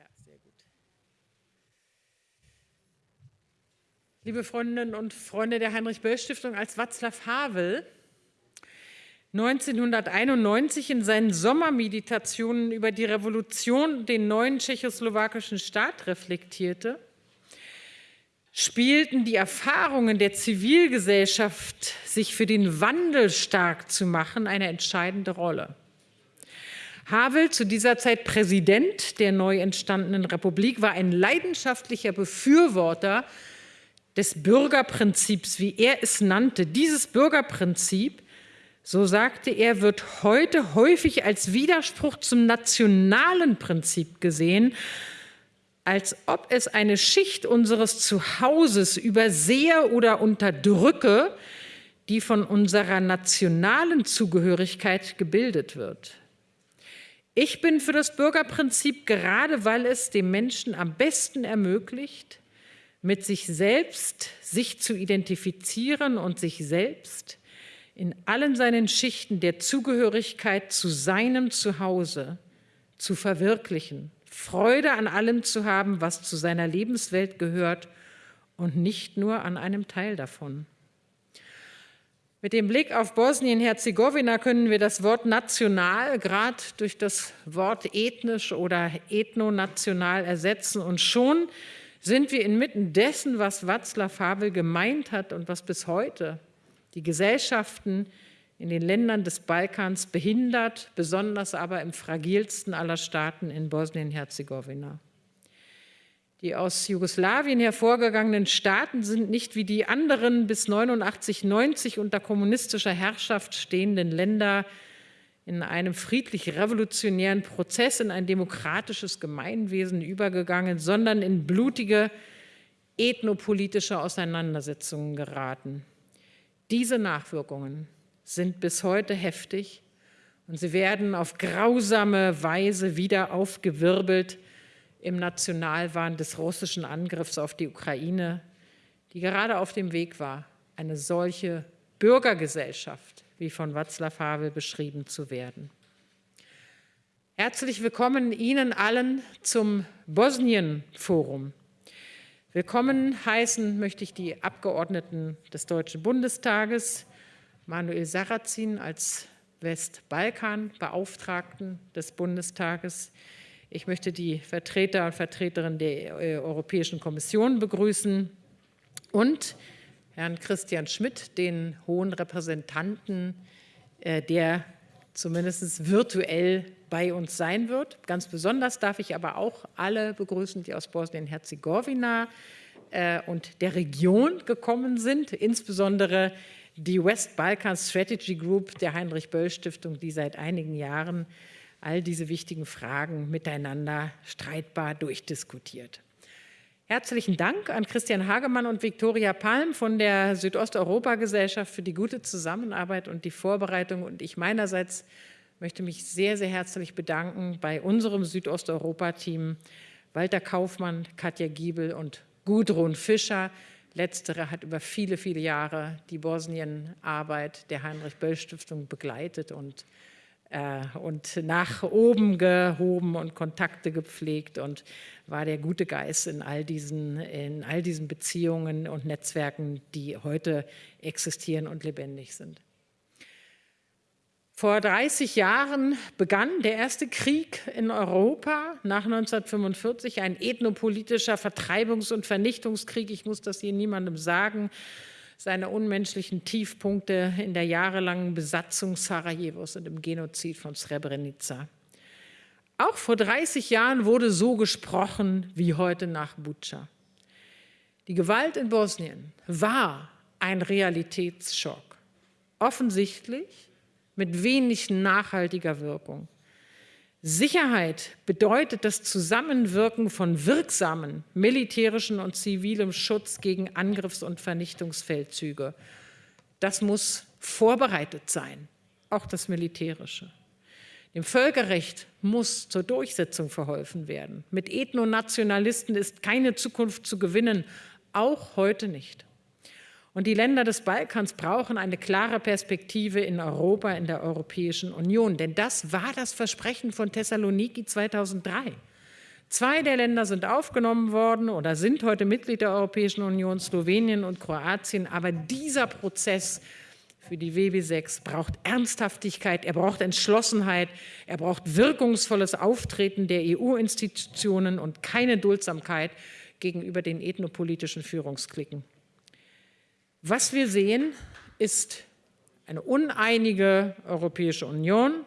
Ja, sehr gut. Liebe Freundinnen und Freunde der Heinrich-Böll-Stiftung, als Václav Havel 1991 in seinen Sommermeditationen über die Revolution den neuen tschechoslowakischen Staat reflektierte, spielten die Erfahrungen der Zivilgesellschaft, sich für den Wandel stark zu machen, eine entscheidende Rolle. Havel, zu dieser Zeit Präsident der neu entstandenen Republik, war ein leidenschaftlicher Befürworter des Bürgerprinzips, wie er es nannte. Dieses Bürgerprinzip, so sagte er, wird heute häufig als Widerspruch zum nationalen Prinzip gesehen, als ob es eine Schicht unseres Zuhauses übersehe oder unterdrücke, die von unserer nationalen Zugehörigkeit gebildet wird. Ich bin für das Bürgerprinzip, gerade weil es dem Menschen am besten ermöglicht, mit sich selbst sich zu identifizieren und sich selbst in allen seinen Schichten der Zugehörigkeit zu seinem Zuhause zu verwirklichen, Freude an allem zu haben, was zu seiner Lebenswelt gehört und nicht nur an einem Teil davon. Mit dem Blick auf Bosnien-Herzegowina können wir das Wort national gerade durch das Wort ethnisch oder ethnonational ersetzen und schon sind wir inmitten dessen, was Václav Havel gemeint hat und was bis heute die Gesellschaften in den Ländern des Balkans behindert, besonders aber im fragilsten aller Staaten in Bosnien-Herzegowina. Die aus Jugoslawien hervorgegangenen Staaten sind nicht wie die anderen bis 89, 90 unter kommunistischer Herrschaft stehenden Länder in einem friedlich-revolutionären Prozess in ein demokratisches Gemeinwesen übergegangen, sondern in blutige ethnopolitische Auseinandersetzungen geraten. Diese Nachwirkungen sind bis heute heftig und sie werden auf grausame Weise wieder aufgewirbelt im Nationalwahn des russischen Angriffs auf die Ukraine, die gerade auf dem Weg war, eine solche Bürgergesellschaft, wie von Václav Havel beschrieben zu werden. Herzlich willkommen Ihnen allen zum Bosnien-Forum. Willkommen heißen möchte ich die Abgeordneten des Deutschen Bundestages, Manuel Sarrazin als Westbalkan-Beauftragten des Bundestages, ich möchte die Vertreter und Vertreterinnen der äh, Europäischen Kommission begrüßen und Herrn Christian Schmidt, den hohen Repräsentanten, äh, der zumindest virtuell bei uns sein wird. Ganz besonders darf ich aber auch alle begrüßen, die aus Bosnien-Herzegowina äh, und der Region gekommen sind, insbesondere die West Balkan Strategy Group der Heinrich-Böll-Stiftung, die seit einigen Jahren all diese wichtigen Fragen miteinander streitbar durchdiskutiert. Herzlichen Dank an Christian Hagemann und Viktoria Palm von der Südosteuropa-Gesellschaft für die gute Zusammenarbeit und die Vorbereitung. Und ich meinerseits möchte mich sehr, sehr herzlich bedanken bei unserem Südosteuropa-Team Walter Kaufmann, Katja Giebel und Gudrun Fischer. Letztere hat über viele, viele Jahre die Bosnienarbeit der Heinrich-Böll-Stiftung begleitet und und nach oben gehoben und Kontakte gepflegt und war der gute Geist in all diesen, in all diesen Beziehungen und Netzwerken, die heute existieren und lebendig sind. Vor 30 Jahren begann der erste Krieg in Europa nach 1945, ein ethnopolitischer Vertreibungs- und Vernichtungskrieg. Ich muss das hier niemandem sagen seine unmenschlichen Tiefpunkte in der jahrelangen Besatzung Sarajevos und im Genozid von Srebrenica. Auch vor 30 Jahren wurde so gesprochen wie heute nach Butscha. Die Gewalt in Bosnien war ein Realitätsschock, offensichtlich mit wenig nachhaltiger Wirkung. Sicherheit bedeutet das Zusammenwirken von wirksamen militärischen und zivilem Schutz gegen Angriffs- und Vernichtungsfeldzüge. Das muss vorbereitet sein, auch das Militärische. Dem Völkerrecht muss zur Durchsetzung verholfen werden. Mit Ethnonationalisten ist keine Zukunft zu gewinnen, auch heute nicht. Und die Länder des Balkans brauchen eine klare Perspektive in Europa, in der Europäischen Union. Denn das war das Versprechen von Thessaloniki 2003. Zwei der Länder sind aufgenommen worden oder sind heute Mitglied der Europäischen Union, Slowenien und Kroatien. Aber dieser Prozess für die WW6 braucht Ernsthaftigkeit, er braucht Entschlossenheit, er braucht wirkungsvolles Auftreten der EU-Institutionen und keine Duldsamkeit gegenüber den ethnopolitischen Führungsklicken. Was wir sehen, ist eine uneinige Europäische Union,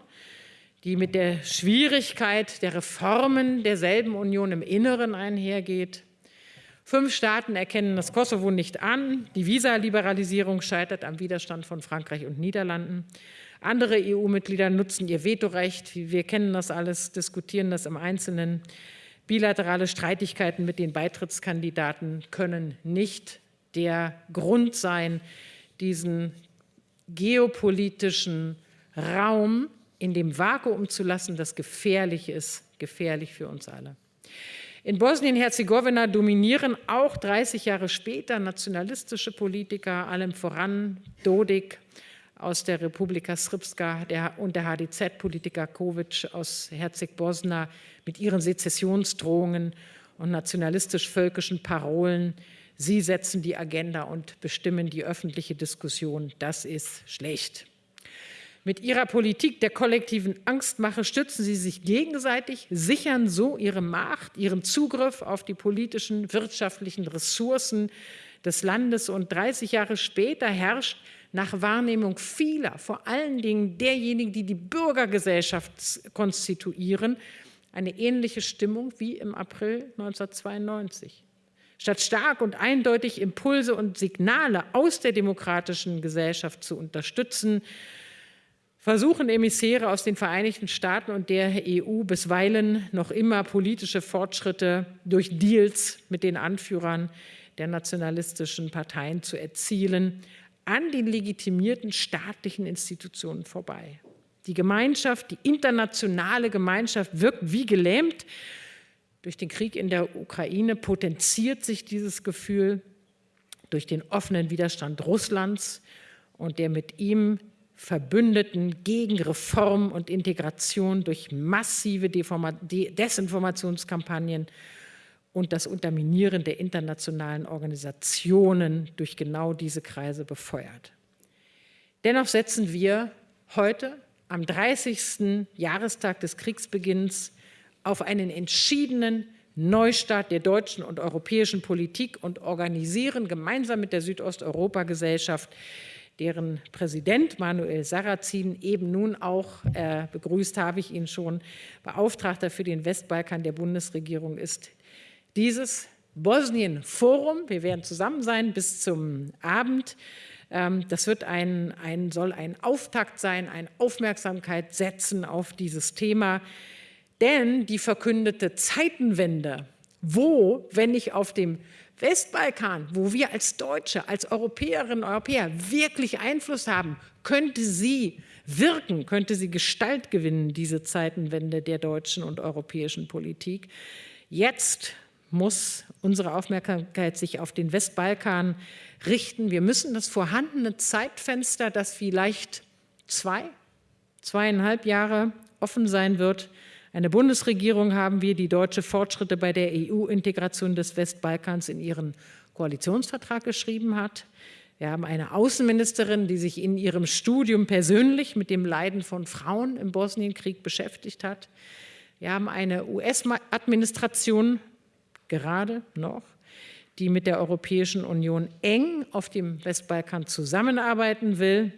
die mit der Schwierigkeit der Reformen derselben Union im Inneren einhergeht. Fünf Staaten erkennen das Kosovo nicht an. Die Visaliberalisierung scheitert am Widerstand von Frankreich und Niederlanden. Andere EU-Mitglieder nutzen ihr Vetorecht. Wir kennen das alles, diskutieren das im Einzelnen. Bilaterale Streitigkeiten mit den Beitrittskandidaten können nicht der Grund sein, diesen geopolitischen Raum in dem Vakuum zu lassen, das gefährlich ist, gefährlich für uns alle. In Bosnien-Herzegowina dominieren auch 30 Jahre später nationalistische Politiker, allem voran Dodik aus der Republika Srpska der, und der HDZ-Politiker Kovic aus Herzeg-Bosna mit ihren Sezessionsdrohungen und nationalistisch-völkischen Parolen. Sie setzen die Agenda und bestimmen die öffentliche Diskussion. Das ist schlecht. Mit ihrer Politik der kollektiven Angstmache stützen sie sich gegenseitig, sichern so ihre Macht, ihren Zugriff auf die politischen, wirtschaftlichen Ressourcen des Landes. Und 30 Jahre später herrscht nach Wahrnehmung vieler, vor allen Dingen derjenigen, die die Bürgergesellschaft konstituieren, eine ähnliche Stimmung wie im April 1992. Statt stark und eindeutig Impulse und Signale aus der demokratischen Gesellschaft zu unterstützen, versuchen Emissäre aus den Vereinigten Staaten und der EU bisweilen noch immer politische Fortschritte durch Deals mit den Anführern der nationalistischen Parteien zu erzielen, an den legitimierten staatlichen Institutionen vorbei. Die Gemeinschaft, die internationale Gemeinschaft wirkt wie gelähmt. Durch den Krieg in der Ukraine potenziert sich dieses Gefühl durch den offenen Widerstand Russlands und der mit ihm Verbündeten gegen Reform und Integration durch massive Desinformationskampagnen und das Unterminieren der internationalen Organisationen durch genau diese Kreise befeuert. Dennoch setzen wir heute am 30. Jahrestag des Kriegsbeginns auf einen entschiedenen Neustart der deutschen und europäischen Politik und organisieren gemeinsam mit der Südosteuropa-Gesellschaft deren Präsident Manuel Sarrazin eben nun auch, äh, begrüßt habe ich ihn schon, Beauftragter für den Westbalkan der Bundesregierung ist. Dieses Bosnien-Forum, wir werden zusammen sein bis zum Abend, ähm, das wird ein, ein, soll ein Auftakt sein, eine Aufmerksamkeit setzen auf dieses Thema, denn die verkündete Zeitenwende, wo, wenn nicht auf dem Westbalkan, wo wir als Deutsche, als Europäerinnen und Europäer wirklich Einfluss haben, könnte sie wirken, könnte sie Gestalt gewinnen, diese Zeitenwende der deutschen und europäischen Politik. Jetzt muss unsere Aufmerksamkeit sich auf den Westbalkan richten. Wir müssen das vorhandene Zeitfenster, das vielleicht zwei, zweieinhalb Jahre offen sein wird, eine Bundesregierung haben wir, die deutsche Fortschritte bei der EU-Integration des Westbalkans in ihren Koalitionsvertrag geschrieben hat. Wir haben eine Außenministerin, die sich in ihrem Studium persönlich mit dem Leiden von Frauen im Bosnienkrieg beschäftigt hat. Wir haben eine US-Administration, gerade noch, die mit der Europäischen Union eng auf dem Westbalkan zusammenarbeiten will.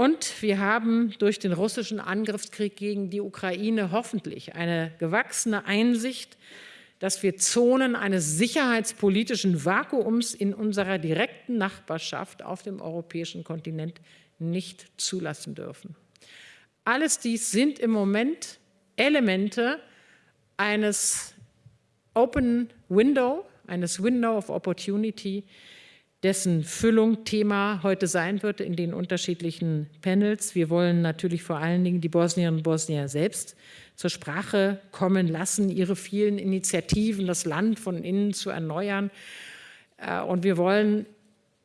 Und wir haben durch den russischen Angriffskrieg gegen die Ukraine hoffentlich eine gewachsene Einsicht, dass wir Zonen eines sicherheitspolitischen Vakuums in unserer direkten Nachbarschaft auf dem europäischen Kontinent nicht zulassen dürfen. Alles dies sind im Moment Elemente eines Open Window, eines Window of Opportunity, dessen Füllung Thema heute sein wird in den unterschiedlichen Panels. Wir wollen natürlich vor allen Dingen die Bosnierinnen und Bosnier selbst zur Sprache kommen lassen, ihre vielen Initiativen, das Land von innen zu erneuern. Äh, und wir wollen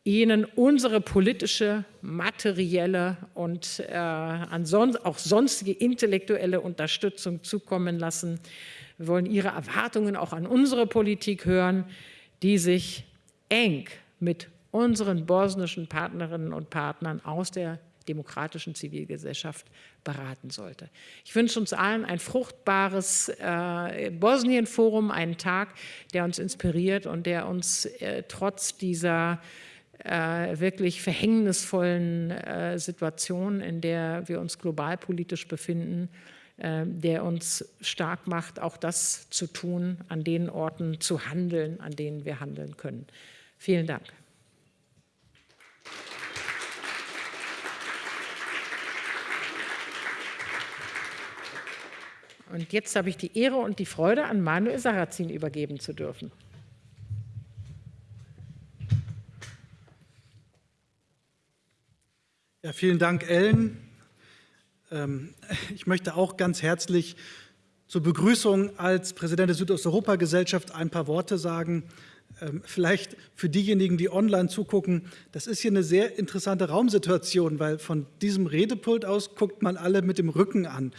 ihnen unsere politische, materielle und äh, auch sonstige intellektuelle Unterstützung zukommen lassen, Wir wollen Ihre Erwartungen auch an unsere Politik hören, die sich eng mit unseren bosnischen Partnerinnen und Partnern aus der demokratischen Zivilgesellschaft beraten sollte. Ich wünsche uns allen ein fruchtbares äh, Bosnien-Forum, einen Tag, der uns inspiriert und der uns äh, trotz dieser äh, wirklich verhängnisvollen äh, Situation, in der wir uns globalpolitisch befinden, äh, der uns stark macht, auch das zu tun, an den Orten zu handeln, an denen wir handeln können. Vielen Dank. Und jetzt habe ich die Ehre und die Freude, an Manuel Sarrazin übergeben zu dürfen. Ja, vielen Dank, Ellen. Ähm, ich möchte auch ganz herzlich zur Begrüßung als Präsident der Südosteuropa-Gesellschaft ein paar Worte sagen. Ähm, vielleicht für diejenigen, die online zugucken, das ist hier eine sehr interessante Raumsituation, weil von diesem Redepult aus guckt man alle mit dem Rücken an.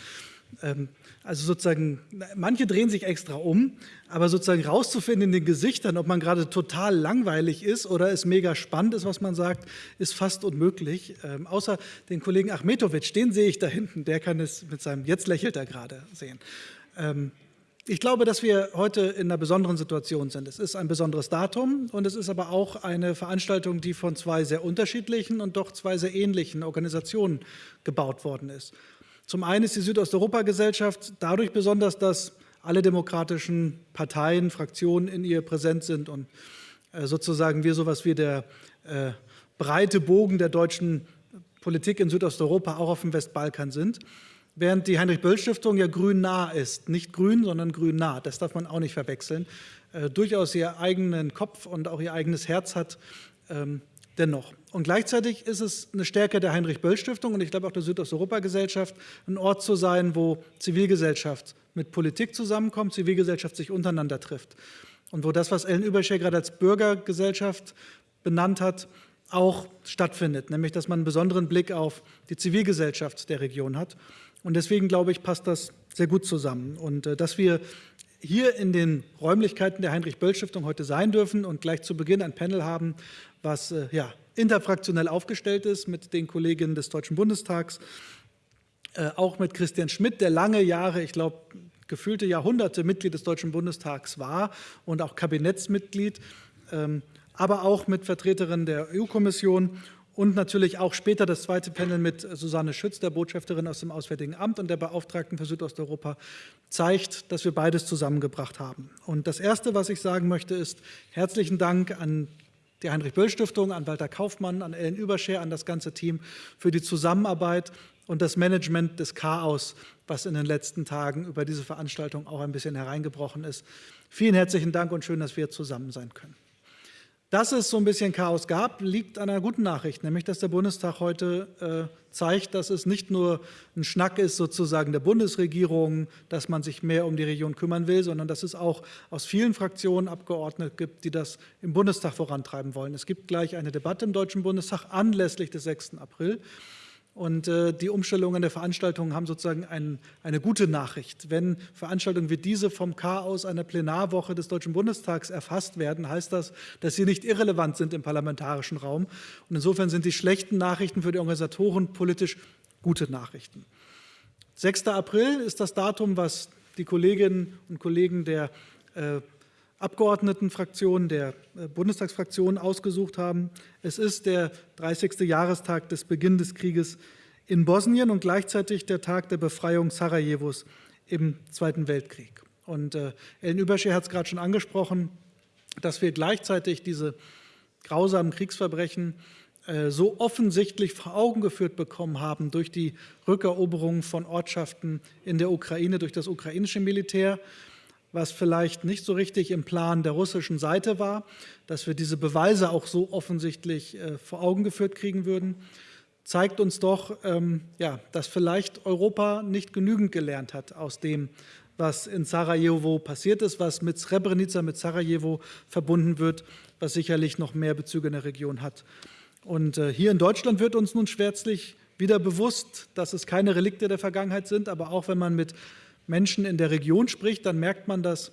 Ähm, also sozusagen, manche drehen sich extra um, aber sozusagen rauszufinden in den Gesichtern, ob man gerade total langweilig ist oder es mega spannend ist, was man sagt, ist fast unmöglich. Ähm, außer den Kollegen Achmetovic, den sehe ich da hinten, der kann es mit seinem, jetzt lächelt er gerade sehen. Ähm, ich glaube, dass wir heute in einer besonderen Situation sind. Es ist ein besonderes Datum und es ist aber auch eine Veranstaltung, die von zwei sehr unterschiedlichen und doch zwei sehr ähnlichen Organisationen gebaut worden ist. Zum einen ist die Südosteuropa-Gesellschaft dadurch besonders, dass alle demokratischen Parteien, Fraktionen in ihr präsent sind und äh, sozusagen wir sowas wie der äh, breite Bogen der deutschen Politik in Südosteuropa auch auf dem Westbalkan sind. Während die Heinrich-Böll-Stiftung ja grün nah ist. Nicht grün, sondern grün nah. Das darf man auch nicht verwechseln. Äh, durchaus ihr eigenen Kopf und auch ihr eigenes Herz hat. Ähm, dennoch. Und gleichzeitig ist es eine Stärke der Heinrich-Böll-Stiftung und ich glaube auch der Südosteuropa-Gesellschaft, ein Ort zu sein, wo Zivilgesellschaft mit Politik zusammenkommt, Zivilgesellschaft sich untereinander trifft. Und wo das, was Ellen Überscher gerade als Bürgergesellschaft benannt hat, auch stattfindet, nämlich dass man einen besonderen Blick auf die Zivilgesellschaft der Region hat. Und deswegen, glaube ich, passt das sehr gut zusammen. Und äh, dass wir hier in den Räumlichkeiten der Heinrich-Böll-Stiftung heute sein dürfen und gleich zu Beginn ein Panel haben, was äh, ja, interfraktionell aufgestellt ist mit den Kolleginnen des Deutschen Bundestags, äh, auch mit Christian Schmidt, der lange Jahre, ich glaube, gefühlte Jahrhunderte Mitglied des Deutschen Bundestags war und auch Kabinettsmitglied, ähm, aber auch mit Vertreterinnen der EU-Kommission und natürlich auch später das zweite Panel mit Susanne Schütz, der Botschafterin aus dem Auswärtigen Amt und der Beauftragten für Südosteuropa, zeigt, dass wir beides zusammengebracht haben. Und das Erste, was ich sagen möchte, ist herzlichen Dank an die Heinrich-Böll-Stiftung, an Walter Kaufmann, an Ellen Überscher, an das ganze Team für die Zusammenarbeit und das Management des Chaos, was in den letzten Tagen über diese Veranstaltung auch ein bisschen hereingebrochen ist. Vielen herzlichen Dank und schön, dass wir zusammen sein können. Dass es so ein bisschen Chaos gab, liegt an einer guten Nachricht, nämlich dass der Bundestag heute äh, zeigt, dass es nicht nur ein Schnack ist sozusagen der Bundesregierung, dass man sich mehr um die Region kümmern will, sondern dass es auch aus vielen Fraktionen Abgeordnete gibt, die das im Bundestag vorantreiben wollen. Es gibt gleich eine Debatte im Deutschen Bundestag anlässlich des 6. April. Und äh, die Umstellungen der Veranstaltungen haben sozusagen ein, eine gute Nachricht. Wenn Veranstaltungen wie diese vom Chaos einer Plenarwoche des Deutschen Bundestags erfasst werden, heißt das, dass sie nicht irrelevant sind im parlamentarischen Raum. Und insofern sind die schlechten Nachrichten für die Organisatoren politisch gute Nachrichten. 6. April ist das Datum, was die Kolleginnen und Kollegen der äh, Abgeordnetenfraktion, der äh, Bundestagsfraktion ausgesucht haben. Es ist der 30. Jahrestag des Beginns des Krieges in Bosnien und gleichzeitig der Tag der Befreiung Sarajevos im Zweiten Weltkrieg. Und äh, Ellen Überscher hat es gerade schon angesprochen, dass wir gleichzeitig diese grausamen Kriegsverbrechen äh, so offensichtlich vor Augen geführt bekommen haben durch die Rückeroberung von Ortschaften in der Ukraine durch das ukrainische Militär, was vielleicht nicht so richtig im Plan der russischen Seite war, dass wir diese Beweise auch so offensichtlich äh, vor Augen geführt kriegen würden, zeigt uns doch, ähm, ja, dass vielleicht Europa nicht genügend gelernt hat aus dem, was in Sarajevo passiert ist, was mit Srebrenica, mit Sarajevo verbunden wird, was sicherlich noch mehr Bezüge in der Region hat. Und äh, hier in Deutschland wird uns nun schwärzlich wieder bewusst, dass es keine Relikte der Vergangenheit sind, aber auch wenn man mit Menschen in der Region spricht, dann merkt man, dass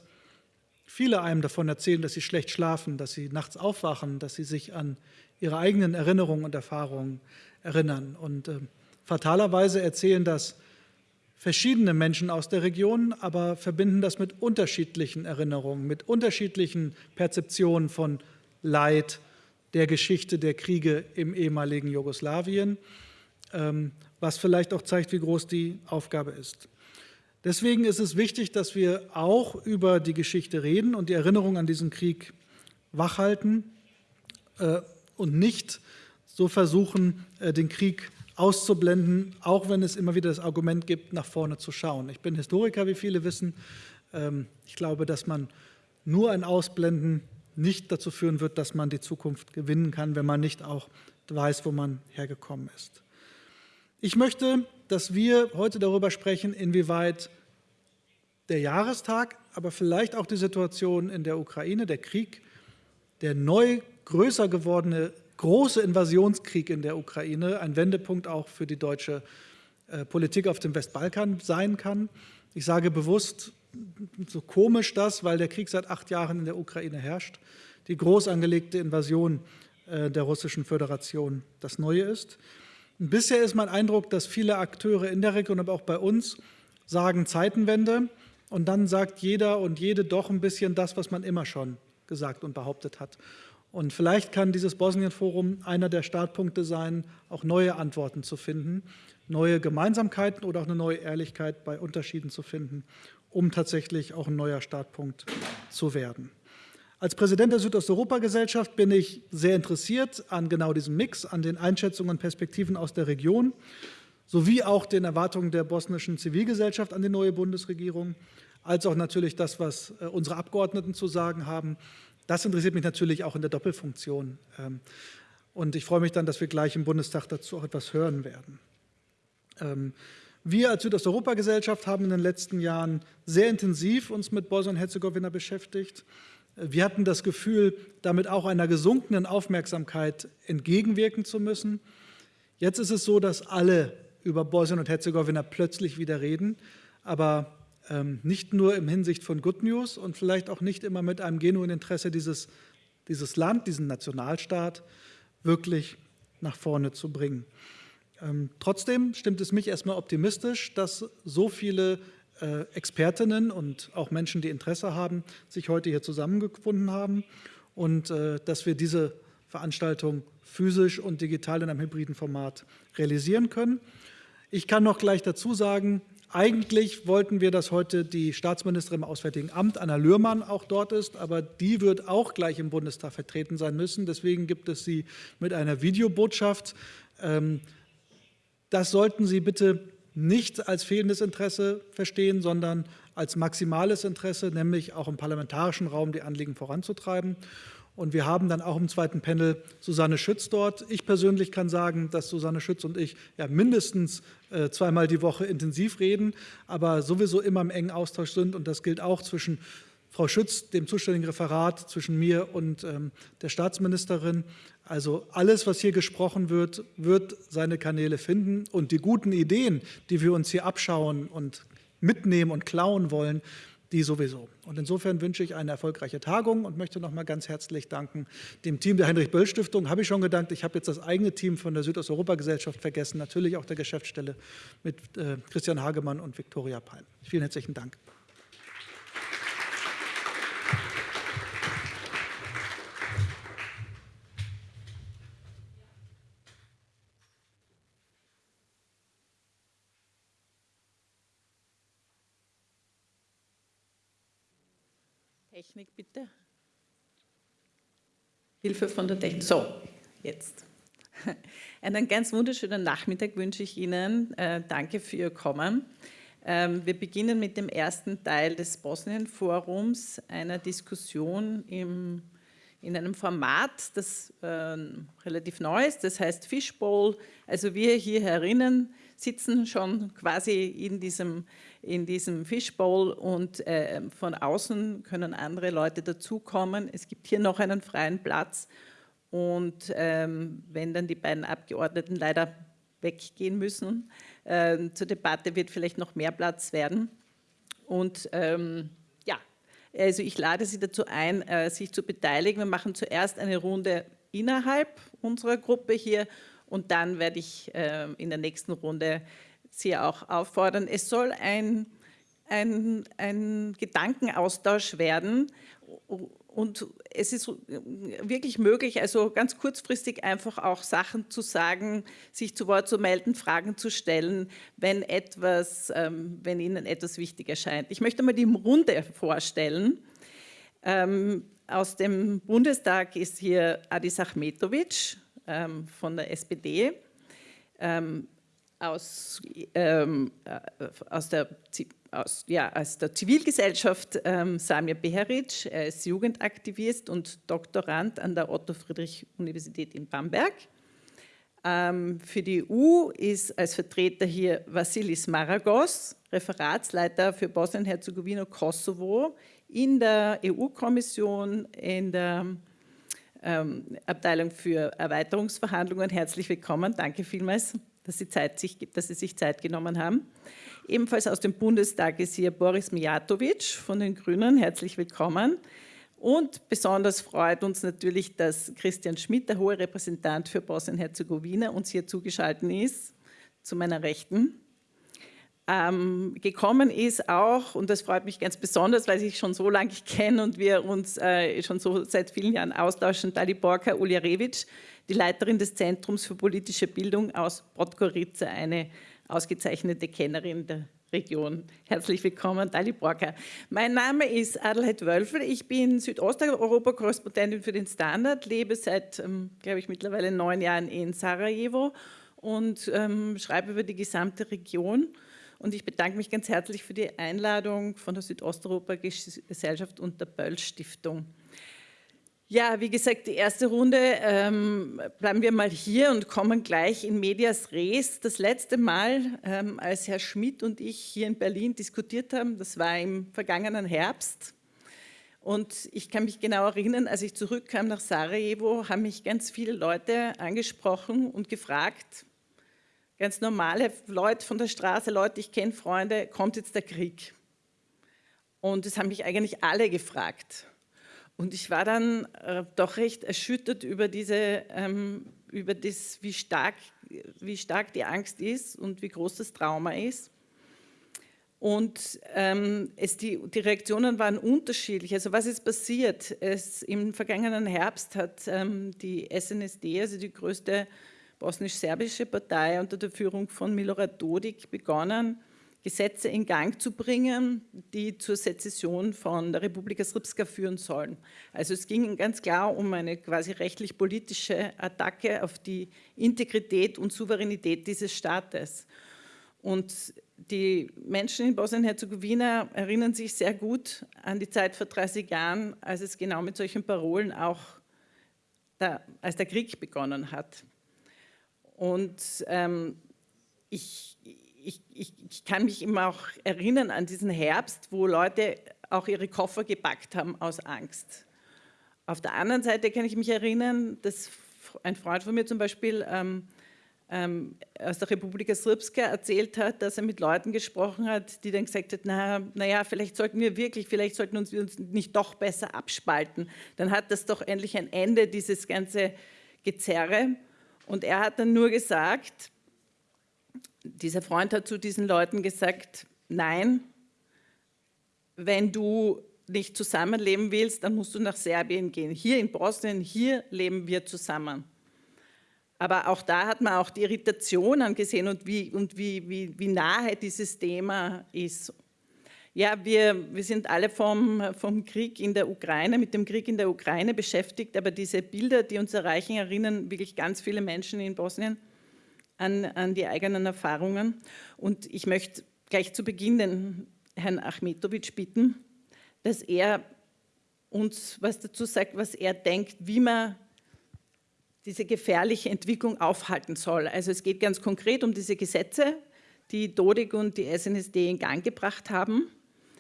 viele einem davon erzählen, dass sie schlecht schlafen, dass sie nachts aufwachen, dass sie sich an ihre eigenen Erinnerungen und Erfahrungen erinnern. Und äh, fatalerweise erzählen das verschiedene Menschen aus der Region, aber verbinden das mit unterschiedlichen Erinnerungen, mit unterschiedlichen Perzeptionen von Leid, der Geschichte der Kriege im ehemaligen Jugoslawien, ähm, was vielleicht auch zeigt, wie groß die Aufgabe ist. Deswegen ist es wichtig, dass wir auch über die Geschichte reden und die Erinnerung an diesen Krieg wachhalten äh, und nicht so versuchen, äh, den Krieg auszublenden, auch wenn es immer wieder das Argument gibt, nach vorne zu schauen. Ich bin Historiker, wie viele wissen. Ähm, ich glaube, dass man nur ein Ausblenden nicht dazu führen wird, dass man die Zukunft gewinnen kann, wenn man nicht auch weiß, wo man hergekommen ist. Ich möchte, dass wir heute darüber sprechen, inwieweit der Jahrestag, aber vielleicht auch die Situation in der Ukraine, der Krieg, der neu größer gewordene große Invasionskrieg in der Ukraine ein Wendepunkt auch für die deutsche äh, Politik auf dem Westbalkan sein kann. Ich sage bewusst, so komisch das, weil der Krieg seit acht Jahren in der Ukraine herrscht, die groß angelegte Invasion äh, der Russischen Föderation das Neue ist. Bisher ist mein Eindruck, dass viele Akteure in der Region, aber auch bei uns, sagen Zeitenwende und dann sagt jeder und jede doch ein bisschen das, was man immer schon gesagt und behauptet hat. Und vielleicht kann dieses Bosnien-Forum einer der Startpunkte sein, auch neue Antworten zu finden, neue Gemeinsamkeiten oder auch eine neue Ehrlichkeit bei Unterschieden zu finden, um tatsächlich auch ein neuer Startpunkt zu werden. Als Präsident der Südosteuropa-Gesellschaft bin ich sehr interessiert an genau diesem Mix, an den Einschätzungen und Perspektiven aus der Region, sowie auch den Erwartungen der bosnischen Zivilgesellschaft an die neue Bundesregierung, als auch natürlich das, was äh, unsere Abgeordneten zu sagen haben das interessiert mich natürlich auch in der Doppelfunktion. Ähm, und ich freue mich dann, dass wir gleich im Bundestag dazu auch etwas hören werden. Ähm, wir als Südosteuropa-Gesellschaft haben in den letzten Jahren sehr intensiv uns mit Bosnien-Herzegowina beschäftigt. Wir hatten das Gefühl, damit auch einer gesunkenen Aufmerksamkeit entgegenwirken zu müssen. Jetzt ist es so, dass alle über Bosnien und Herzegowina plötzlich wieder reden, aber ähm, nicht nur im Hinsicht von Good News und vielleicht auch nicht immer mit einem genuinen Interesse, dieses, dieses Land, diesen Nationalstaat wirklich nach vorne zu bringen. Ähm, trotzdem stimmt es mich erstmal optimistisch, dass so viele Expertinnen und auch Menschen, die Interesse haben, sich heute hier zusammengefunden haben und äh, dass wir diese Veranstaltung physisch und digital in einem hybriden Format realisieren können. Ich kann noch gleich dazu sagen, eigentlich wollten wir, dass heute die Staatsministerin im Auswärtigen Amt, Anna Lührmann, auch dort ist, aber die wird auch gleich im Bundestag vertreten sein müssen. Deswegen gibt es sie mit einer Videobotschaft. Ähm, das sollten Sie bitte nicht als fehlendes Interesse verstehen, sondern als maximales Interesse, nämlich auch im parlamentarischen Raum die Anliegen voranzutreiben. Und wir haben dann auch im zweiten Panel Susanne Schütz dort. Ich persönlich kann sagen, dass Susanne Schütz und ich ja mindestens äh, zweimal die Woche intensiv reden, aber sowieso immer im engen Austausch sind. Und das gilt auch zwischen Frau Schütz, dem zuständigen Referat, zwischen mir und ähm, der Staatsministerin. Also alles, was hier gesprochen wird, wird seine Kanäle finden. Und die guten Ideen, die wir uns hier abschauen und mitnehmen und klauen wollen, die sowieso. Und insofern wünsche ich eine erfolgreiche Tagung und möchte noch mal ganz herzlich danken dem Team der Heinrich-Böll-Stiftung. Habe ich schon gedankt. Ich habe jetzt das eigene Team von der Südosteuropa-Gesellschaft vergessen, natürlich auch der Geschäftsstelle mit äh, Christian Hagemann und Viktoria Palm. Vielen herzlichen Dank. Technik bitte. Hilfe von der Technik. So, jetzt. Einen ganz wunderschönen Nachmittag wünsche ich Ihnen. Äh, danke für Ihr Kommen. Ähm, wir beginnen mit dem ersten Teil des Bosnien-Forums, einer Diskussion im, in einem Format, das äh, relativ neu ist, das heißt Fishbowl. Also wir hier herinnen sitzen schon quasi in diesem in diesem Fishbowl und äh, von außen können andere Leute dazukommen. Es gibt hier noch einen freien Platz und ähm, wenn dann die beiden Abgeordneten leider weggehen müssen, äh, zur Debatte wird vielleicht noch mehr Platz werden. Und ähm, ja, also ich lade Sie dazu ein, äh, sich zu beteiligen. Wir machen zuerst eine Runde innerhalb unserer Gruppe hier und dann werde ich äh, in der nächsten Runde Sie auch auffordern. Es soll ein, ein, ein Gedankenaustausch werden und es ist wirklich möglich, also ganz kurzfristig einfach auch Sachen zu sagen, sich zu Wort zu melden, Fragen zu stellen, wenn, etwas, ähm, wenn Ihnen etwas wichtig erscheint. Ich möchte mal die Runde vorstellen. Ähm, aus dem Bundestag ist hier Adis Achmetovic ähm, von der SPD, aus, aus der aus, ja, aus der Zivilgesellschaft ähm, Samir Beheric, er ist Jugendaktivist und Doktorand an der Otto-Friedrich-Universität in Bamberg. Ähm, für die EU ist als Vertreter hier Vassilis Maragos, Referatsleiter für Bosnien-Herzegowina Kosovo in der EU-Kommission in der ähm, Abteilung für Erweiterungsverhandlungen. Herzlich willkommen, danke vielmals, dass Sie, Zeit, sich, dass Sie sich Zeit genommen haben. Ebenfalls aus dem Bundestag ist hier Boris Mijatovic von den Grünen. Herzlich willkommen. Und besonders freut uns natürlich, dass Christian Schmidt, der hohe Repräsentant für Bosnien-Herzegowina, uns hier zugeschaltet ist, zu meiner Rechten. Ähm, gekommen ist auch, und das freut mich ganz besonders, weil ich schon so lange kenne und wir uns äh, schon so seit vielen Jahren austauschen, Daliborka Uljarevic, die Leiterin des Zentrums für politische Bildung aus Podgorica, eine ausgezeichnete Kennerin der Region. Herzlich willkommen, Dali Borka. Mein Name ist Adelheid Wölfel. Ich bin Südosteuropa-Korrespondentin für den Standard, lebe seit, ähm, glaube ich, mittlerweile neun Jahren in Sarajevo und ähm, schreibe über die gesamte Region. Und ich bedanke mich ganz herzlich für die Einladung von der Südosteuropa-Gesellschaft und der Böll-Stiftung. Ja, wie gesagt, die erste Runde, ähm, bleiben wir mal hier und kommen gleich in Medias Res. Das letzte Mal, ähm, als Herr Schmidt und ich hier in Berlin diskutiert haben, das war im vergangenen Herbst. Und ich kann mich genau erinnern, als ich zurückkam nach Sarajevo, haben mich ganz viele Leute angesprochen und gefragt, ganz normale Leute von der Straße, Leute, ich kenne Freunde, kommt jetzt der Krieg? Und es haben mich eigentlich alle gefragt. Und ich war dann äh, doch recht erschüttert über, diese, ähm, über das, wie stark, wie stark die Angst ist und wie groß das Trauma ist. Und ähm, es, die, die, Reaktionen waren unterschiedlich. Also was ist passiert? Es, Im vergangenen Herbst hat ähm, die SNSD, also die größte bosnisch-serbische Partei unter der Führung von Milorad Dodik begonnen, Gesetze in Gang zu bringen, die zur Sezession von der Republika Srpska führen sollen. Also es ging ganz klar um eine quasi rechtlich-politische Attacke auf die Integrität und Souveränität dieses Staates. Und die Menschen in Bosnien-Herzegowina erinnern sich sehr gut an die Zeit vor 30 Jahren, als es genau mit solchen Parolen auch, der, als der Krieg begonnen hat. Und ähm, ich, ich, ich, ich, kann mich immer auch erinnern an diesen Herbst, wo Leute auch ihre Koffer gepackt haben aus Angst. Auf der anderen Seite kann ich mich erinnern, dass ein Freund von mir zum Beispiel ähm, ähm, aus der Republika Srpska erzählt hat, dass er mit Leuten gesprochen hat, die dann gesagt naja, na vielleicht sollten wir wirklich, vielleicht sollten wir uns nicht doch besser abspalten. Dann hat das doch endlich ein Ende, dieses ganze Gezerre. Und er hat dann nur gesagt, dieser Freund hat zu diesen Leuten gesagt, nein, wenn du nicht zusammenleben willst, dann musst du nach Serbien gehen. Hier in Bosnien, hier leben wir zusammen. Aber auch da hat man auch die Irritation angesehen und wie, und wie, wie, wie nahe dieses Thema ist. Ja, wir, wir sind alle vom, vom Krieg in der Ukraine, mit dem Krieg in der Ukraine beschäftigt, aber diese Bilder, die uns erreichen, erinnern wirklich ganz viele Menschen in Bosnien an, an die eigenen Erfahrungen. Und ich möchte gleich zu Beginn den Herrn Achmetovic bitten, dass er uns was dazu sagt, was er denkt, wie man diese gefährliche Entwicklung aufhalten soll. Also es geht ganz konkret um diese Gesetze, die Dodik und die SNSD in Gang gebracht haben.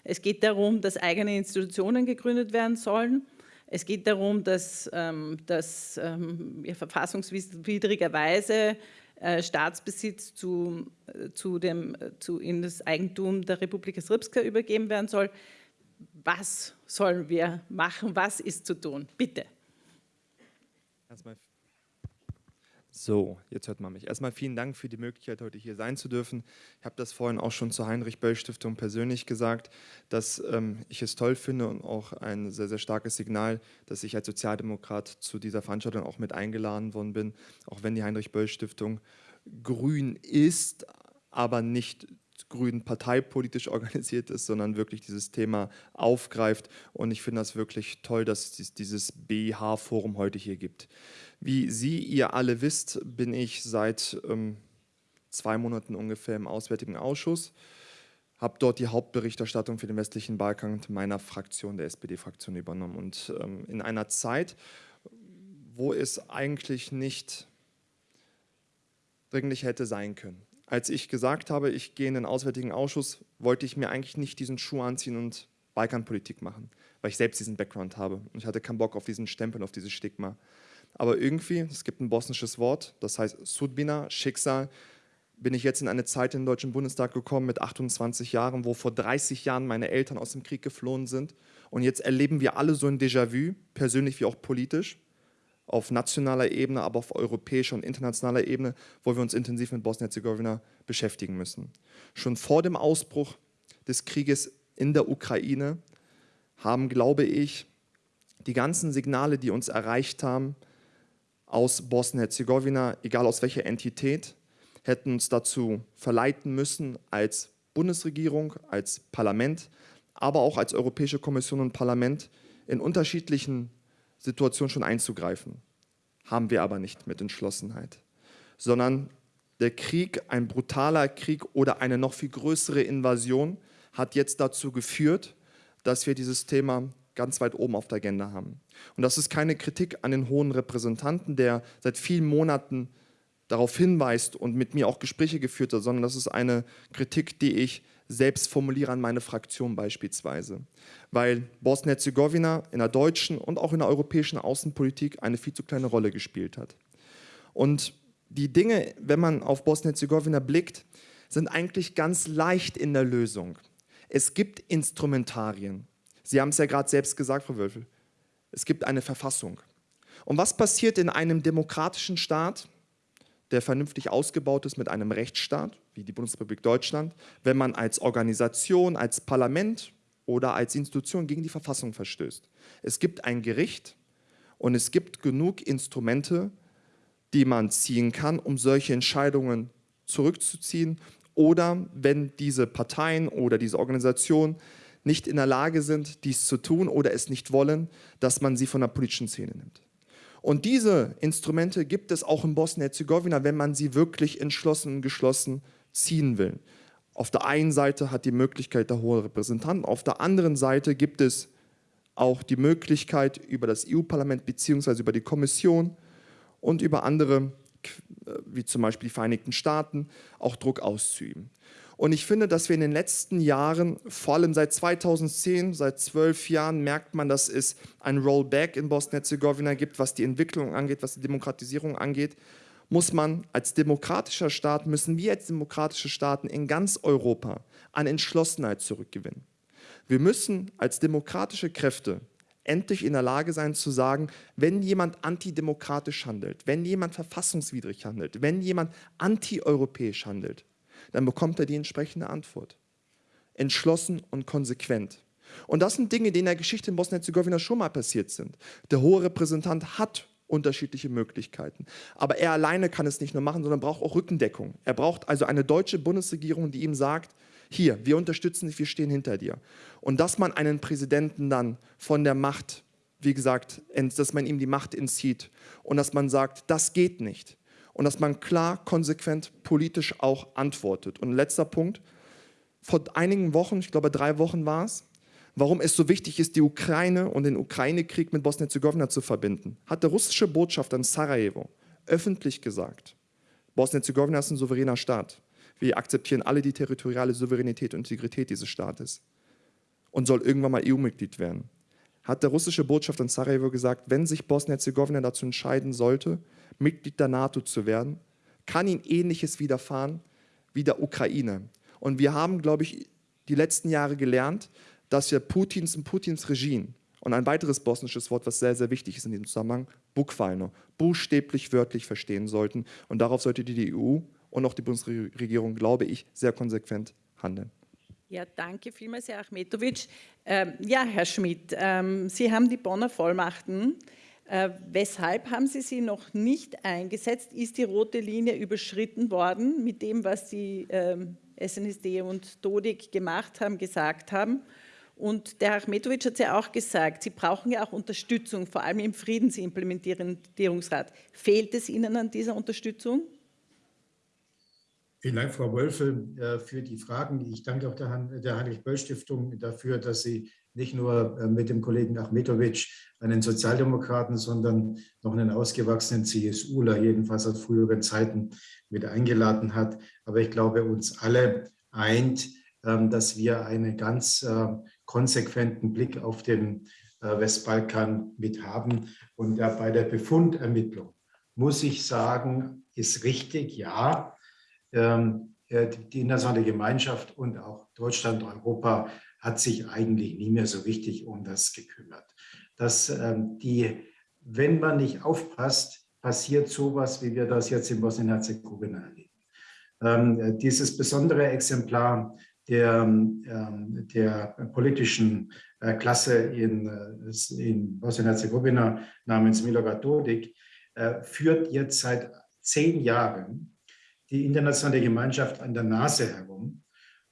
Es geht darum, dass eigene Institutionen gegründet werden sollen. Es geht darum, dass, ähm, dass ähm, verfassungswidrigerweise äh, Staatsbesitz zu, zu dem, zu, in das Eigentum der Republika Srpska übergeben werden soll. Was sollen wir machen? Was ist zu tun? Bitte. So, jetzt hört man mich. Erstmal vielen Dank für die Möglichkeit, heute hier sein zu dürfen. Ich habe das vorhin auch schon zur Heinrich-Böll-Stiftung persönlich gesagt, dass ähm, ich es toll finde und auch ein sehr, sehr starkes Signal, dass ich als Sozialdemokrat zu dieser Veranstaltung auch mit eingeladen worden bin, auch wenn die Heinrich-Böll-Stiftung grün ist, aber nicht grün parteipolitisch organisiert ist, sondern wirklich dieses Thema aufgreift. Und ich finde das wirklich toll, dass es dieses BH-Forum heute hier gibt. Wie Sie, ihr alle wisst, bin ich seit ähm, zwei Monaten ungefähr im Auswärtigen Ausschuss, habe dort die Hauptberichterstattung für den westlichen Balkan meiner Fraktion, der SPD-Fraktion, übernommen. Und ähm, in einer Zeit, wo es eigentlich nicht dringlich hätte sein können. Als ich gesagt habe, ich gehe in den Auswärtigen Ausschuss, wollte ich mir eigentlich nicht diesen Schuh anziehen und Balkanpolitik machen, weil ich selbst diesen Background habe. Und ich hatte keinen Bock auf diesen Stempel, auf dieses Stigma. Aber irgendwie, es gibt ein bosnisches Wort, das heißt Sudbina, Schicksal, bin ich jetzt in eine Zeit im Deutschen Bundestag gekommen mit 28 Jahren, wo vor 30 Jahren meine Eltern aus dem Krieg geflohen sind. Und jetzt erleben wir alle so ein Déjà-vu, persönlich wie auch politisch, auf nationaler Ebene, aber auf europäischer und internationaler Ebene, wo wir uns intensiv mit Bosnien-Herzegowina beschäftigen müssen. Schon vor dem Ausbruch des Krieges in der Ukraine haben, glaube ich, die ganzen Signale, die uns erreicht haben, aus Bosnien-Herzegowina, egal aus welcher Entität, hätten uns dazu verleiten müssen, als Bundesregierung, als Parlament, aber auch als Europäische Kommission und Parlament in unterschiedlichen Situationen schon einzugreifen. Haben wir aber nicht mit Entschlossenheit, sondern der Krieg, ein brutaler Krieg oder eine noch viel größere Invasion hat jetzt dazu geführt, dass wir dieses Thema ganz weit oben auf der Agenda haben. Und das ist keine Kritik an den hohen Repräsentanten, der seit vielen Monaten darauf hinweist und mit mir auch Gespräche geführt hat, sondern das ist eine Kritik, die ich selbst formuliere an meine Fraktion beispielsweise. Weil Bosnien-Herzegowina in der deutschen und auch in der europäischen Außenpolitik eine viel zu kleine Rolle gespielt hat. Und die Dinge, wenn man auf Bosnien-Herzegowina blickt, sind eigentlich ganz leicht in der Lösung. Es gibt Instrumentarien. Sie haben es ja gerade selbst gesagt, Frau Wölfel. Es gibt eine Verfassung. Und was passiert in einem demokratischen Staat, der vernünftig ausgebaut ist mit einem Rechtsstaat, wie die Bundesrepublik Deutschland, wenn man als Organisation, als Parlament oder als Institution gegen die Verfassung verstößt? Es gibt ein Gericht und es gibt genug Instrumente, die man ziehen kann, um solche Entscheidungen zurückzuziehen oder wenn diese Parteien oder diese Organisationen nicht in der Lage sind, dies zu tun oder es nicht wollen, dass man sie von der politischen Szene nimmt. Und diese Instrumente gibt es auch in Bosnien-Herzegowina, wenn man sie wirklich entschlossen und geschlossen ziehen will. Auf der einen Seite hat die Möglichkeit der hohe Repräsentant, auf der anderen Seite gibt es auch die Möglichkeit über das EU-Parlament bzw. über die Kommission und über andere, wie zum Beispiel die Vereinigten Staaten, auch Druck auszuüben. Und ich finde, dass wir in den letzten Jahren, vor allem seit 2010, seit zwölf Jahren, merkt man, dass es ein Rollback in Bosnien-Herzegowina gibt, was die Entwicklung angeht, was die Demokratisierung angeht. Muss man als demokratischer Staat, müssen wir als demokratische Staaten in ganz Europa an Entschlossenheit zurückgewinnen. Wir müssen als demokratische Kräfte endlich in der Lage sein zu sagen, wenn jemand antidemokratisch handelt, wenn jemand verfassungswidrig handelt, wenn jemand antieuropäisch handelt, dann bekommt er die entsprechende Antwort. Entschlossen und konsequent. Und das sind Dinge, die in der Geschichte in Bosnien-Herzegowina schon mal passiert sind. Der hohe Repräsentant hat unterschiedliche Möglichkeiten. Aber er alleine kann es nicht nur machen, sondern braucht auch Rückendeckung. Er braucht also eine deutsche Bundesregierung, die ihm sagt, hier, wir unterstützen dich, wir stehen hinter dir. Und dass man einen Präsidenten dann von der Macht, wie gesagt, dass man ihm die Macht entzieht und dass man sagt, das geht nicht und dass man klar, konsequent, politisch auch antwortet. Und letzter Punkt, vor einigen Wochen, ich glaube drei Wochen war es, warum es so wichtig ist, die Ukraine und den Ukraine-Krieg mit Bosnien-Herzegowina zu verbinden, hat der russische Botschafter in Sarajevo öffentlich gesagt, Bosnien-Herzegowina ist ein souveräner Staat. Wir akzeptieren alle die territoriale Souveränität und Integrität dieses Staates und soll irgendwann mal EU-Mitglied werden. Hat der russische Botschafter in Sarajevo gesagt, wenn sich Bosnien-Herzegowina dazu entscheiden sollte, Mitglied der NATO zu werden, kann ihnen Ähnliches widerfahren wie der Ukraine. Und wir haben, glaube ich, die letzten Jahre gelernt, dass wir Putins und Putins Regime und ein weiteres bosnisches Wort, was sehr, sehr wichtig ist in diesem Zusammenhang, Bukvalno, buchstäblich, wörtlich verstehen sollten. Und darauf sollte die EU und auch die Bundesregierung, glaube ich, sehr konsequent handeln. Ja, danke vielmals, Herr Achmetovic. Ähm, ja, Herr Schmidt, ähm, Sie haben die Bonner Vollmachten. Äh, weshalb haben Sie sie noch nicht eingesetzt? Ist die rote Linie überschritten worden mit dem, was die ähm, SNSD und Dodik gemacht haben, gesagt haben? Und der Herr Achmetovic hat es ja auch gesagt, Sie brauchen ja auch Unterstützung, vor allem im Friedensimplementierungsrat. Fehlt es Ihnen an dieser Unterstützung? Vielen Dank, Frau Wölfe, äh, für die Fragen. Ich danke auch der Heinrich-Böll-Stiftung dafür, dass sie nicht nur äh, mit dem Kollegen Achmetovic einen Sozialdemokraten, sondern noch einen ausgewachsenen CSUler, jedenfalls aus früheren Zeiten, mit eingeladen hat. Aber ich glaube, uns alle eint, ähm, dass wir einen ganz äh, konsequenten Blick auf den Westbalkan mit haben. Und bei der Befundermittlung muss ich sagen, ist richtig, ja, ähm, äh, die internationale Gemeinschaft und auch Deutschland, Europa hat sich eigentlich nie mehr so richtig um das gekümmert. Dass ähm, die, wenn man nicht aufpasst, passiert sowas, wie wir das jetzt in Bosnien-Herzegowina erleben. Ähm, dieses besondere Exemplar der, der politischen äh, Klasse in, äh, in Bosnien-Herzegowina namens Milorad Dodik führt jetzt seit zehn Jahren die internationale Gemeinschaft an der Nase herum.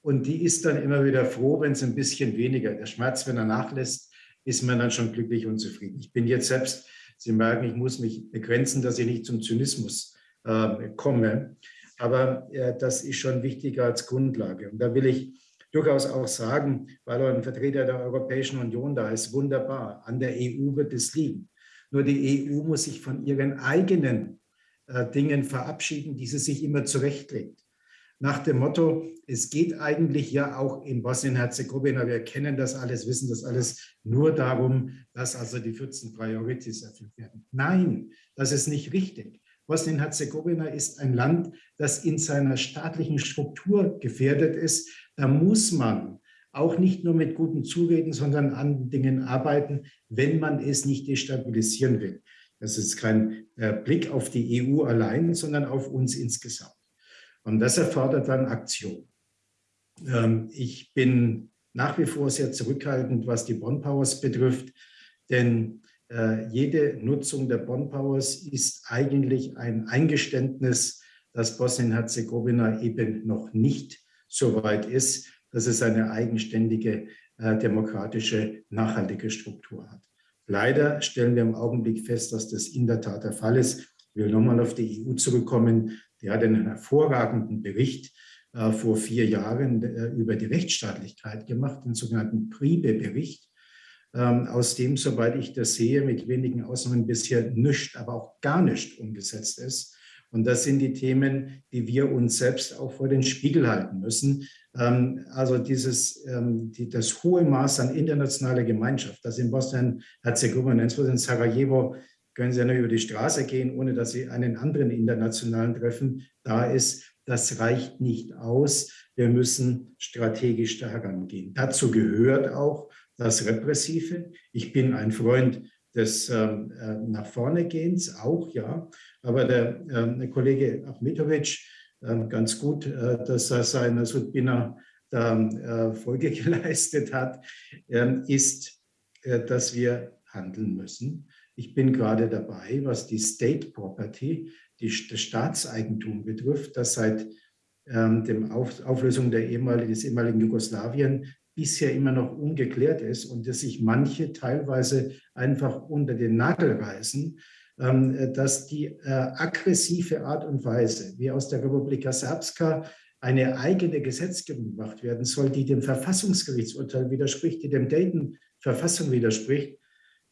Und die ist dann immer wieder froh, wenn es ein bisschen weniger, der Schmerz, wenn er nachlässt, ist man dann schon glücklich und zufrieden. Ich bin jetzt selbst, Sie merken, ich muss mich begrenzen, dass ich nicht zum Zynismus äh, komme. Aber äh, das ist schon wichtiger als Grundlage. Und da will ich durchaus auch sagen, weil ein Vertreter der Europäischen Union da ist, wunderbar, an der EU wird es liegen. Nur die EU muss sich von ihren eigenen äh, Dingen verabschieden, die sie sich immer zurechtlegt. Nach dem Motto, es geht eigentlich ja auch in Bosnien-Herzegowina, wir kennen das alles, wissen das alles, nur darum, dass also die 14 Priorities erfüllt werden. Nein, das ist nicht richtig. Bosnien-Herzegowina ist ein Land, das in seiner staatlichen Struktur gefährdet ist. Da muss man auch nicht nur mit guten Zureden, sondern an Dingen arbeiten, wenn man es nicht destabilisieren will. Das ist kein äh, Blick auf die EU allein, sondern auf uns insgesamt. Und das erfordert dann Aktion. Ähm, ich bin nach wie vor sehr zurückhaltend, was die Bonn Powers betrifft, denn äh, jede Nutzung der Bonn Powers ist eigentlich ein Eingeständnis, dass Bosnien-Herzegowina eben noch nicht so weit ist, dass es eine eigenständige äh, demokratische, nachhaltige Struktur hat. Leider stellen wir im Augenblick fest, dass das in der Tat der Fall ist. Ich will nochmal auf die EU zurückkommen. Die hat einen hervorragenden Bericht äh, vor vier Jahren äh, über die Rechtsstaatlichkeit gemacht, den sogenannten Priebe-Bericht, ähm, aus dem, soweit ich das sehe, mit wenigen Ausnahmen bisher nichts, aber auch gar nicht umgesetzt ist. Und das sind die Themen, die wir uns selbst auch vor den Spiegel halten müssen. Ähm, also dieses, ähm, das hohe Maß an internationaler Gemeinschaft, das in Bosnien-Herzegowina, insbesondere in Sarajevo, können Sie ja nur über die Straße gehen, ohne dass Sie einen anderen internationalen treffen, da ist, das reicht nicht aus. Wir müssen strategisch da herangehen. Dazu gehört auch das Repressive. Ich bin ein Freund des ähm, äh, nach vorne Gehens, auch ja. Aber der, äh, der Kollege Achmetovic, äh, ganz gut, äh, dass er seiner Sudbina da äh, Folge geleistet hat, ähm, ist, äh, dass wir handeln müssen. Ich bin gerade dabei, was die State Property, die, das Staatseigentum betrifft, das seit ähm, der Auf, Auflösung der ehemaligen, des ehemaligen Jugoslawien bisher immer noch ungeklärt ist und dass sich manche teilweise einfach unter den Nagel reißen, ähm, dass die äh, aggressive Art und Weise, wie aus der Republika Srpska eine eigene Gesetzgebung gemacht werden soll, die dem Verfassungsgerichtsurteil widerspricht, die dem Dayton-Verfassung widerspricht,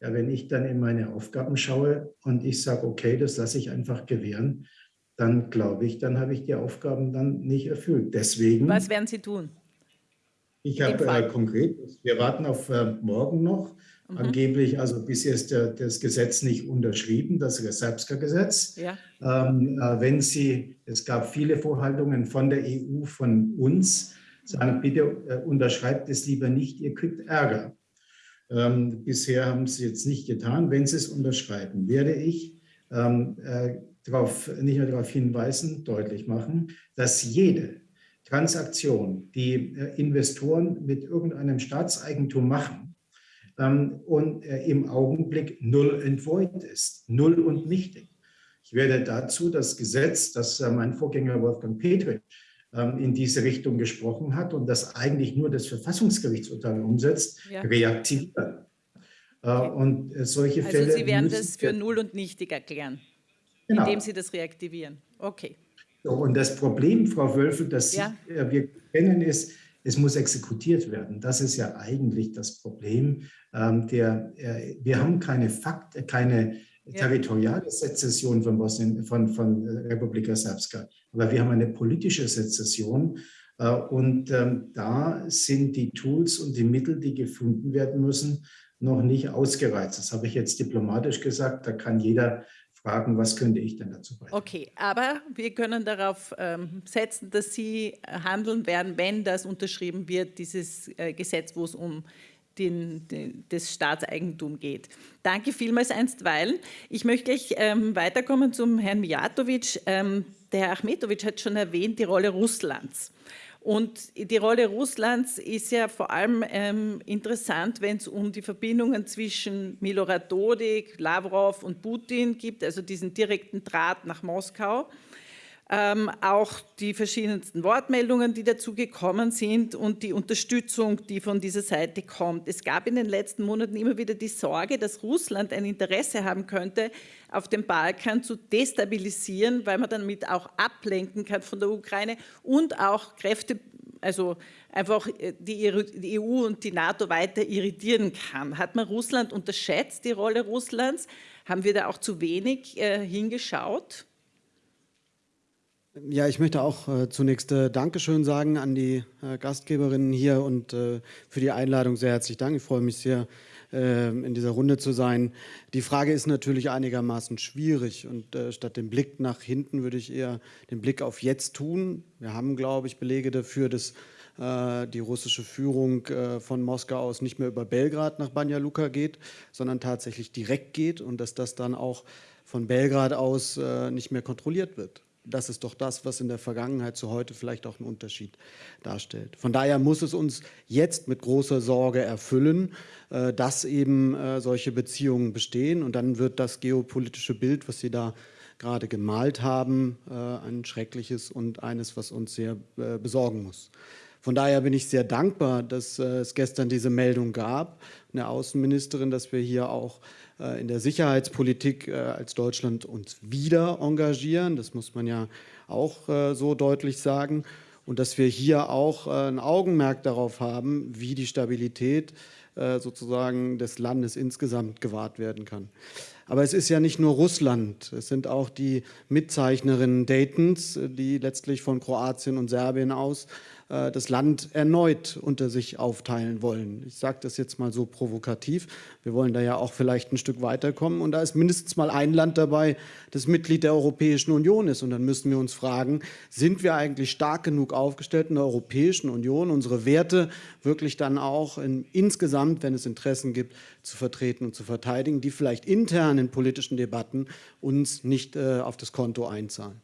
ja, wenn ich dann in meine Aufgaben schaue und ich sage, okay, das lasse ich einfach gewähren, dann glaube ich, dann habe ich die Aufgaben dann nicht erfüllt. Deswegen. Was werden Sie tun? Ich habe äh, konkret, wir warten auf äh, morgen noch mhm. angeblich, also bisher ist der, das Gesetz nicht unterschrieben, das Serbska-Gesetz. Ja. Ähm, äh, wenn Sie, es gab viele Vorhaltungen von der EU, von uns, sagen, bitte äh, unterschreibt es lieber nicht, ihr kriegt Ärger. Ähm, bisher haben Sie jetzt nicht getan. Wenn Sie es unterschreiben, werde ich ähm, äh, darauf, nicht nur darauf hinweisen, deutlich machen, dass jede Transaktion, die äh, Investoren mit irgendeinem Staatseigentum machen ähm, und äh, im Augenblick null entvoid ist, null und nichtig. Ich werde dazu das Gesetz, das äh, mein Vorgänger Wolfgang Petri in diese Richtung gesprochen hat und das eigentlich nur das Verfassungsgerichtsurteil umsetzt, ja. reaktivieren. Äh, und solche also Fälle. Also Sie werden das für null und nichtig erklären, genau. indem Sie das reaktivieren. Okay. So, und das Problem, Frau Wölfel, das ja. wir kennen, ist, es muss exekutiert werden. Das ist ja eigentlich das Problem. Ähm, der, äh, wir haben keine Fakt, keine territoriale Sezession von, Bosnien, von, von Republika Srpska. Aber wir haben eine politische Sezession äh, und ähm, da sind die Tools und die Mittel, die gefunden werden müssen, noch nicht ausgereizt. Das habe ich jetzt diplomatisch gesagt. Da kann jeder fragen, was könnte ich denn dazu beitragen. Okay, aber wir können darauf ähm, setzen, dass Sie handeln werden, wenn das unterschrieben wird, dieses äh, Gesetz, wo es um den, den, das Staatseigentum geht. Danke vielmals einstweilen. Ich möchte gleich ähm, weiterkommen zum Herrn Mijatovic. Ähm, der Herr Achmetovic hat schon erwähnt, die Rolle Russlands. Und die Rolle Russlands ist ja vor allem ähm, interessant, wenn es um die Verbindungen zwischen Milorad Dodik, Lavrov und Putin gibt, also diesen direkten Draht nach Moskau ähm, auch die verschiedensten Wortmeldungen, die dazu gekommen sind und die Unterstützung, die von dieser Seite kommt. Es gab in den letzten Monaten immer wieder die Sorge, dass Russland ein Interesse haben könnte, auf dem Balkan zu destabilisieren, weil man damit auch ablenken kann von der Ukraine und auch Kräfte, also einfach äh, die EU und die NATO weiter irritieren kann. Hat man Russland unterschätzt, die Rolle Russlands? Haben wir da auch zu wenig äh, hingeschaut? Ja, ich möchte auch äh, zunächst äh, Dankeschön sagen an die äh, Gastgeberinnen hier und äh, für die Einladung sehr herzlich Dank. Ich freue mich sehr, äh, in dieser Runde zu sein. Die Frage ist natürlich einigermaßen schwierig und äh, statt dem Blick nach hinten würde ich eher den Blick auf jetzt tun. Wir haben, glaube ich, Belege dafür, dass die russische Führung von Moskau aus nicht mehr über Belgrad nach Banja Luka geht, sondern tatsächlich direkt geht und dass das dann auch von Belgrad aus nicht mehr kontrolliert wird das ist doch das, was in der Vergangenheit zu heute vielleicht auch einen Unterschied darstellt. Von daher muss es uns jetzt mit großer Sorge erfüllen, äh, dass eben äh, solche Beziehungen bestehen. Und dann wird das geopolitische Bild, was Sie da gerade gemalt haben, äh, ein schreckliches und eines, was uns sehr besorgen muss. Von daher bin ich sehr dankbar, dass es gestern diese Meldung gab, eine Außenministerin, dass wir hier auch in der Sicherheitspolitik äh, als Deutschland uns wieder engagieren. Das muss man ja auch äh, so deutlich sagen. Und dass wir hier auch ein Augenmerk darauf haben, wie die Stabilität sozusagen des Landes insgesamt gewahrt werden kann. Aber es ist ja nicht nur Russland, es sind auch die Mitzeichnerinnen Daytons, die letztlich von Kroatien und Serbien aus äh, das Land erneut unter sich aufteilen wollen. Ich sage das jetzt mal so provokativ. Wir wollen da ja auch vielleicht ein Stück weiterkommen. Und da ist mindestens mal ein Land dabei, das Mitglied der Europäischen Union ist. Und dann müssen wir uns fragen, sind wir eigentlich stark genug aufgestellt in der Europäischen Union, unsere Werte wirklich dann auch in, insgesamt, wenn es Interessen gibt, zu vertreten und zu verteidigen, die vielleicht intern in politischen Debatten uns nicht äh, auf das Konto einzahlen.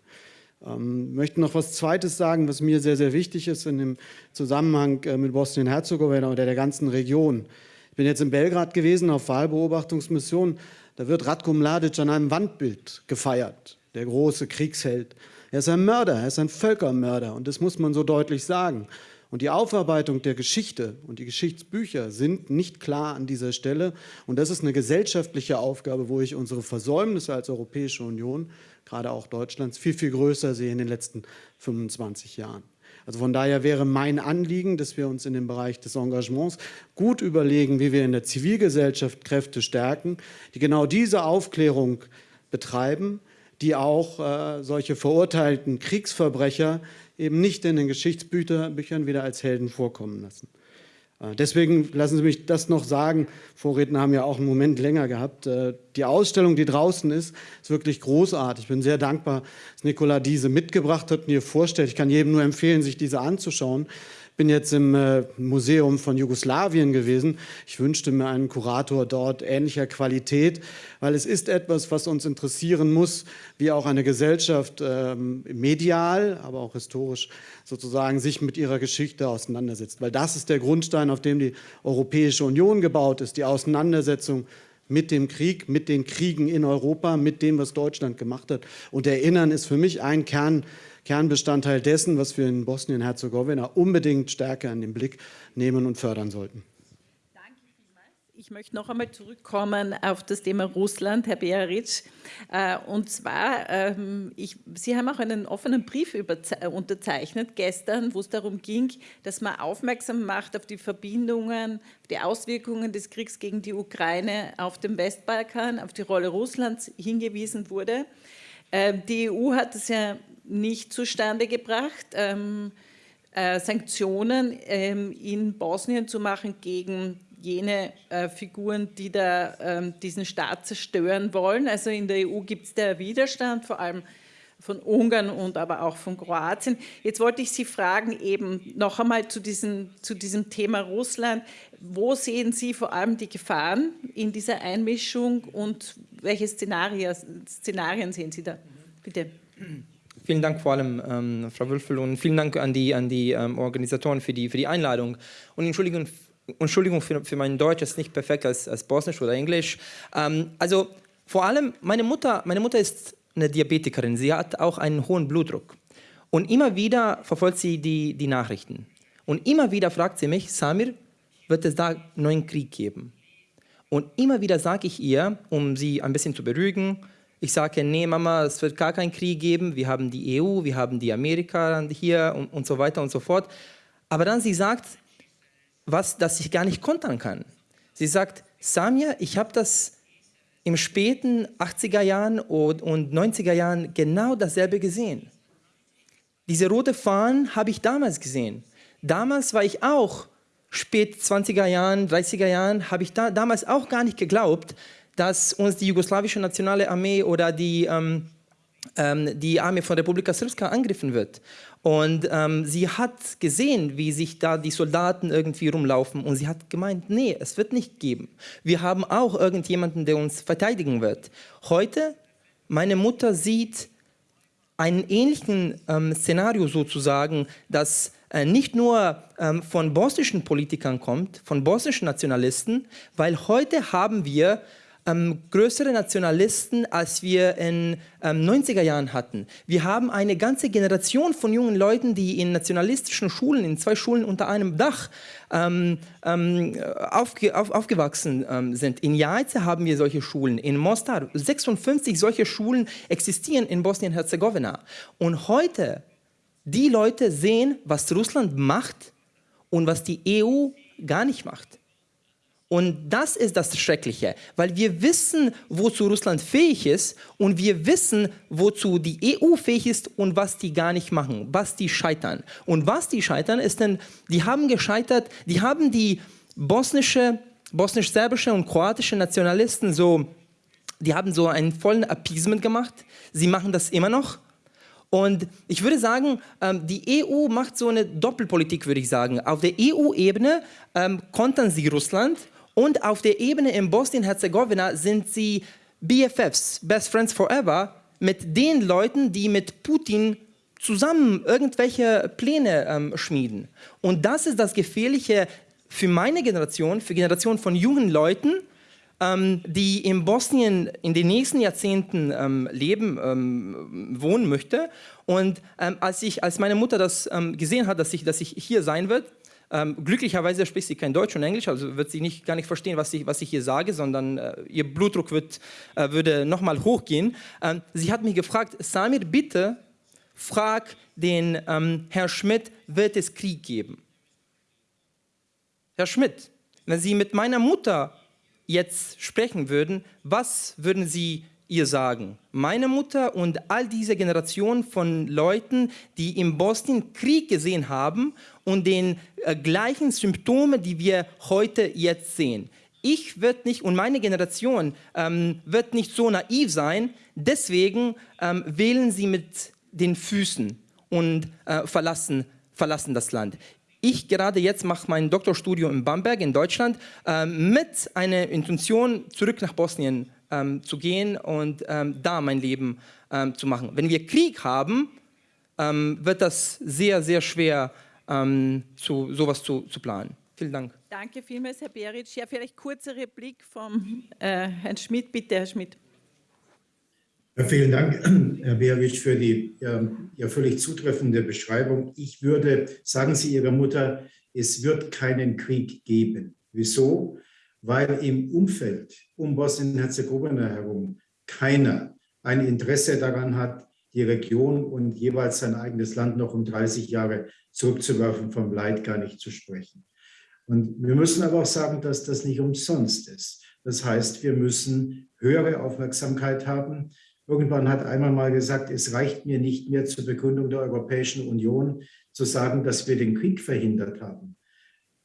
Ähm, möchte noch was Zweites sagen, was mir sehr, sehr wichtig ist in dem Zusammenhang äh, mit Bosnien-Herzegowina oder der ganzen Region. Ich bin jetzt in Belgrad gewesen auf Wahlbeobachtungsmission. Da wird Ratko Mladic an einem Wandbild gefeiert, der große Kriegsheld. Er ist ein Mörder, er ist ein Völkermörder und das muss man so deutlich sagen. Und die Aufarbeitung der Geschichte und die Geschichtsbücher sind nicht klar an dieser Stelle. Und das ist eine gesellschaftliche Aufgabe, wo ich unsere Versäumnisse als Europäische Union gerade auch Deutschlands, viel, viel größer sehe in den letzten 25 Jahren. Also von daher wäre mein Anliegen, dass wir uns in dem Bereich des Engagements gut überlegen, wie wir in der Zivilgesellschaft Kräfte stärken, die genau diese Aufklärung betreiben, die auch äh, solche verurteilten Kriegsverbrecher eben nicht in den Geschichtsbüchern wieder als Helden vorkommen lassen. Äh, deswegen lassen Sie mich das noch sagen. Vorredner haben ja auch einen Moment länger gehabt. Äh, die Ausstellung, die draußen ist, ist wirklich großartig. Ich bin sehr dankbar, dass Nicola diese mitgebracht hat und ihr vorstellt. Ich kann jedem nur empfehlen, sich diese anzuschauen bin jetzt im äh, Museum von Jugoslawien gewesen. Ich wünschte mir einen Kurator dort ähnlicher Qualität, weil es ist etwas, was uns interessieren muss, wie auch eine Gesellschaft ähm, medial, aber auch historisch sozusagen sich mit ihrer Geschichte auseinandersetzt. Weil das ist der Grundstein, auf dem die Europäische Union gebaut ist, die Auseinandersetzung mit dem Krieg, mit den Kriegen in Europa, mit dem, was Deutschland gemacht hat. Und Erinnern ist für mich ein Kern Kernbestandteil dessen, was wir in Bosnien-Herzegowina unbedingt stärker in den Blick nehmen und fördern sollten. Ich möchte noch einmal zurückkommen auf das Thema Russland, Herr Bearic. Äh, und zwar, ähm, ich, Sie haben auch einen offenen Brief unterzeichnet gestern, wo es darum ging, dass man aufmerksam macht auf die Verbindungen, die Auswirkungen des Kriegs gegen die Ukraine auf dem Westbalkan, auf die Rolle Russlands hingewiesen wurde. Ähm, die EU hat es ja nicht zustande gebracht, ähm, äh, Sanktionen ähm, in Bosnien zu machen gegen jene äh, Figuren, die da ähm, diesen Staat zerstören wollen. Also in der EU gibt es da Widerstand, vor allem von Ungarn und aber auch von Kroatien. Jetzt wollte ich Sie fragen, eben noch einmal zu diesem, zu diesem Thema Russland. Wo sehen Sie vor allem die Gefahren in dieser Einmischung und welche Szenarien, Szenarien sehen Sie da? Bitte. Vielen Dank vor allem, ähm, Frau Wülfel, und vielen Dank an die, an die ähm, Organisatoren für die, für die Einladung. Und Entschuldigung, Entschuldigung für, für mein Deutsch, ist nicht perfekt als, als Bosnisch oder Englisch. Ähm, also vor allem, meine Mutter, meine Mutter ist eine Diabetikerin, sie hat auch einen hohen Blutdruck. Und immer wieder verfolgt sie die, die Nachrichten. Und immer wieder fragt sie mich, Samir, wird es da einen neuen Krieg geben? Und immer wieder sage ich ihr, um sie ein bisschen zu beruhigen, ich sage, nee Mama, es wird gar keinen Krieg geben, wir haben die EU, wir haben die Amerika hier und, und so weiter und so fort. Aber dann sie sagt, was, das ich gar nicht kontern kann. Sie sagt, Samia, ich habe das im späten 80er Jahren und, und 90er Jahren genau dasselbe gesehen. Diese rote Fahnen habe ich damals gesehen. Damals war ich auch, spät 20er Jahren, 30er Jahren, habe ich da, damals auch gar nicht geglaubt, dass uns die jugoslawische nationale Armee oder die, ähm, ähm, die Armee von Republika Srpska angriffen wird. Und ähm, sie hat gesehen, wie sich da die Soldaten irgendwie rumlaufen und sie hat gemeint, nee, es wird nicht geben. Wir haben auch irgendjemanden, der uns verteidigen wird. Heute, meine Mutter sieht einen ähnlichen ähm, Szenario sozusagen, dass äh, nicht nur ähm, von bosnischen Politikern kommt, von bosnischen Nationalisten, weil heute haben wir ähm, größere Nationalisten, als wir in ähm, 90er Jahren hatten. Wir haben eine ganze Generation von jungen Leuten, die in nationalistischen Schulen, in zwei Schulen unter einem Dach ähm, ähm aufge, auf, aufgewachsen ähm, sind. In Jajce haben wir solche Schulen, in Mostar 56 solche Schulen existieren in Bosnien-Herzegowina. Und heute, die Leute sehen, was Russland macht und was die EU gar nicht macht. Und das ist das Schreckliche, weil wir wissen, wozu Russland fähig ist und wir wissen, wozu die EU fähig ist und was die gar nicht machen, was die scheitern. Und was die scheitern ist denn, die haben gescheitert, die haben die bosnische, bosnisch-serbische und kroatische Nationalisten so, die haben so einen vollen Appeasement gemacht. Sie machen das immer noch. Und ich würde sagen, ähm, die EU macht so eine Doppelpolitik, würde ich sagen. Auf der EU-Ebene ähm, kontern sie Russland und auf der Ebene in Bosnien-Herzegowina sind sie BFFs, Best Friends Forever, mit den Leuten, die mit Putin zusammen irgendwelche Pläne ähm, schmieden. Und das ist das Gefährliche für meine Generation, für Generationen von jungen Leuten, ähm, die in Bosnien in den nächsten Jahrzehnten ähm, leben, ähm, wohnen möchte. Und ähm, als, ich, als meine Mutter das ähm, gesehen hat, dass ich, dass ich hier sein wird, ähm, glücklicherweise spricht sie kein Deutsch und Englisch, also wird sie nicht, gar nicht verstehen, was ich, was ich hier sage, sondern äh, ihr Blutdruck wird, äh, würde nochmal hochgehen. Ähm, sie hat mich gefragt, Samir, bitte frag den ähm, Herr Schmidt, wird es Krieg geben? Herr Schmidt, wenn Sie mit meiner Mutter jetzt sprechen würden, was würden Sie ihr sagen. Meine Mutter und all diese Generation von Leuten, die in Bosnien Krieg gesehen haben und den äh, gleichen Symptome, die wir heute jetzt sehen. Ich wird nicht und meine Generation ähm, wird nicht so naiv sein. Deswegen ähm, wählen sie mit den Füßen und äh, verlassen, verlassen das Land. Ich gerade jetzt mache mein Doktorstudium in Bamberg in Deutschland äh, mit einer Intention zurück nach Bosnien ähm, zu gehen und ähm, da mein Leben ähm, zu machen. Wenn wir Krieg haben, ähm, wird das sehr, sehr schwer, ähm, zu, sowas zu, zu planen. Vielen Dank. Danke vielmals, Herr Beric. Ja, vielleicht kurze Replik vom äh, Herrn Schmidt. Bitte, Herr Schmidt. Ja, vielen Dank, Herr Beric, für die ja, ja, völlig zutreffende Beschreibung. Ich würde, sagen Sie Ihrer Mutter, es wird keinen Krieg geben. Wieso? Weil im Umfeld um Bosnien-Herzegowina herum keiner ein Interesse daran hat, die Region und jeweils sein eigenes Land noch um 30 Jahre zurückzuwerfen, vom Leid gar nicht zu sprechen. Und wir müssen aber auch sagen, dass das nicht umsonst ist. Das heißt, wir müssen höhere Aufmerksamkeit haben. Irgendwann hat einmal mal gesagt, es reicht mir nicht mehr zur Begründung der Europäischen Union zu sagen, dass wir den Krieg verhindert haben.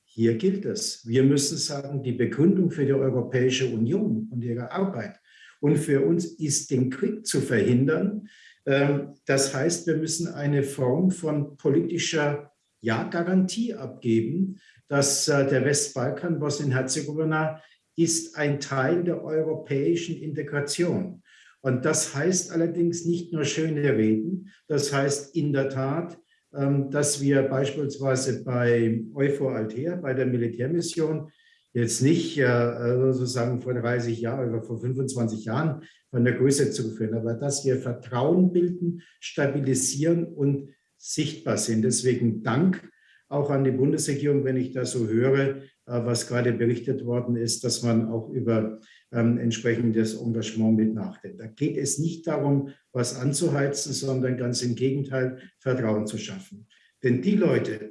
Hier gilt es. Wir müssen sagen, die Begründung für die Europäische Union und ihre Arbeit und für uns ist, den Krieg zu verhindern. Ähm, das heißt, wir müssen eine Form von politischer ja, Garantie abgeben, dass äh, der Westbalkan, Bosnien-Herzegowina, ist ein Teil der europäischen Integration. Und das heißt allerdings nicht nur schöne Reden, das heißt in der Tat, ähm, dass wir beispielsweise bei Euphor Altea, bei der Militärmission, jetzt nicht äh, sozusagen vor 30 Jahren oder vor 25 Jahren von der Größe zuführen, aber dass wir Vertrauen bilden, stabilisieren und sichtbar sind. Deswegen Dank auch an die Bundesregierung, wenn ich da so höre, äh, was gerade berichtet worden ist, dass man auch über ähm, entsprechendes Engagement mit nachdenkt. Da geht es nicht darum, was anzuheizen, sondern ganz im Gegenteil, Vertrauen zu schaffen. Denn die Leute,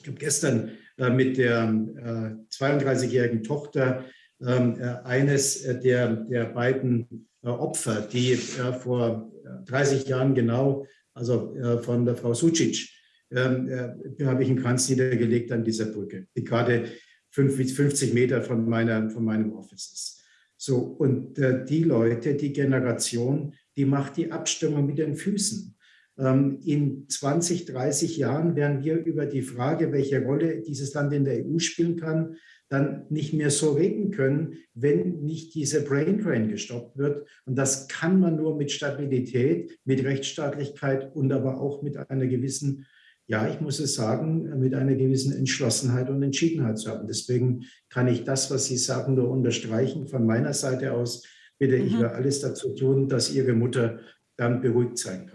ich habe gestern mit der äh, 32-jährigen Tochter ähm, äh, eines der, der beiden äh, Opfer, die äh, vor 30 Jahren genau, also von der Frau Sucic, ähm, äh, habe ich einen Kranz niedergelegt an dieser Brücke, die gerade 50 Meter von, meiner, von meinem Office ist. So, und äh, die Leute, die Generation, die macht die Abstimmung mit den Füßen. Ähm, in 20, 30 Jahren werden wir über die Frage, welche Rolle dieses Land in der EU spielen kann, dann nicht mehr so reden können, wenn nicht diese Brain Drain gestoppt wird. Und das kann man nur mit Stabilität, mit Rechtsstaatlichkeit und aber auch mit einer gewissen ja, ich muss es sagen, mit einer gewissen Entschlossenheit und Entschiedenheit zu haben. Deswegen kann ich das, was Sie sagen, nur unterstreichen. Von meiner Seite aus bitte mhm. ich alles dazu tun, dass Ihre Mutter dann beruhigt sein kann.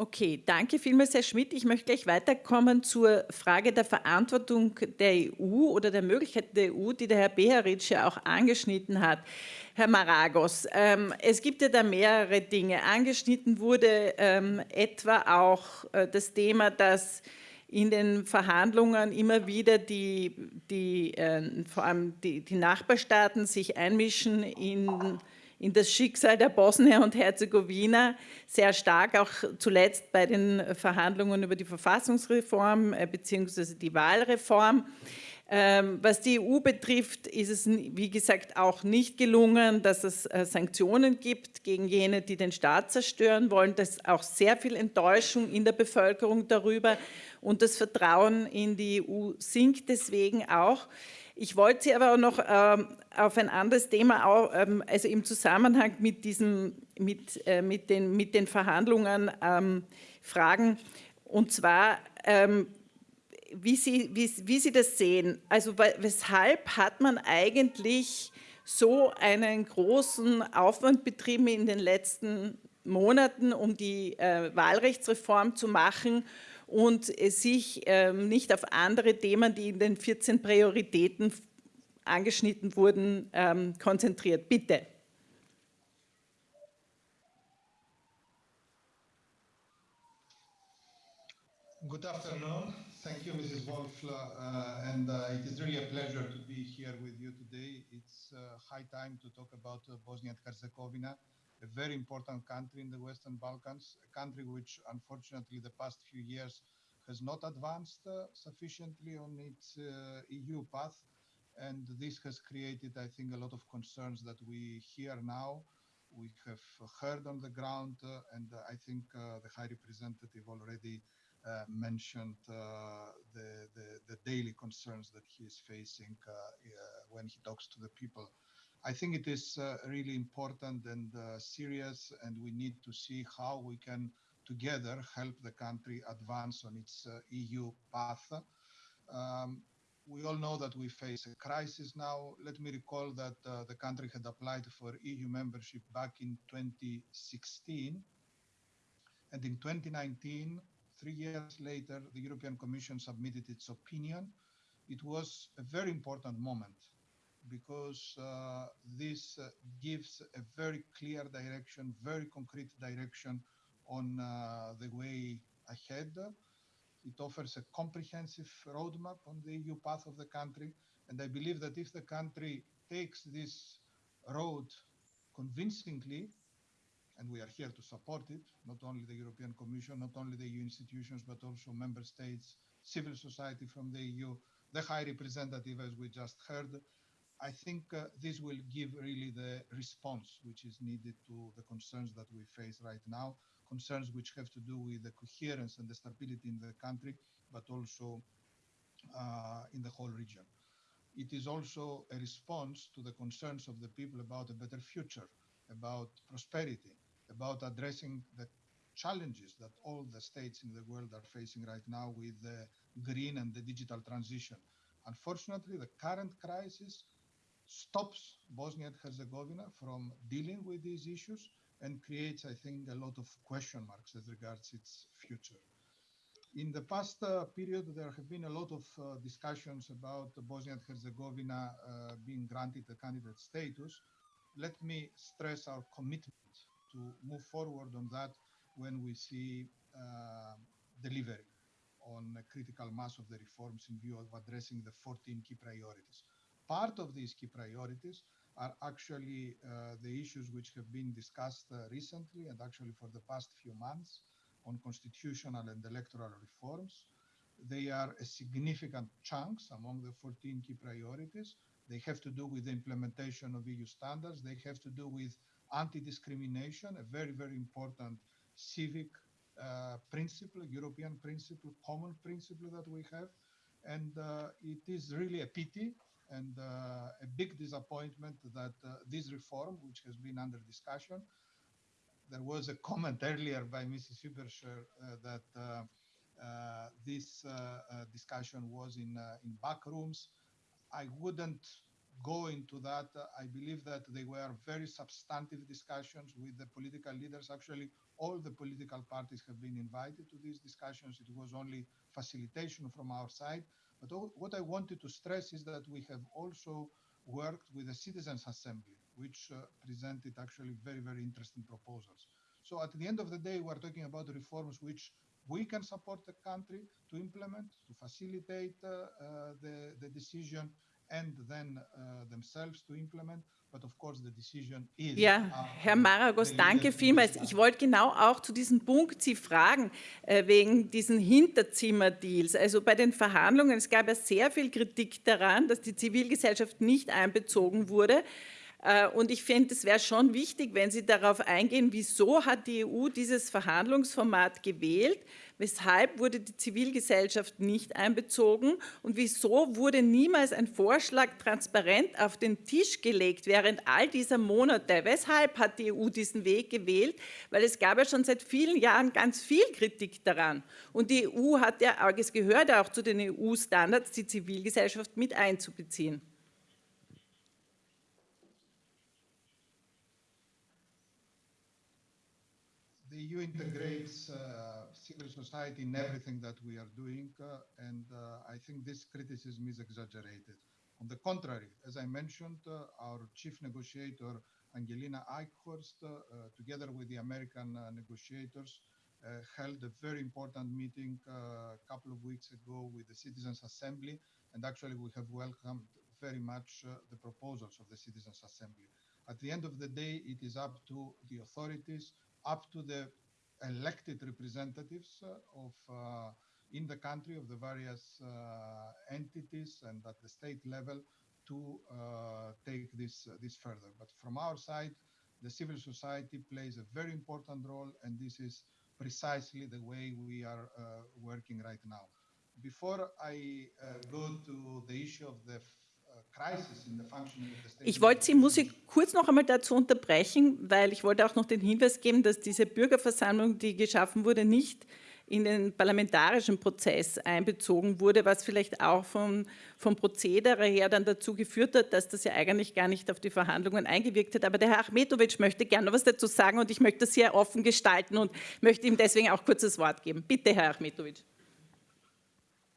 Okay, danke vielmals, Herr Schmidt. Ich möchte gleich weiterkommen zur Frage der Verantwortung der EU oder der Möglichkeit der EU, die der Herr Beharic ja auch angeschnitten hat. Herr Maragos, ähm, es gibt ja da mehrere Dinge. Angeschnitten wurde ähm, etwa auch äh, das Thema, dass in den Verhandlungen immer wieder die, die äh, vor allem die, die Nachbarstaaten sich einmischen in in das Schicksal der Bosnier und Herzegowina, sehr stark auch zuletzt bei den Verhandlungen über die Verfassungsreform äh, bzw. die Wahlreform. Ähm, was die EU betrifft, ist es, wie gesagt, auch nicht gelungen, dass es äh, Sanktionen gibt gegen jene, die den Staat zerstören wollen. Das ist auch sehr viel Enttäuschung in der Bevölkerung darüber und das Vertrauen in die EU sinkt deswegen auch. Ich wollte Sie aber auch noch ähm, auf ein anderes Thema, auch, ähm, also im Zusammenhang mit, diesem, mit, äh, mit, den, mit den Verhandlungen ähm, fragen. Und zwar, ähm, wie, Sie, wie, wie Sie das sehen. Also weshalb hat man eigentlich so einen großen Aufwand betrieben in den letzten Monaten, um die äh, Wahlrechtsreform zu machen und sich ähm, nicht auf andere Themen, die in den 14 Prioritäten angeschnitten wurden, ähm, konzentriert. Bitte. Good afternoon. Thank you, Mrs. Wolf, uh, and uh, it is really a pleasure to be here with you today. It's uh, high time to talk about uh, Bosnia and Herzegovina a very important country in the Western Balkans, a country which unfortunately the past few years has not advanced uh, sufficiently on its uh, EU path. And this has created, I think, a lot of concerns that we hear now. We have heard on the ground, uh, and I think uh, the High Representative already uh, mentioned uh, the, the, the daily concerns that he is facing when he talks to the people. I think it is really important and serious, and we need to see how we can together help the country advance on its uh, EU path. Um, we all know that we face a crisis now. Let me recall that uh, the country had applied for EU membership back in 2016. And in 2019, three years later, the European Commission submitted its opinion. It was a very important moment because uh, this uh, gives a very clear direction, very concrete direction on uh, the way ahead. It offers a comprehensive roadmap on the EU path of the country. And I believe that if the country takes this road convincingly, and we are here to support it, not only the European Commission, not only the EU institutions, but also member states, civil society from the EU, the High Representative, as we just heard. I think uh, this will give really the response which is needed to the concerns that we face right now concerns which have to do with the coherence and the stability in the country, but also uh, in the whole region. It is also a response to the concerns of the people about a better future, about prosperity, about addressing the challenges that all the states in the world are facing right now with the green and the digital transition. Unfortunately, the current crisis stops Bosnia and Herzegovina from dealing with these issues and creates, I think, a lot of question marks as regards its future. In the past uh, period, there have been a lot of uh, discussions about Bosnia and Herzegovina uh, being granted a candidate status. Let me stress our commitment to move forward on that when we see uh, delivery on a critical mass of the reforms in view of addressing the 14 key priorities. Part of these key priorities are actually uh, the issues which have been discussed uh, recently and actually for the past few months on constitutional and electoral reforms. They are a significant chunks among the 14 key priorities. They have to do with the implementation of EU standards. They have to do with anti-discrimination, a very, very important civic uh, principle, European principle, common principle that we have. And uh, it is really a pity and uh, a big disappointment that uh, this reform, which has been under discussion, there was a comment earlier by Mrs. Huberscher uh, that this discussion was in in back rooms. I wouldn't go into that. I believe that they were very substantive discussions with the political leaders. Actually, all the political parties have been invited to these discussions. It was only facilitation from our side. But what I wanted to stress is that we have also worked with the Citizens Assembly, which uh, presented actually very, very interesting proposals. So at the end of the day, we're talking about reforms which we can support the country to implement, to facilitate uh, uh, the, the decision and then uh, themselves to implement. But of course the decision is ja, Herr Maragos, danke vielmals. Ich wollte genau auch zu diesem Punkt Sie fragen, äh, wegen diesen Hinterzimmerdeals. Also bei den Verhandlungen, es gab ja sehr viel Kritik daran, dass die Zivilgesellschaft nicht einbezogen wurde. Äh, und ich finde, es wäre schon wichtig, wenn Sie darauf eingehen, wieso hat die EU dieses Verhandlungsformat gewählt, weshalb wurde die Zivilgesellschaft nicht einbezogen und wieso wurde niemals ein Vorschlag transparent auf den Tisch gelegt während all dieser Monate. Weshalb hat die EU diesen Weg gewählt? Weil es gab ja schon seit vielen Jahren ganz viel Kritik daran. Und die EU hat ja, es gehört auch zu den EU-Standards, die Zivilgesellschaft mit einzubeziehen. EU integrates uh, civil society in everything that we are doing, uh, and uh, I think this criticism is exaggerated. On the contrary, as I mentioned, uh, our chief negotiator, Angelina Eichhorst, uh, together with the American negotiators, held a very important meeting a couple of weeks ago with the Citizens Assembly, and actually we have welcomed very much the proposals of the Citizens Assembly. At the end of the day, it is up to the authorities, up to the elected representatives uh, of uh, in the country of the various uh, entities and at the state level to take this this further. But from our side, the civil society plays a very important role, and this is precisely the way we are working right now. Before I go to the issue of the Ich wollte Sie, muss ich kurz noch einmal dazu unterbrechen, weil ich wollte auch noch den Hinweis geben, dass diese Bürgerversammlung, die geschaffen wurde, nicht in den parlamentarischen Prozess einbezogen wurde, was vielleicht auch vom, vom Prozedere her dann dazu geführt hat, dass das ja eigentlich gar nicht auf die Verhandlungen eingewirkt hat. Aber der Herr Achmetovic möchte gerne was dazu sagen und ich möchte das sehr offen gestalten und möchte ihm deswegen auch kurz das Wort geben. Bitte, Herr Achmetovic.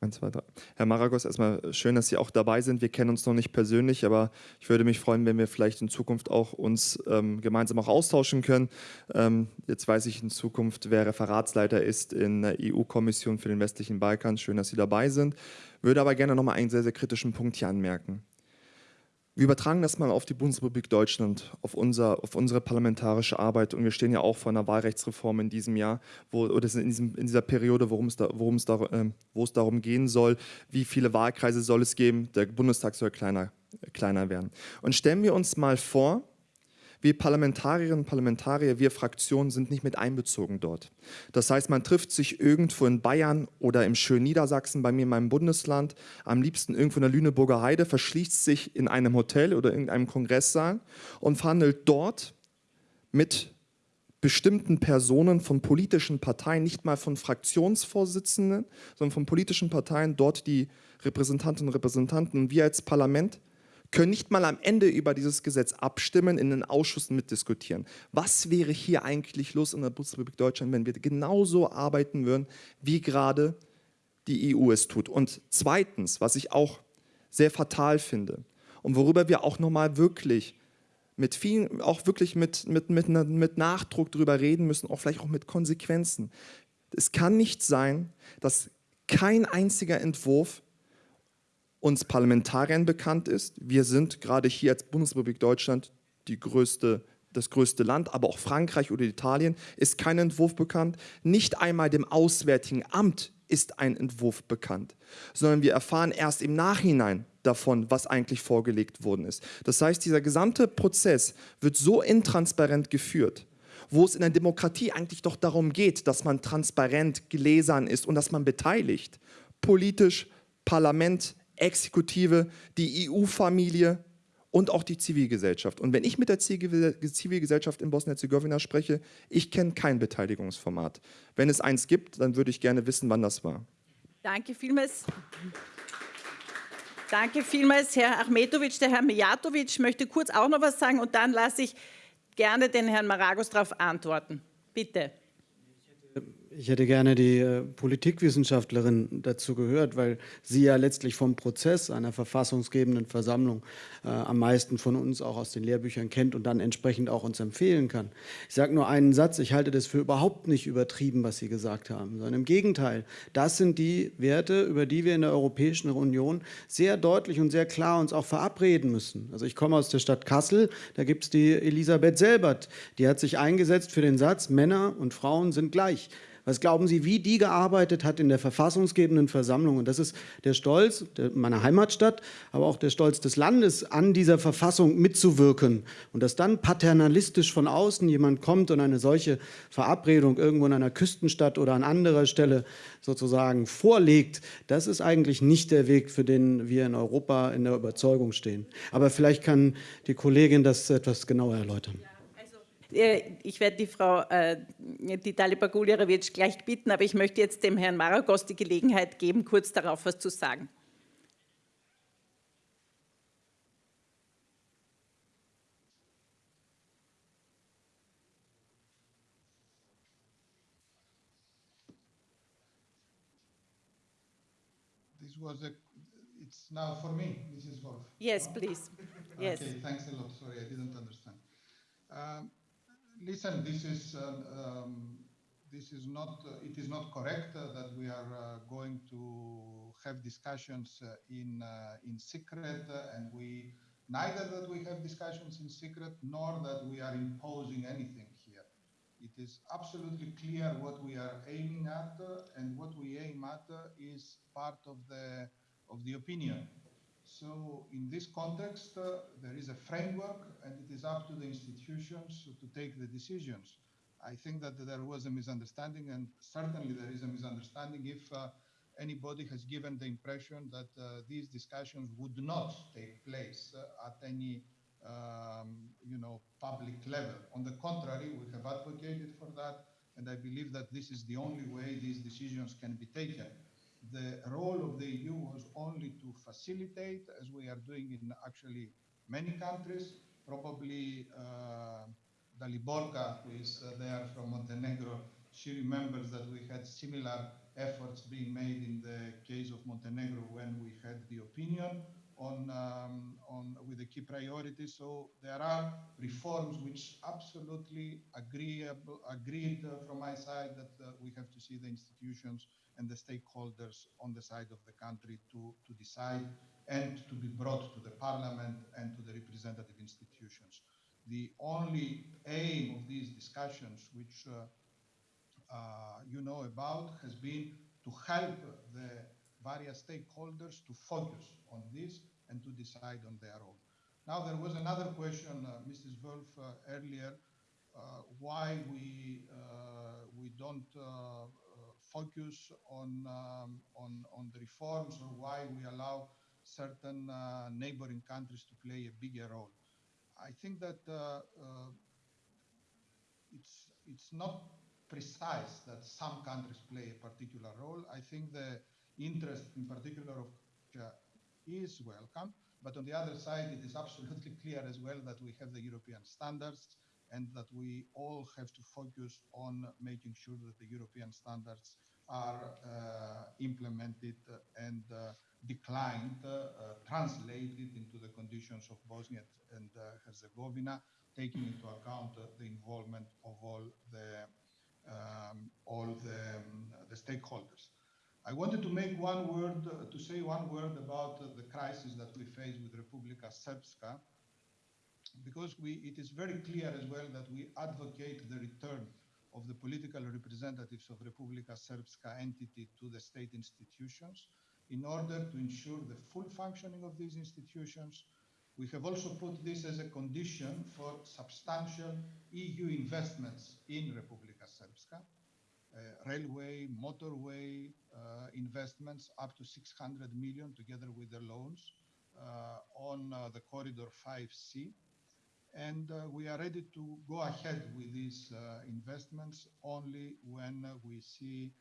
Eins, zwei, drei. Herr Maragos, erstmal schön, dass Sie auch dabei sind. Wir kennen uns noch nicht persönlich, aber ich würde mich freuen, wenn wir vielleicht in Zukunft auch uns ähm, gemeinsam auch austauschen können. Ähm, jetzt weiß ich in Zukunft, wer Referatsleiter ist in der EU-Kommission für den westlichen Balkan. Schön, dass Sie dabei sind. Würde aber gerne noch mal einen sehr, sehr kritischen Punkt hier anmerken. Wir übertragen das mal auf die Bundesrepublik Deutschland, auf, unser, auf unsere parlamentarische Arbeit. Und wir stehen ja auch vor einer Wahlrechtsreform in diesem Jahr, wo, oder in, diesem, in dieser Periode, worum es, da, worum es, da, äh, wo es darum gehen soll, wie viele Wahlkreise soll es geben. Der Bundestag soll kleiner, kleiner werden. Und stellen wir uns mal vor, wir Parlamentarierinnen und Parlamentarier, wir Fraktionen sind nicht mit einbezogen dort. Das heißt, man trifft sich irgendwo in Bayern oder im schönen Niedersachsen, bei mir in meinem Bundesland, am liebsten irgendwo in der Lüneburger Heide, verschließt sich in einem Hotel oder irgendeinem Kongresssaal und verhandelt dort mit bestimmten Personen von politischen Parteien, nicht mal von Fraktionsvorsitzenden, sondern von politischen Parteien, dort die Repräsentantinnen und Repräsentanten. Wir als Parlament können nicht mal am Ende über dieses Gesetz abstimmen, in den Ausschüssen mitdiskutieren. Was wäre hier eigentlich los in der Bundesrepublik Deutschland, wenn wir genauso arbeiten würden, wie gerade die EU es tut? Und zweitens, was ich auch sehr fatal finde und worüber wir auch nochmal wirklich mit vielen, auch wirklich mit, mit, mit, mit Nachdruck darüber reden müssen, auch vielleicht auch mit Konsequenzen. Es kann nicht sein, dass kein einziger Entwurf uns Parlamentariern bekannt ist. Wir sind gerade hier als Bundesrepublik Deutschland die größte, das größte Land, aber auch Frankreich oder Italien ist kein Entwurf bekannt. Nicht einmal dem Auswärtigen Amt ist ein Entwurf bekannt, sondern wir erfahren erst im Nachhinein davon, was eigentlich vorgelegt worden ist. Das heißt, dieser gesamte Prozess wird so intransparent geführt, wo es in der Demokratie eigentlich doch darum geht, dass man transparent gläsern ist und dass man beteiligt, politisch, Parlament, Exekutive, die EU-Familie und auch die Zivilgesellschaft. Und wenn ich mit der Zivilgesellschaft in Bosnien-Herzegowina spreche, ich kenne kein Beteiligungsformat. Wenn es eins gibt, dann würde ich gerne wissen, wann das war. Danke vielmals. Danke vielmals, Herr Achmetovic. Der Herr Mijatovic möchte kurz auch noch was sagen und dann lasse ich gerne den Herrn Maragos darauf antworten. Bitte. Ich hätte gerne die äh, Politikwissenschaftlerin dazu gehört, weil sie ja letztlich vom Prozess einer verfassungsgebenden Versammlung äh, am meisten von uns auch aus den Lehrbüchern kennt und dann entsprechend auch uns empfehlen kann. Ich sage nur einen Satz, ich halte das für überhaupt nicht übertrieben, was Sie gesagt haben, sondern im Gegenteil, das sind die Werte, über die wir in der Europäischen Union sehr deutlich und sehr klar uns auch verabreden müssen. Also ich komme aus der Stadt Kassel, da gibt es die Elisabeth Selbert, die hat sich eingesetzt für den Satz, Männer und Frauen sind gleich. Was glauben Sie, wie die gearbeitet hat in der verfassungsgebenden Versammlung? Und das ist der Stolz meiner Heimatstadt, aber auch der Stolz des Landes, an dieser Verfassung mitzuwirken. Und dass dann paternalistisch von außen jemand kommt und eine solche Verabredung irgendwo in einer Küstenstadt oder an anderer Stelle sozusagen vorlegt, das ist eigentlich nicht der Weg, für den wir in Europa in der Überzeugung stehen. Aber vielleicht kann die Kollegin das etwas genauer erläutern. Äh, ich werde die Frau, äh, die Taliba gleich bitten, aber ich möchte jetzt dem Herrn Maragos die Gelegenheit geben, kurz darauf was zu sagen. This was a, it's now for me, Mrs. Wolf. Yes, please. Yes. Okay, thanks a lot. Sorry, I didn't understand. Um, listen, this is uh, um, this is not uh, it is not correct uh, that we are uh, going to have discussions in in secret and we neither that we have discussions in secret nor that we are imposing anything here. It is absolutely clear what we are aiming at, and what we aim at is part of the of the opinion. So in this context, uh, there is a framework, and it is up to the institutions to take the decisions. I think that there was a misunderstanding, and certainly there is a misunderstanding if uh, anybody has given the impression that uh, these discussions would not take place uh, at any um, you know, public level. On the contrary, we have advocated for that, and I believe that this is the only way these decisions can be taken. The role of the EU was only to facilitate, as we are doing in actually many countries, probably uh, Daliborka, who is uh, there from Montenegro, she remembers that we had similar efforts being made in the case of Montenegro when we had the opinion on, um, on with the key priorities. So there are reforms which absolutely agreeable, agreed uh, from my side that uh, we have to see the institutions and the stakeholders on the side of the country to, to decide and to be brought to the parliament and to the representative institutions. The only aim of these discussions, which uh, uh, you know about has been to help the various stakeholders to focus on this and to decide on their own. Now, there was another question, uh, Mrs. Wolf, uh, earlier, uh, why we uh, we don't uh, focus on, um, on on the reforms or why we allow certain neighboring countries to play a bigger role. I think that it's it's not precise that some countries play a particular role. I think the interest in particular of is welcome, but on the other side, it is absolutely clear as well that we have the European standards and that we all have to focus on making sure that the European standards are uh, implemented and uh, declined, uh, translated into the conditions of Bosnia and uh, Herzegovina, taking into account the involvement of all the um, all the, um, the, stakeholders. I wanted to make one word, uh, to say one word about uh, the crisis that we face with Republika Srpska, because we, it is very clear as well that we advocate the return of the political representatives of Republika Srpska entity to the state institutions in order to ensure the full functioning of these institutions, we have also put this as a condition for substantial EU investments in Republika Srpska, uh, railway, motorway investments up to 600 million together with the loans uh, on uh, the corridor 5C. And uh, we are ready to go ahead with these uh, investments only when we see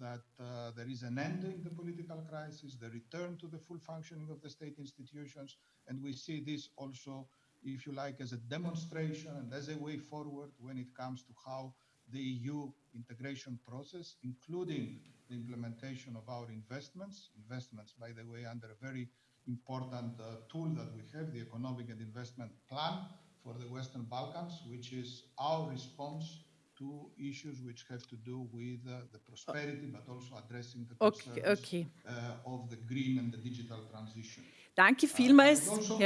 that uh, there is an end in the political crisis, the return to the full functioning of the state institutions, and we see this also, if you like, as a demonstration and as a way forward when it comes to how the EU integration process, including the implementation of our investments, investments, by the way, under a very important uh, tool that we have, the Economic and Investment Plan for the Western Balkans, which is our response to issues which have to do with uh, the prosperity, but also addressing the okay, okay. Uh, of the green and the digital transition. Danke uh, vielmals. Also,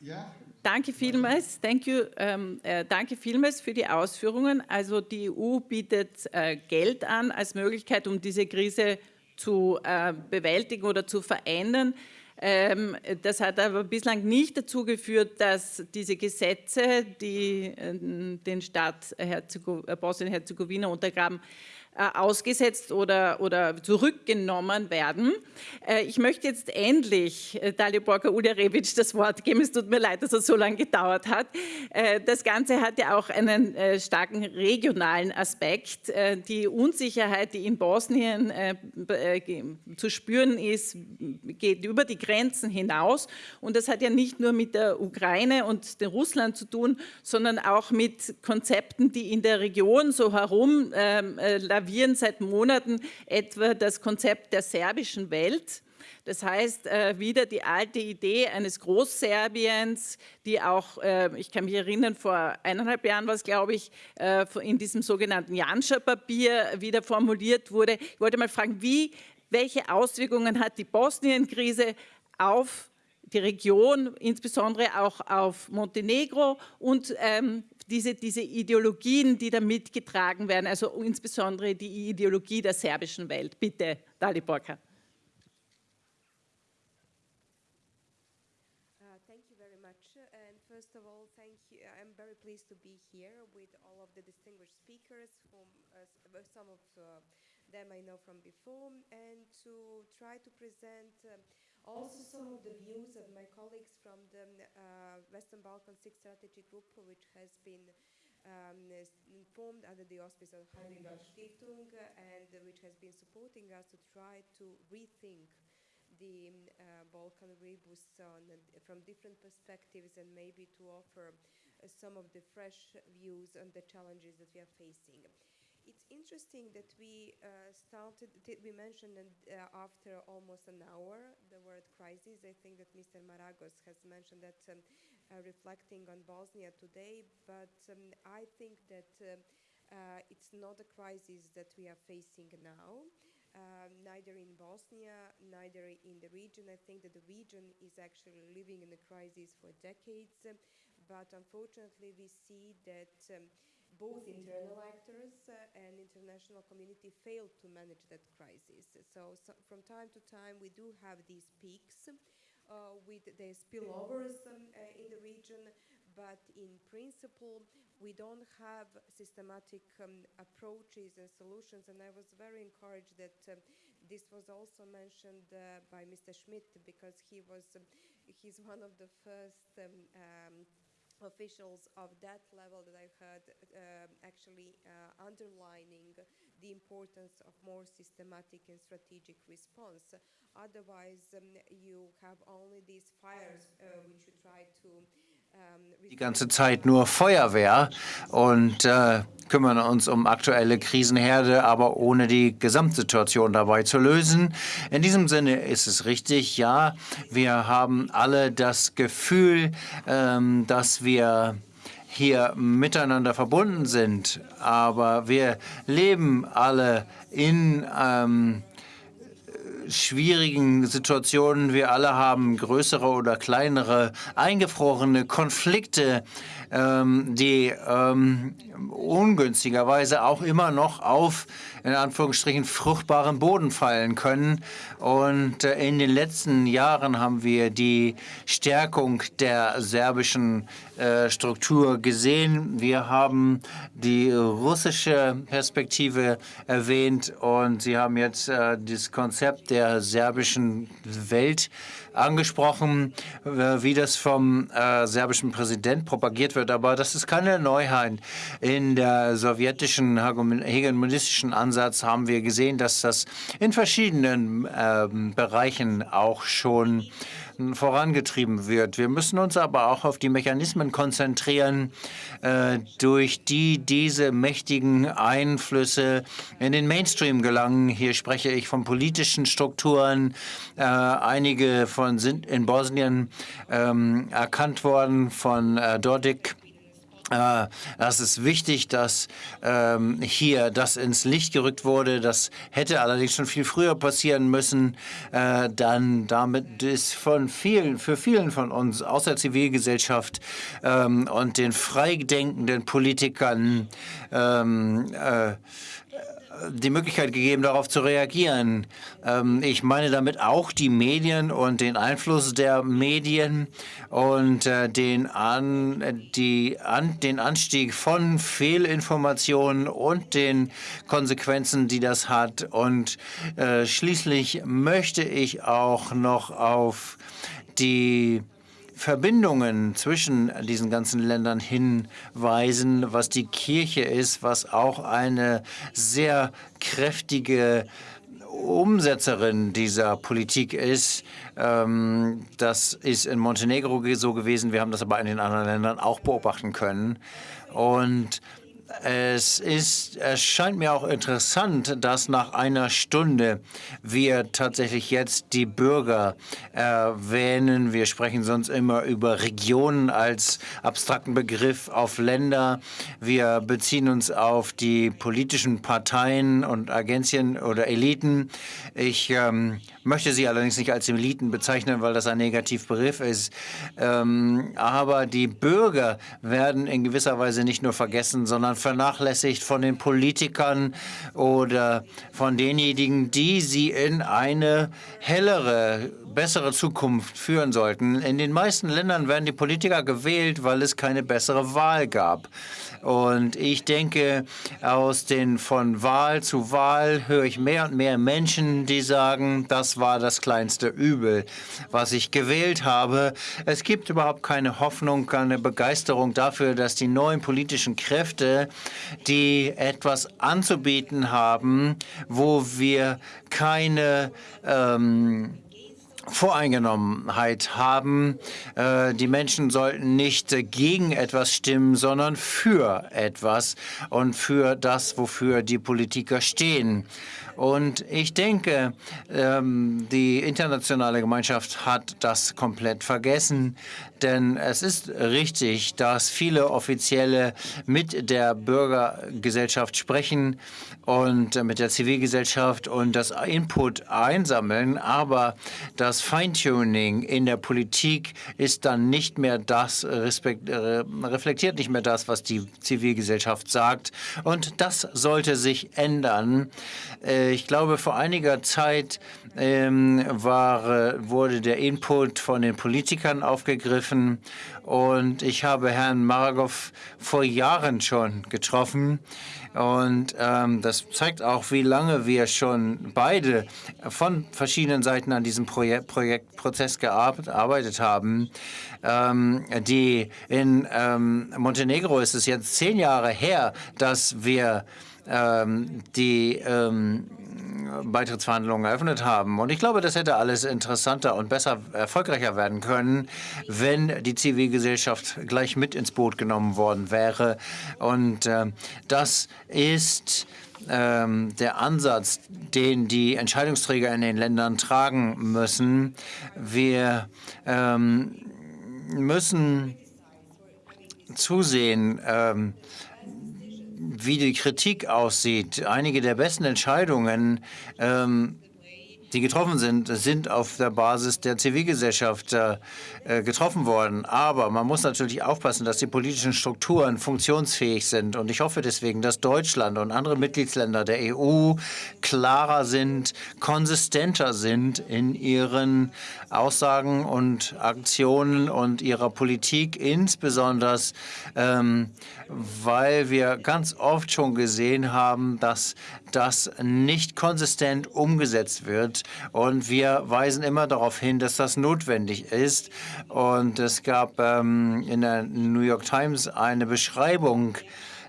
ja. Danke vielmals, thank you, ähm, äh, danke vielmals für die Ausführungen. Also die EU bietet äh, Geld an als Möglichkeit, um diese Krise zu äh, bewältigen oder zu verändern. Ähm, das hat aber bislang nicht dazu geführt, dass diese Gesetze, die äh, den Staat äh, Bosnien-Herzegowina untergraben, ausgesetzt oder, oder zurückgenommen werden. Äh, ich möchte jetzt endlich äh, Daliborka Uljarevic das Wort geben. Es tut mir leid, dass es so lange gedauert hat. Das Ganze hat ja auch einen starken regionalen Aspekt. Die Unsicherheit, die in Bosnien zu spüren ist, geht über die Grenzen hinaus. Und das hat ja nicht nur mit der Ukraine und Russland zu tun, sondern auch mit Konzepten, die in der Region so herum lavieren seit Monaten etwa das Konzept der serbischen Welt. Das heißt, äh, wieder die alte Idee eines Großserbiens, die auch, äh, ich kann mich erinnern, vor eineinhalb Jahren war es, glaube ich, äh, in diesem sogenannten Janscha-Papier wieder formuliert wurde. Ich wollte mal fragen, wie, welche Auswirkungen hat die Bosnien-Krise auf die Region, insbesondere auch auf Montenegro und ähm, diese, diese Ideologien, die da mitgetragen werden, also insbesondere die Ideologie der serbischen Welt. Bitte, Dali Borka. pleased to be here with all of the distinguished speakers, uh, some of uh, them I know from before, and to try to present um, also some of the views of my colleagues from the uh, Western Balkan Six Strategy Group, which has been um, formed under the auspices of Heinrich Stiftung and which has been supporting us to try to rethink the uh, Balkan rebus on, from different perspectives and maybe to offer uh, some of the fresh views on the challenges that we are facing. It's interesting that we uh, started, we mentioned uh, after almost an hour the word crisis. I think that Mr. Maragos has mentioned that um, uh, reflecting on Bosnia today, but um, I think that um, uh, it's not a crisis that we are facing now um, neither in Bosnia, neither in the region. I think that the region is actually living in a crisis for decades, but unfortunately we see that um, both internal actors uh, and international community failed to manage that crisis. So, so, from time to time we do have these peaks uh, with the spillovers um, uh, in the region, but in principle we don't have systematic um, approaches and solutions. And I was very encouraged that um, this was also mentioned uh, by Mr. Schmidt because he was um, he's one of the first um, um, officials of that level that I've heard uh, actually uh, underlining the importance of more systematic and strategic response. Otherwise, um, you have only these fires uh, which you try to die ganze Zeit nur Feuerwehr und äh, kümmern uns um aktuelle Krisenherde, aber ohne die Gesamtsituation dabei zu lösen. In diesem Sinne ist es richtig, ja, wir haben alle das Gefühl, ähm, dass wir hier miteinander verbunden sind, aber wir leben alle in ähm, schwierigen Situationen. Wir alle haben größere oder kleinere eingefrorene Konflikte, ähm, die ähm, ungünstigerweise auch immer noch auf in Anführungsstrichen fruchtbaren Boden fallen können. Und äh, in den letzten Jahren haben wir die Stärkung der serbischen äh, Struktur gesehen. Wir haben die russische Perspektive erwähnt und Sie haben jetzt äh, das Konzept der serbischen Welt angesprochen, wie das vom äh, serbischen Präsident propagiert wird. Aber das ist keine Neuheit. In der sowjetischen hegemonistischen Ansatz haben wir gesehen, dass das in verschiedenen äh, Bereichen auch schon vorangetrieben wird. Wir müssen uns aber auch auf die Mechanismen konzentrieren, äh, durch die diese mächtigen Einflüsse in den Mainstream gelangen. Hier spreche ich von politischen Strukturen. Äh, einige von sind in Bosnien ähm, erkannt worden von äh, Dodik das ist wichtig, dass ähm, hier das ins Licht gerückt wurde. Das hätte allerdings schon viel früher passieren müssen. Äh, dann damit ist von vielen, für vielen von uns aus der Zivilgesellschaft ähm, und den freidenkenden Politikern ähm, äh, die Möglichkeit gegeben, darauf zu reagieren. Ähm, ich meine damit auch die Medien und den Einfluss der Medien und äh, den, an, die, an, den Anstieg von Fehlinformationen und den Konsequenzen, die das hat. Und äh, schließlich möchte ich auch noch auf die Verbindungen zwischen diesen ganzen Ländern hinweisen, was die Kirche ist, was auch eine sehr kräftige Umsetzerin dieser Politik ist. Ähm, das ist in Montenegro so gewesen. Wir haben das aber in den anderen Ländern auch beobachten können. Und es, ist, es scheint mir auch interessant, dass nach einer Stunde wir tatsächlich jetzt die Bürger erwähnen. Wir sprechen sonst immer über Regionen als abstrakten Begriff auf Länder. Wir beziehen uns auf die politischen Parteien und Agenzien oder Eliten. Ich ähm, möchte sie allerdings nicht als Eliten bezeichnen, weil das ein Negativbegriff ist. Ähm, aber die Bürger werden in gewisser Weise nicht nur vergessen, sondern vernachlässigt von den Politikern oder von denjenigen, die sie in eine hellere, bessere Zukunft führen sollten. In den meisten Ländern werden die Politiker gewählt, weil es keine bessere Wahl gab. Und ich denke, aus den von Wahl zu Wahl höre ich mehr und mehr Menschen, die sagen, das war das kleinste Übel, was ich gewählt habe. Es gibt überhaupt keine Hoffnung, keine Begeisterung dafür, dass die neuen politischen Kräfte, die etwas anzubieten haben, wo wir keine ähm, Voreingenommenheit haben. Äh, die Menschen sollten nicht gegen etwas stimmen, sondern für etwas und für das, wofür die Politiker stehen. Und ich denke, ähm, die internationale Gemeinschaft hat das komplett vergessen, denn es ist richtig, dass viele Offizielle mit der Bürgergesellschaft sprechen und mit der Zivilgesellschaft und das Input einsammeln, aber das Feintuning in der Politik ist dann nicht mehr das, reflektiert nicht mehr das, was die Zivilgesellschaft sagt. Und das sollte sich ändern. Äh, ich glaube, vor einiger Zeit ähm, war, wurde der Input von den Politikern aufgegriffen und ich habe Herrn Maragov vor Jahren schon getroffen. Und ähm, das zeigt auch, wie lange wir schon beide von verschiedenen Seiten an diesem Projekt, Projektprozess gearbeitet haben. Ähm, die in ähm, Montenegro ist es jetzt zehn Jahre her, dass wir ähm, die Beitrittsverhandlungen eröffnet haben. Und ich glaube, das hätte alles interessanter und besser, erfolgreicher werden können, wenn die Zivilgesellschaft gleich mit ins Boot genommen worden wäre. Und äh, das ist ähm, der Ansatz, den die Entscheidungsträger in den Ländern tragen müssen. Wir ähm, müssen zusehen, ähm, wie die Kritik aussieht. Einige der besten Entscheidungen ähm, die getroffen sind, sind auf der Basis der Zivilgesellschaft äh, getroffen worden. Aber man muss natürlich aufpassen, dass die politischen Strukturen funktionsfähig sind. Und ich hoffe deswegen, dass Deutschland und andere Mitgliedsländer der EU klarer sind, konsistenter sind in ihren Aussagen und Aktionen und ihrer Politik, insbesondere ähm, weil wir ganz oft schon gesehen haben, dass das nicht konsistent umgesetzt wird. Und wir weisen immer darauf hin, dass das notwendig ist. Und es gab ähm, in der New York Times eine Beschreibung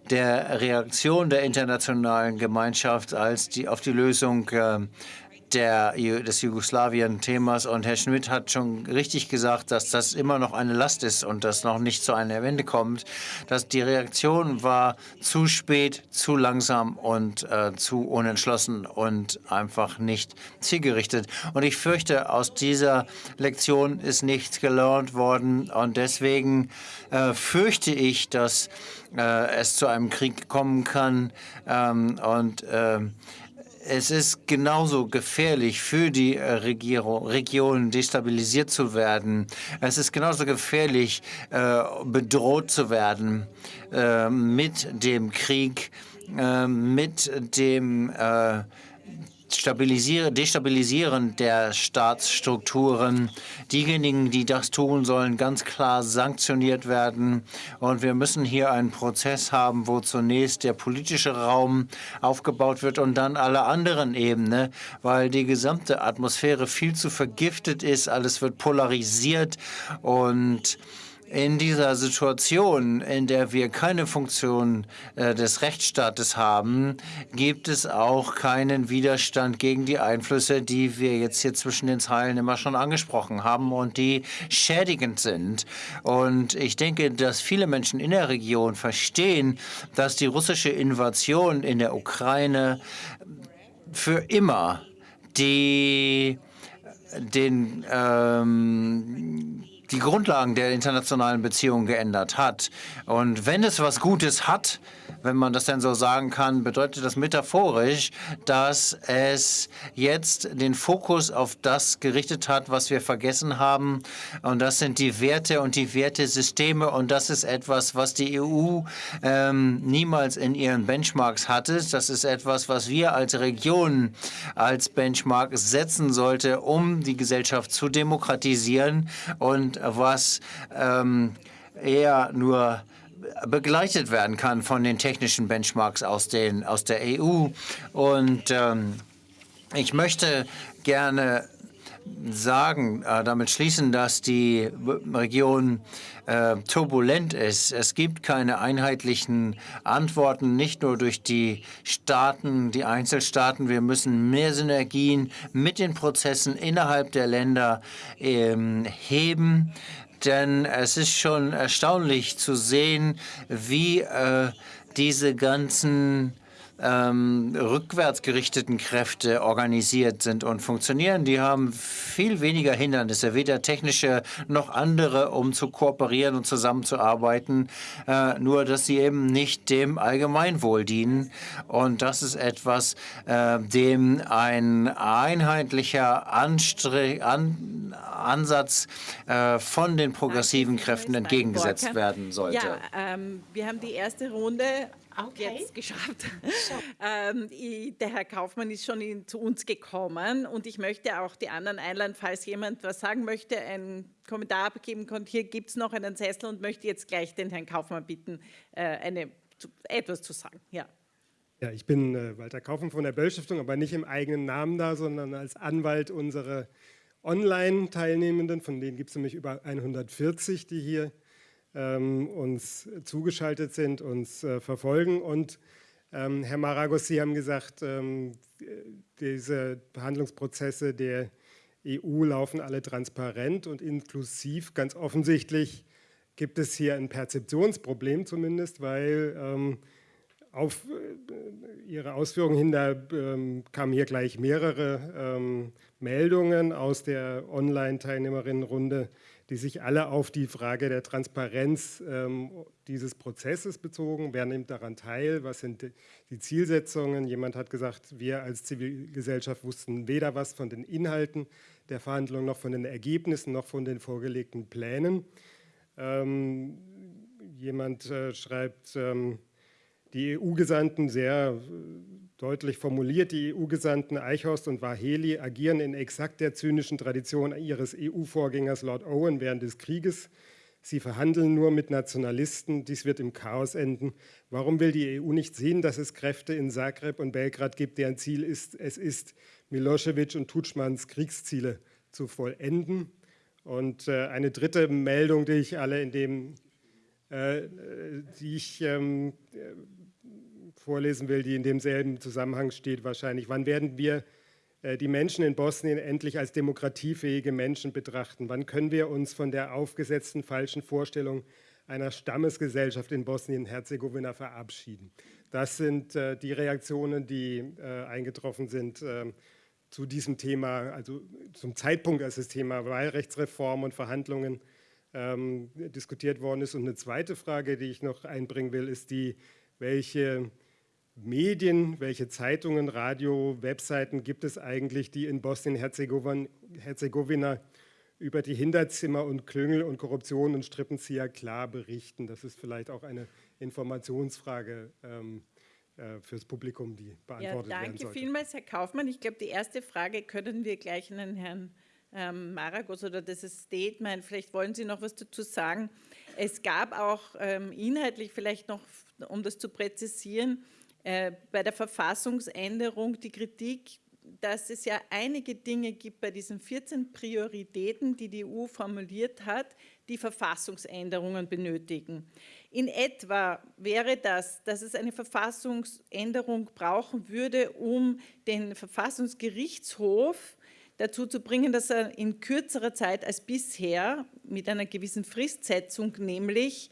der Reaktion der internationalen Gemeinschaft als die, auf die Lösung äh, der, des Jugoslawien-Themas. Und Herr Schmidt hat schon richtig gesagt, dass das immer noch eine Last ist und das noch nicht zu einer Wende kommt. Dass die Reaktion war zu spät, zu langsam und äh, zu unentschlossen und einfach nicht zielgerichtet. Und ich fürchte, aus dieser Lektion ist nichts gelernt worden. Und deswegen äh, fürchte ich, dass äh, es zu einem Krieg kommen kann. Ähm, und ähm, es ist genauso gefährlich für die äh, Regierung, Region destabilisiert zu werden. Es ist genauso gefährlich, äh, bedroht zu werden äh, mit dem Krieg, mit dem Destabilisieren der Staatsstrukturen. Diejenigen, die das tun sollen, ganz klar sanktioniert werden. Und wir müssen hier einen Prozess haben, wo zunächst der politische Raum aufgebaut wird und dann alle anderen Ebenen, weil die gesamte Atmosphäre viel zu vergiftet ist. Alles wird polarisiert und in dieser Situation, in der wir keine Funktion äh, des Rechtsstaates haben, gibt es auch keinen Widerstand gegen die Einflüsse, die wir jetzt hier zwischen den Zeilen immer schon angesprochen haben und die schädigend sind. Und ich denke, dass viele Menschen in der Region verstehen, dass die russische Invasion in der Ukraine für immer die den ähm, die Grundlagen der internationalen Beziehungen geändert hat. Und wenn es was Gutes hat, wenn man das denn so sagen kann, bedeutet das metaphorisch, dass es jetzt den Fokus auf das gerichtet hat, was wir vergessen haben. Und das sind die Werte und die Wertesysteme. Und das ist etwas, was die EU ähm, niemals in ihren Benchmarks hatte. Das ist etwas, was wir als Region als Benchmark setzen sollte, um die Gesellschaft zu demokratisieren und was ähm, eher nur begleitet werden kann von den technischen Benchmarks aus, den, aus der EU. Und ähm, ich möchte gerne sagen, äh, damit schließen, dass die Region äh, turbulent ist. Es gibt keine einheitlichen Antworten, nicht nur durch die Staaten, die Einzelstaaten. Wir müssen mehr Synergien mit den Prozessen innerhalb der Länder ähm, heben denn es ist schon erstaunlich zu sehen, wie äh, diese ganzen ähm, rückwärts gerichteten Kräfte organisiert sind und funktionieren. Die haben viel weniger Hindernisse, weder technische noch andere, um zu kooperieren und zusammenzuarbeiten, äh, nur dass sie eben nicht dem Allgemeinwohl dienen. Und das ist etwas, äh, dem ein einheitlicher Anstre An Ansatz äh, von den progressiven Kräften entgegengesetzt werden sollte. Ja, ähm, wir haben die erste Runde okay. jetzt geschafft. ähm, ich, der Herr Kaufmann ist schon in, zu uns gekommen und ich möchte auch die anderen einladen, falls jemand was sagen möchte, einen Kommentar abgeben kann. Hier gibt es noch einen Sessel und möchte jetzt gleich den Herrn Kaufmann bitten, äh, eine, zu, etwas zu sagen. Ja. Ja, ich bin äh, Walter Kaufmann von der Böll-Stiftung, aber nicht im eigenen Namen da, sondern als Anwalt unserer Online-Teilnehmenden, von denen gibt es nämlich über 140, die hier ähm, uns zugeschaltet sind, uns äh, verfolgen. Und ähm, Herr Maragos, Sie haben gesagt, ähm, diese Behandlungsprozesse der EU laufen alle transparent und inklusiv. Ganz offensichtlich gibt es hier ein Perzeptionsproblem zumindest, weil ähm, auf äh, Ihre Ausführungen hin, da ähm, kamen hier gleich mehrere ähm, Meldungen aus der Online-Teilnehmerinnenrunde, die sich alle auf die Frage der Transparenz ähm, dieses Prozesses bezogen. Wer nimmt daran teil? Was sind die Zielsetzungen? Jemand hat gesagt, wir als Zivilgesellschaft wussten weder was von den Inhalten der Verhandlungen noch von den Ergebnissen noch von den vorgelegten Plänen. Ähm, jemand äh, schreibt, ähm, die EU-Gesandten sehr Deutlich formuliert, die EU-Gesandten Eichhorst und Waheli agieren in exakt der zynischen Tradition ihres EU-Vorgängers Lord Owen während des Krieges. Sie verhandeln nur mit Nationalisten, dies wird im Chaos enden. Warum will die EU nicht sehen, dass es Kräfte in Zagreb und Belgrad gibt, deren Ziel ist, es ist, Milosevic und Tutschmanns Kriegsziele zu vollenden? Und äh, eine dritte Meldung, die ich alle in dem, äh, die ich ähm, vorlesen will, die in demselben Zusammenhang steht wahrscheinlich. Wann werden wir äh, die Menschen in Bosnien endlich als demokratiefähige Menschen betrachten? Wann können wir uns von der aufgesetzten falschen Vorstellung einer Stammesgesellschaft in Bosnien-Herzegowina verabschieden? Das sind äh, die Reaktionen, die äh, eingetroffen sind ähm, zu diesem Thema, also zum Zeitpunkt, als das Thema Wahlrechtsreform und Verhandlungen ähm, diskutiert worden ist. Und eine zweite Frage, die ich noch einbringen will, ist die, welche Medien, welche Zeitungen, Radio, Webseiten gibt es eigentlich, die in Bosnien-Herzegowina über die Hinterzimmer und Klüngel und Korruption und Strippenzieher klar berichten? Das ist vielleicht auch eine Informationsfrage ähm, äh, fürs Publikum, die beantwortet ja, werden sollte. Danke vielmals, Herr Kaufmann. Ich glaube, die erste Frage können wir gleich an den Herrn ähm, Maragos oder das Statement, vielleicht wollen Sie noch was dazu sagen. Es gab auch ähm, inhaltlich vielleicht noch, um das zu präzisieren, bei der Verfassungsänderung die Kritik, dass es ja einige Dinge gibt bei diesen 14 Prioritäten, die die EU formuliert hat, die Verfassungsänderungen benötigen. In etwa wäre das, dass es eine Verfassungsänderung brauchen würde, um den Verfassungsgerichtshof dazu zu bringen, dass er in kürzerer Zeit als bisher mit einer gewissen Fristsetzung nämlich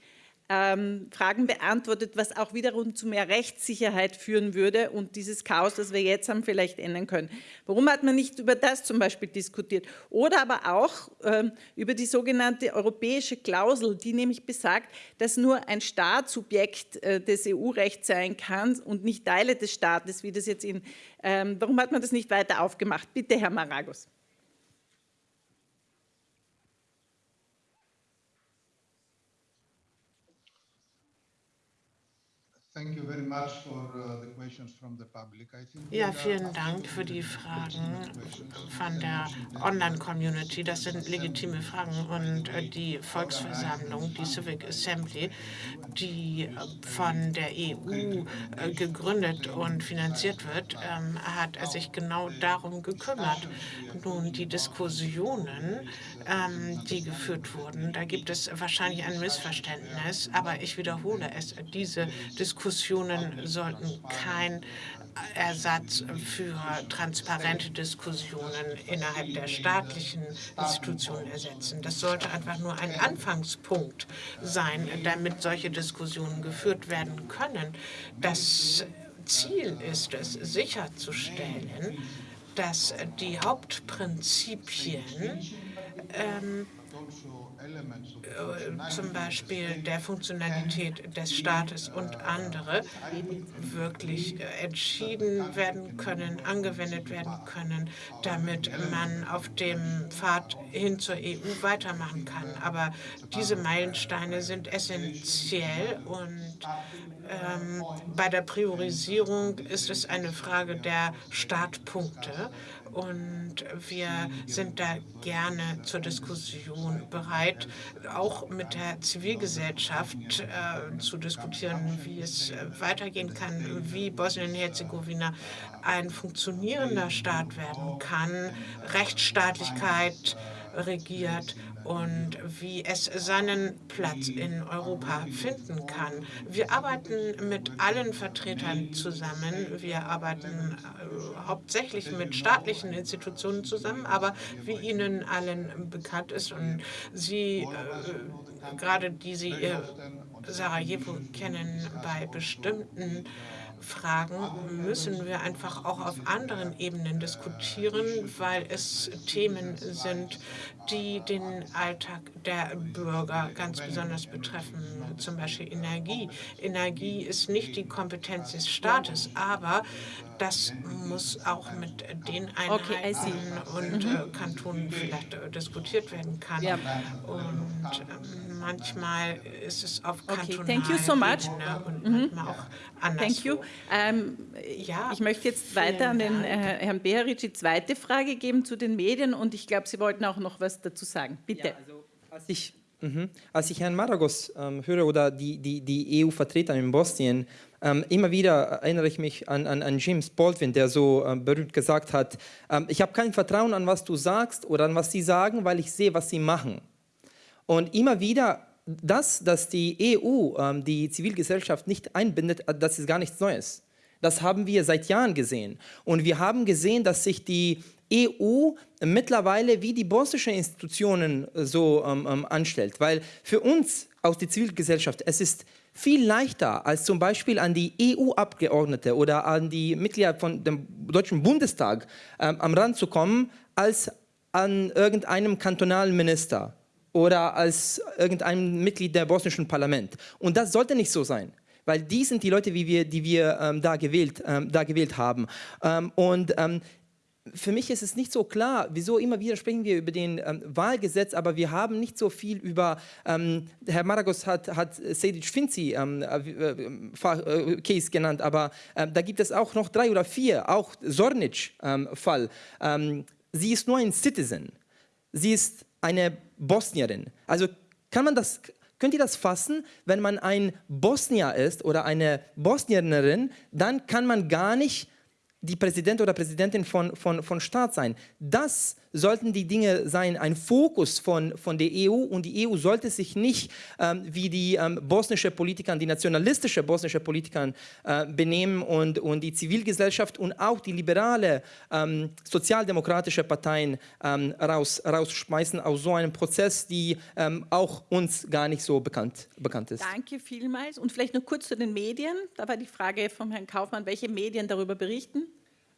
ähm, Fragen beantwortet, was auch wiederum zu mehr Rechtssicherheit führen würde und dieses Chaos, das wir jetzt haben, vielleicht ändern können. Warum hat man nicht über das zum Beispiel diskutiert? Oder aber auch ähm, über die sogenannte europäische Klausel, die nämlich besagt, dass nur ein Staat Subjekt äh, des EU-Rechts sein kann und nicht Teile des Staates, wie das jetzt in, ähm, warum hat man das nicht weiter aufgemacht? Bitte, Herr Maragos. Ja, vielen Dank für die Fragen von der Online-Community. Das sind legitime Fragen und äh, die Volksversammlung, die Civic Assembly, die äh, von der EU äh, gegründet und finanziert wird, ähm, hat sich genau darum gekümmert. Nun, die Diskussionen, ähm, die geführt wurden, da gibt es wahrscheinlich ein Missverständnis, aber ich wiederhole es, diese Diskussionen sollten kein Ersatz für transparente Diskussionen innerhalb der staatlichen Institutionen ersetzen. Das sollte einfach nur ein Anfangspunkt sein, damit solche Diskussionen geführt werden können. Das Ziel ist es, sicherzustellen, dass die Hauptprinzipien ähm, äh, zum Beispiel der Funktionalität des Staates und andere wirklich äh, entschieden werden können, angewendet werden können, damit man auf dem Pfad hin zur EU weitermachen kann. Aber diese Meilensteine sind essentiell und ähm, bei der Priorisierung ist es eine Frage der Startpunkte. Und wir sind da gerne zur Diskussion bereit, auch mit der Zivilgesellschaft äh, zu diskutieren, wie es äh, weitergehen kann, wie Bosnien-Herzegowina ein funktionierender Staat werden kann, Rechtsstaatlichkeit regiert und wie es seinen Platz in Europa finden kann. Wir arbeiten mit allen Vertretern zusammen. Wir arbeiten äh, hauptsächlich mit staatlichen Institutionen zusammen, aber wie Ihnen allen bekannt ist und Sie, äh, gerade die Sie äh, Sarajevo kennen, bei bestimmten Fragen müssen wir einfach auch auf anderen Ebenen diskutieren, weil es Themen sind, die den Alltag der Bürger ganz besonders betreffen, zum Beispiel Energie. Energie ist nicht die Kompetenz des Staates, aber das muss auch mit den Einheiten okay, und mhm. äh, Kantonen vielleicht äh, diskutiert werden kann. Ja. Und äh, manchmal ist es auf kantonaler okay, thank you so much. und mhm. manchmal auch anderswo. Thank you. Ähm, ja, ich möchte jetzt weiter an den äh, Herrn Beharic die zweite Frage geben zu den Medien und ich glaube, Sie wollten auch noch was dazu sagen. Bitte. Ja, also, als ich Mhm. Als ich Herrn Maragos ähm, höre oder die, die, die EU-Vertreter in Bosnien, ähm, immer wieder erinnere ich mich an, an, an James Baldwin, der so ähm, berühmt gesagt hat, ähm, ich habe kein Vertrauen an, was du sagst oder an, was sie sagen, weil ich sehe, was sie machen. Und immer wieder das, dass die EU ähm, die Zivilgesellschaft nicht einbindet, äh, das ist gar nichts Neues. Das haben wir seit Jahren gesehen. Und wir haben gesehen, dass sich die EU mittlerweile wie die bosnische Institutionen äh, so ähm, ähm, anstellt. Weil für uns aus der Zivilgesellschaft, es ist viel leichter, als zum Beispiel an die EU-Abgeordnete oder an die Mitglieder von dem Deutschen Bundestag ähm, am Rand zu kommen, als an irgendeinem kantonalen Minister oder als irgendein Mitglied der bosnischen Parlament. Und das sollte nicht so sein weil die sind die Leute, wie wir, die wir ähm, da, gewählt, ähm, da gewählt haben. Ähm, und ähm, für mich ist es nicht so klar, wieso immer wieder sprechen wir über den ähm, Wahlgesetz, aber wir haben nicht so viel über, ähm, Herr Maragos hat, hat Sedic Finzi ähm, äh, äh, Case genannt, aber äh, da gibt es auch noch drei oder vier, auch Zornic-Fall. Ähm, ähm, sie ist nur ein Citizen, sie ist eine Bosnierin. Also kann man das, könnt ihr das fassen? Wenn man ein Bosnier ist oder eine Bosnierin, dann kann man gar nicht die Präsident oder Präsidentin von, von, von Staat sein. Das sollten die Dinge sein, ein Fokus von, von der EU und die EU sollte sich nicht ähm, wie die ähm, bosnische Politiker, die nationalistische bosnische Politiker äh, benehmen und, und die Zivilgesellschaft und auch die liberale ähm, sozialdemokratische Parteien ähm, raus, rausschmeißen aus so einem Prozess, die ähm, auch uns gar nicht so bekannt, bekannt ist. Danke vielmals und vielleicht noch kurz zu den Medien. Da war die Frage vom Herrn Kaufmann, welche Medien darüber berichten?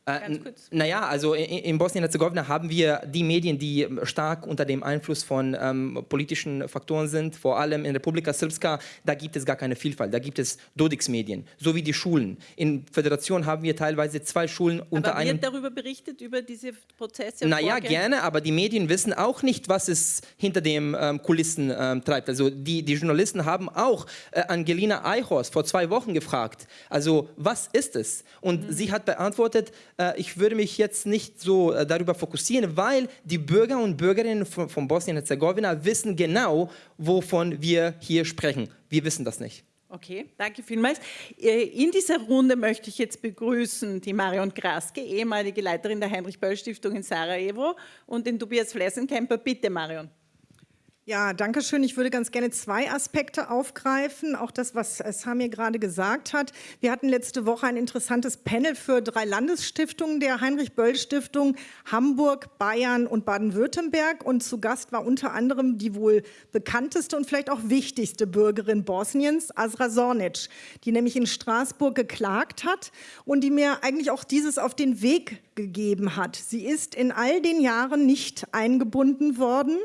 Äh, naja, also in, in Bosnien-Herzegowina haben wir die Medien, die stark unter dem Einfluss von ähm, politischen Faktoren sind, vor allem in Republika Srpska, da gibt es gar keine Vielfalt, da gibt es Dodix-Medien, so wie die Schulen. In Föderation haben wir teilweise zwei Schulen unter aber einem... wird darüber berichtet, über diese Prozesse? Naja, Vorgänge? gerne, aber die Medien wissen auch nicht, was es hinter den ähm, Kulissen ähm, treibt. Also die, die Journalisten haben auch äh, Angelina Eichhorst vor zwei Wochen gefragt, also was ist es? Und mhm. sie hat beantwortet, ich würde mich jetzt nicht so äh, darüber fokussieren, weil die Bürger und Bürgerinnen von, von Bosnien-Herzegowina wissen genau, wovon wir hier sprechen. Wir wissen das nicht. Okay, danke vielmals. Äh, in dieser Runde möchte ich jetzt begrüßen die Marion Kraske, ehemalige Leiterin der Heinrich-Böll-Stiftung in Sarajevo und den Tobias Flessenkemper. Bitte, Marion. Ja, danke schön. Ich würde ganz gerne zwei Aspekte aufgreifen. Auch das, was Samir gerade gesagt hat. Wir hatten letzte Woche ein interessantes Panel für drei Landesstiftungen der Heinrich-Böll-Stiftung, Hamburg, Bayern und Baden-Württemberg. Und zu Gast war unter anderem die wohl bekannteste und vielleicht auch wichtigste Bürgerin Bosniens, Azra Sornic, die nämlich in Straßburg geklagt hat und die mir eigentlich auch dieses auf den Weg gegeben hat. Sie ist in all den Jahren nicht eingebunden worden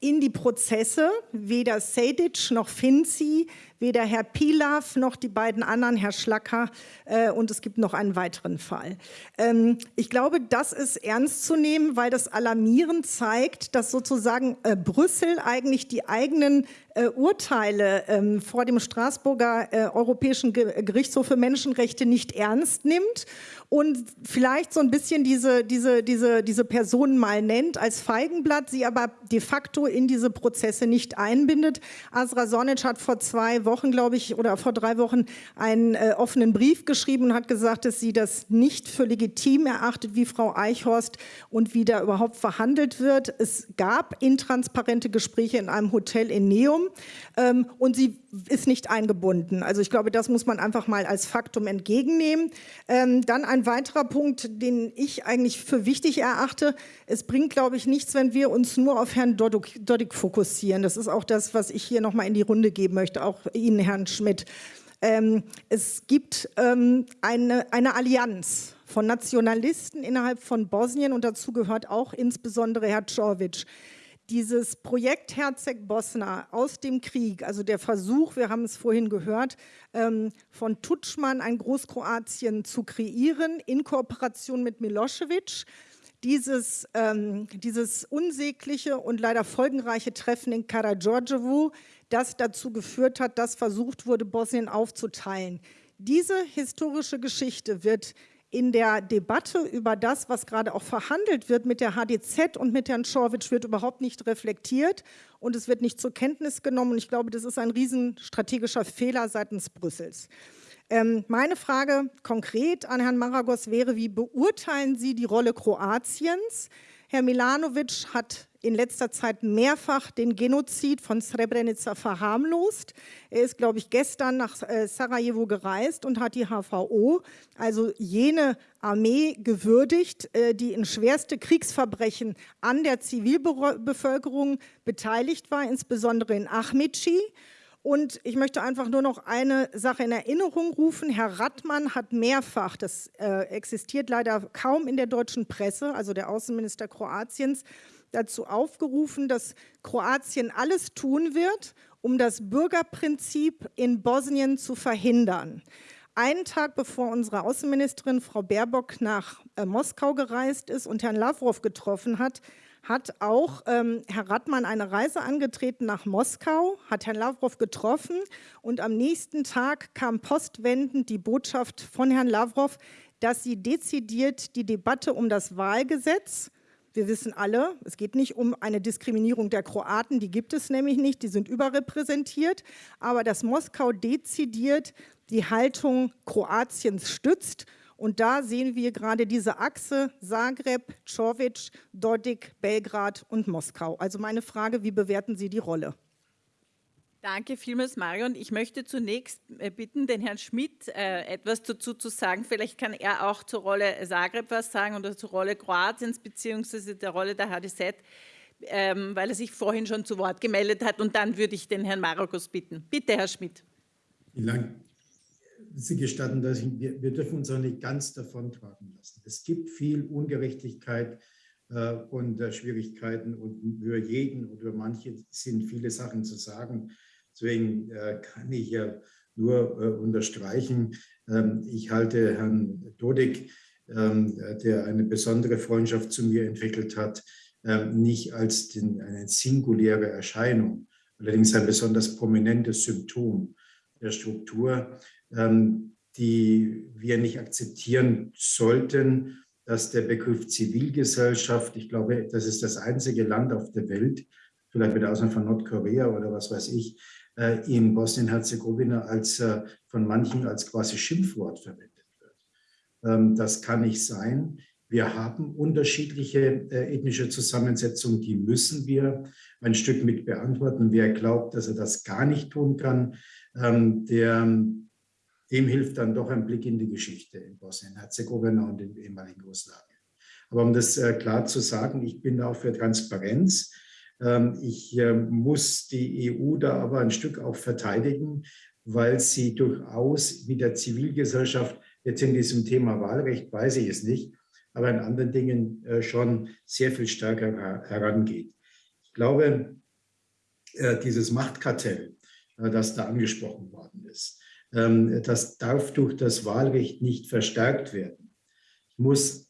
in die Prozesse. Weder Sejdic noch Finzi, weder Herr Pilav noch die beiden anderen, Herr Schlacker äh, und es gibt noch einen weiteren Fall. Ähm, ich glaube, das ist ernst zu nehmen, weil das alarmierend zeigt, dass sozusagen äh, Brüssel eigentlich die eigenen äh, Urteile ähm, vor dem Straßburger äh, Europäischen Gerichtshof für Menschenrechte nicht ernst nimmt und vielleicht so ein bisschen diese, diese, diese, diese Personen mal nennt als Feigenblatt, sie aber de facto in diese Prozesse nicht einbindet. Asra Sonic hat vor zwei Wochen, glaube ich, oder vor drei Wochen einen äh, offenen Brief geschrieben und hat gesagt, dass sie das nicht für legitim erachtet, wie Frau Eichhorst und wie da überhaupt verhandelt wird. Es gab intransparente Gespräche in einem Hotel in Neum ähm, und sie ist nicht eingebunden. Also ich glaube, das muss man einfach mal als Faktum entgegennehmen. Ähm, dann ein weiterer Punkt, den ich eigentlich für wichtig erachte. Es bringt, glaube ich, nichts, wenn wir uns nur auf Herrn Dodik fokussieren. Das ist auch das, was ich hier noch mal in die Runde geben möchte, auch Ihnen, Herrn Schmidt. Ähm, es gibt ähm, eine, eine Allianz von Nationalisten innerhalb von Bosnien und dazu gehört auch insbesondere Herr Czorvic dieses Projekt Herzeg Bosna aus dem Krieg, also der Versuch, wir haben es vorhin gehört, ähm, von Tutschmann ein Großkroatien zu kreieren in Kooperation mit Milosevic, dieses, ähm, dieses unsägliche und leider folgenreiche Treffen in Karađorđevo, das dazu geführt hat, dass versucht wurde, Bosnien aufzuteilen. Diese historische Geschichte wird in der Debatte über das, was gerade auch verhandelt wird mit der HDZ und mit Herrn Schorwitsch, wird überhaupt nicht reflektiert und es wird nicht zur Kenntnis genommen. Und ich glaube, das ist ein riesen strategischer Fehler seitens Brüssels. Ähm, meine Frage konkret an Herrn Maragos wäre, wie beurteilen Sie die Rolle Kroatiens? Herr Milanovic hat in letzter Zeit mehrfach den Genozid von Srebrenica verharmlost. Er ist, glaube ich, gestern nach äh, Sarajevo gereist und hat die HVO, also jene Armee, gewürdigt, äh, die in schwerste Kriegsverbrechen an der Zivilbevölkerung beteiligt war, insbesondere in Ahmici. Und ich möchte einfach nur noch eine Sache in Erinnerung rufen. Herr Rattmann hat mehrfach, das äh, existiert leider kaum in der deutschen Presse, also der Außenminister Kroatiens, dazu aufgerufen, dass Kroatien alles tun wird, um das Bürgerprinzip in Bosnien zu verhindern. Einen Tag bevor unsere Außenministerin Frau Baerbock nach äh, Moskau gereist ist und Herrn Lavrov getroffen hat, hat auch ähm, Herr Rattmann eine Reise angetreten nach Moskau, hat Herrn Lavrov getroffen und am nächsten Tag kam postwendend die Botschaft von Herrn Lavrov, dass sie dezidiert die Debatte um das Wahlgesetz wir wissen alle, es geht nicht um eine Diskriminierung der Kroaten, die gibt es nämlich nicht, die sind überrepräsentiert, aber dass Moskau dezidiert die Haltung Kroatiens stützt Und da sehen wir gerade diese Achse Zagreb, Čović, Dodik, Belgrad und Moskau. Also meine Frage, wie bewerten Sie die Rolle? Danke vielmals, Marion. Ich möchte zunächst äh, bitten, den Herrn Schmidt äh, etwas dazu zu sagen. Vielleicht kann er auch zur Rolle Zagreb was sagen oder zur Rolle Kroatiens beziehungsweise der Rolle der HDZ, ähm, weil er sich vorhin schon zu Wort gemeldet hat. Und dann würde ich den Herrn Marokos bitten. Bitte, Herr Schmidt. Vielen Dank. Sie gestatten, dass ich, wir, wir dürfen uns auch nicht ganz davontragen lassen. Es gibt viel Ungerechtigkeit äh, und äh, Schwierigkeiten und für jeden oder manche sind viele Sachen zu sagen. Deswegen äh, kann ich ja nur äh, unterstreichen, ähm, ich halte Herrn Dodik, ähm, der eine besondere Freundschaft zu mir entwickelt hat, ähm, nicht als eine singuläre Erscheinung, allerdings ein besonders prominentes Symptom der Struktur, die wir nicht akzeptieren sollten, dass der Begriff Zivilgesellschaft, ich glaube, das ist das einzige Land auf der Welt, vielleicht mit Ausnahme von Nordkorea oder was weiß ich, in Bosnien-Herzegowina als äh, von manchen als quasi Schimpfwort verwendet wird. Ähm, das kann nicht sein. Wir haben unterschiedliche äh, ethnische Zusammensetzungen, die müssen wir ein Stück mit beantworten. Wer glaubt, dass er das gar nicht tun kann, ähm, der, dem hilft dann doch ein Blick in die Geschichte in Bosnien-Herzegowina und in ehemaligen Jugoslawien. Aber um das klar zu sagen, ich bin auch für Transparenz. Ähm, ich ähm, muss die EU da aber ein Stück auch verteidigen, weil sie durchaus wie der Zivilgesellschaft jetzt in diesem Thema Wahlrecht, weiß ich es nicht, aber in anderen Dingen äh, schon sehr viel stärker herangeht. Ich glaube, äh, dieses Machtkartell, äh, das da angesprochen worden ist, ähm, das darf durch das Wahlrecht nicht verstärkt werden. Ich muss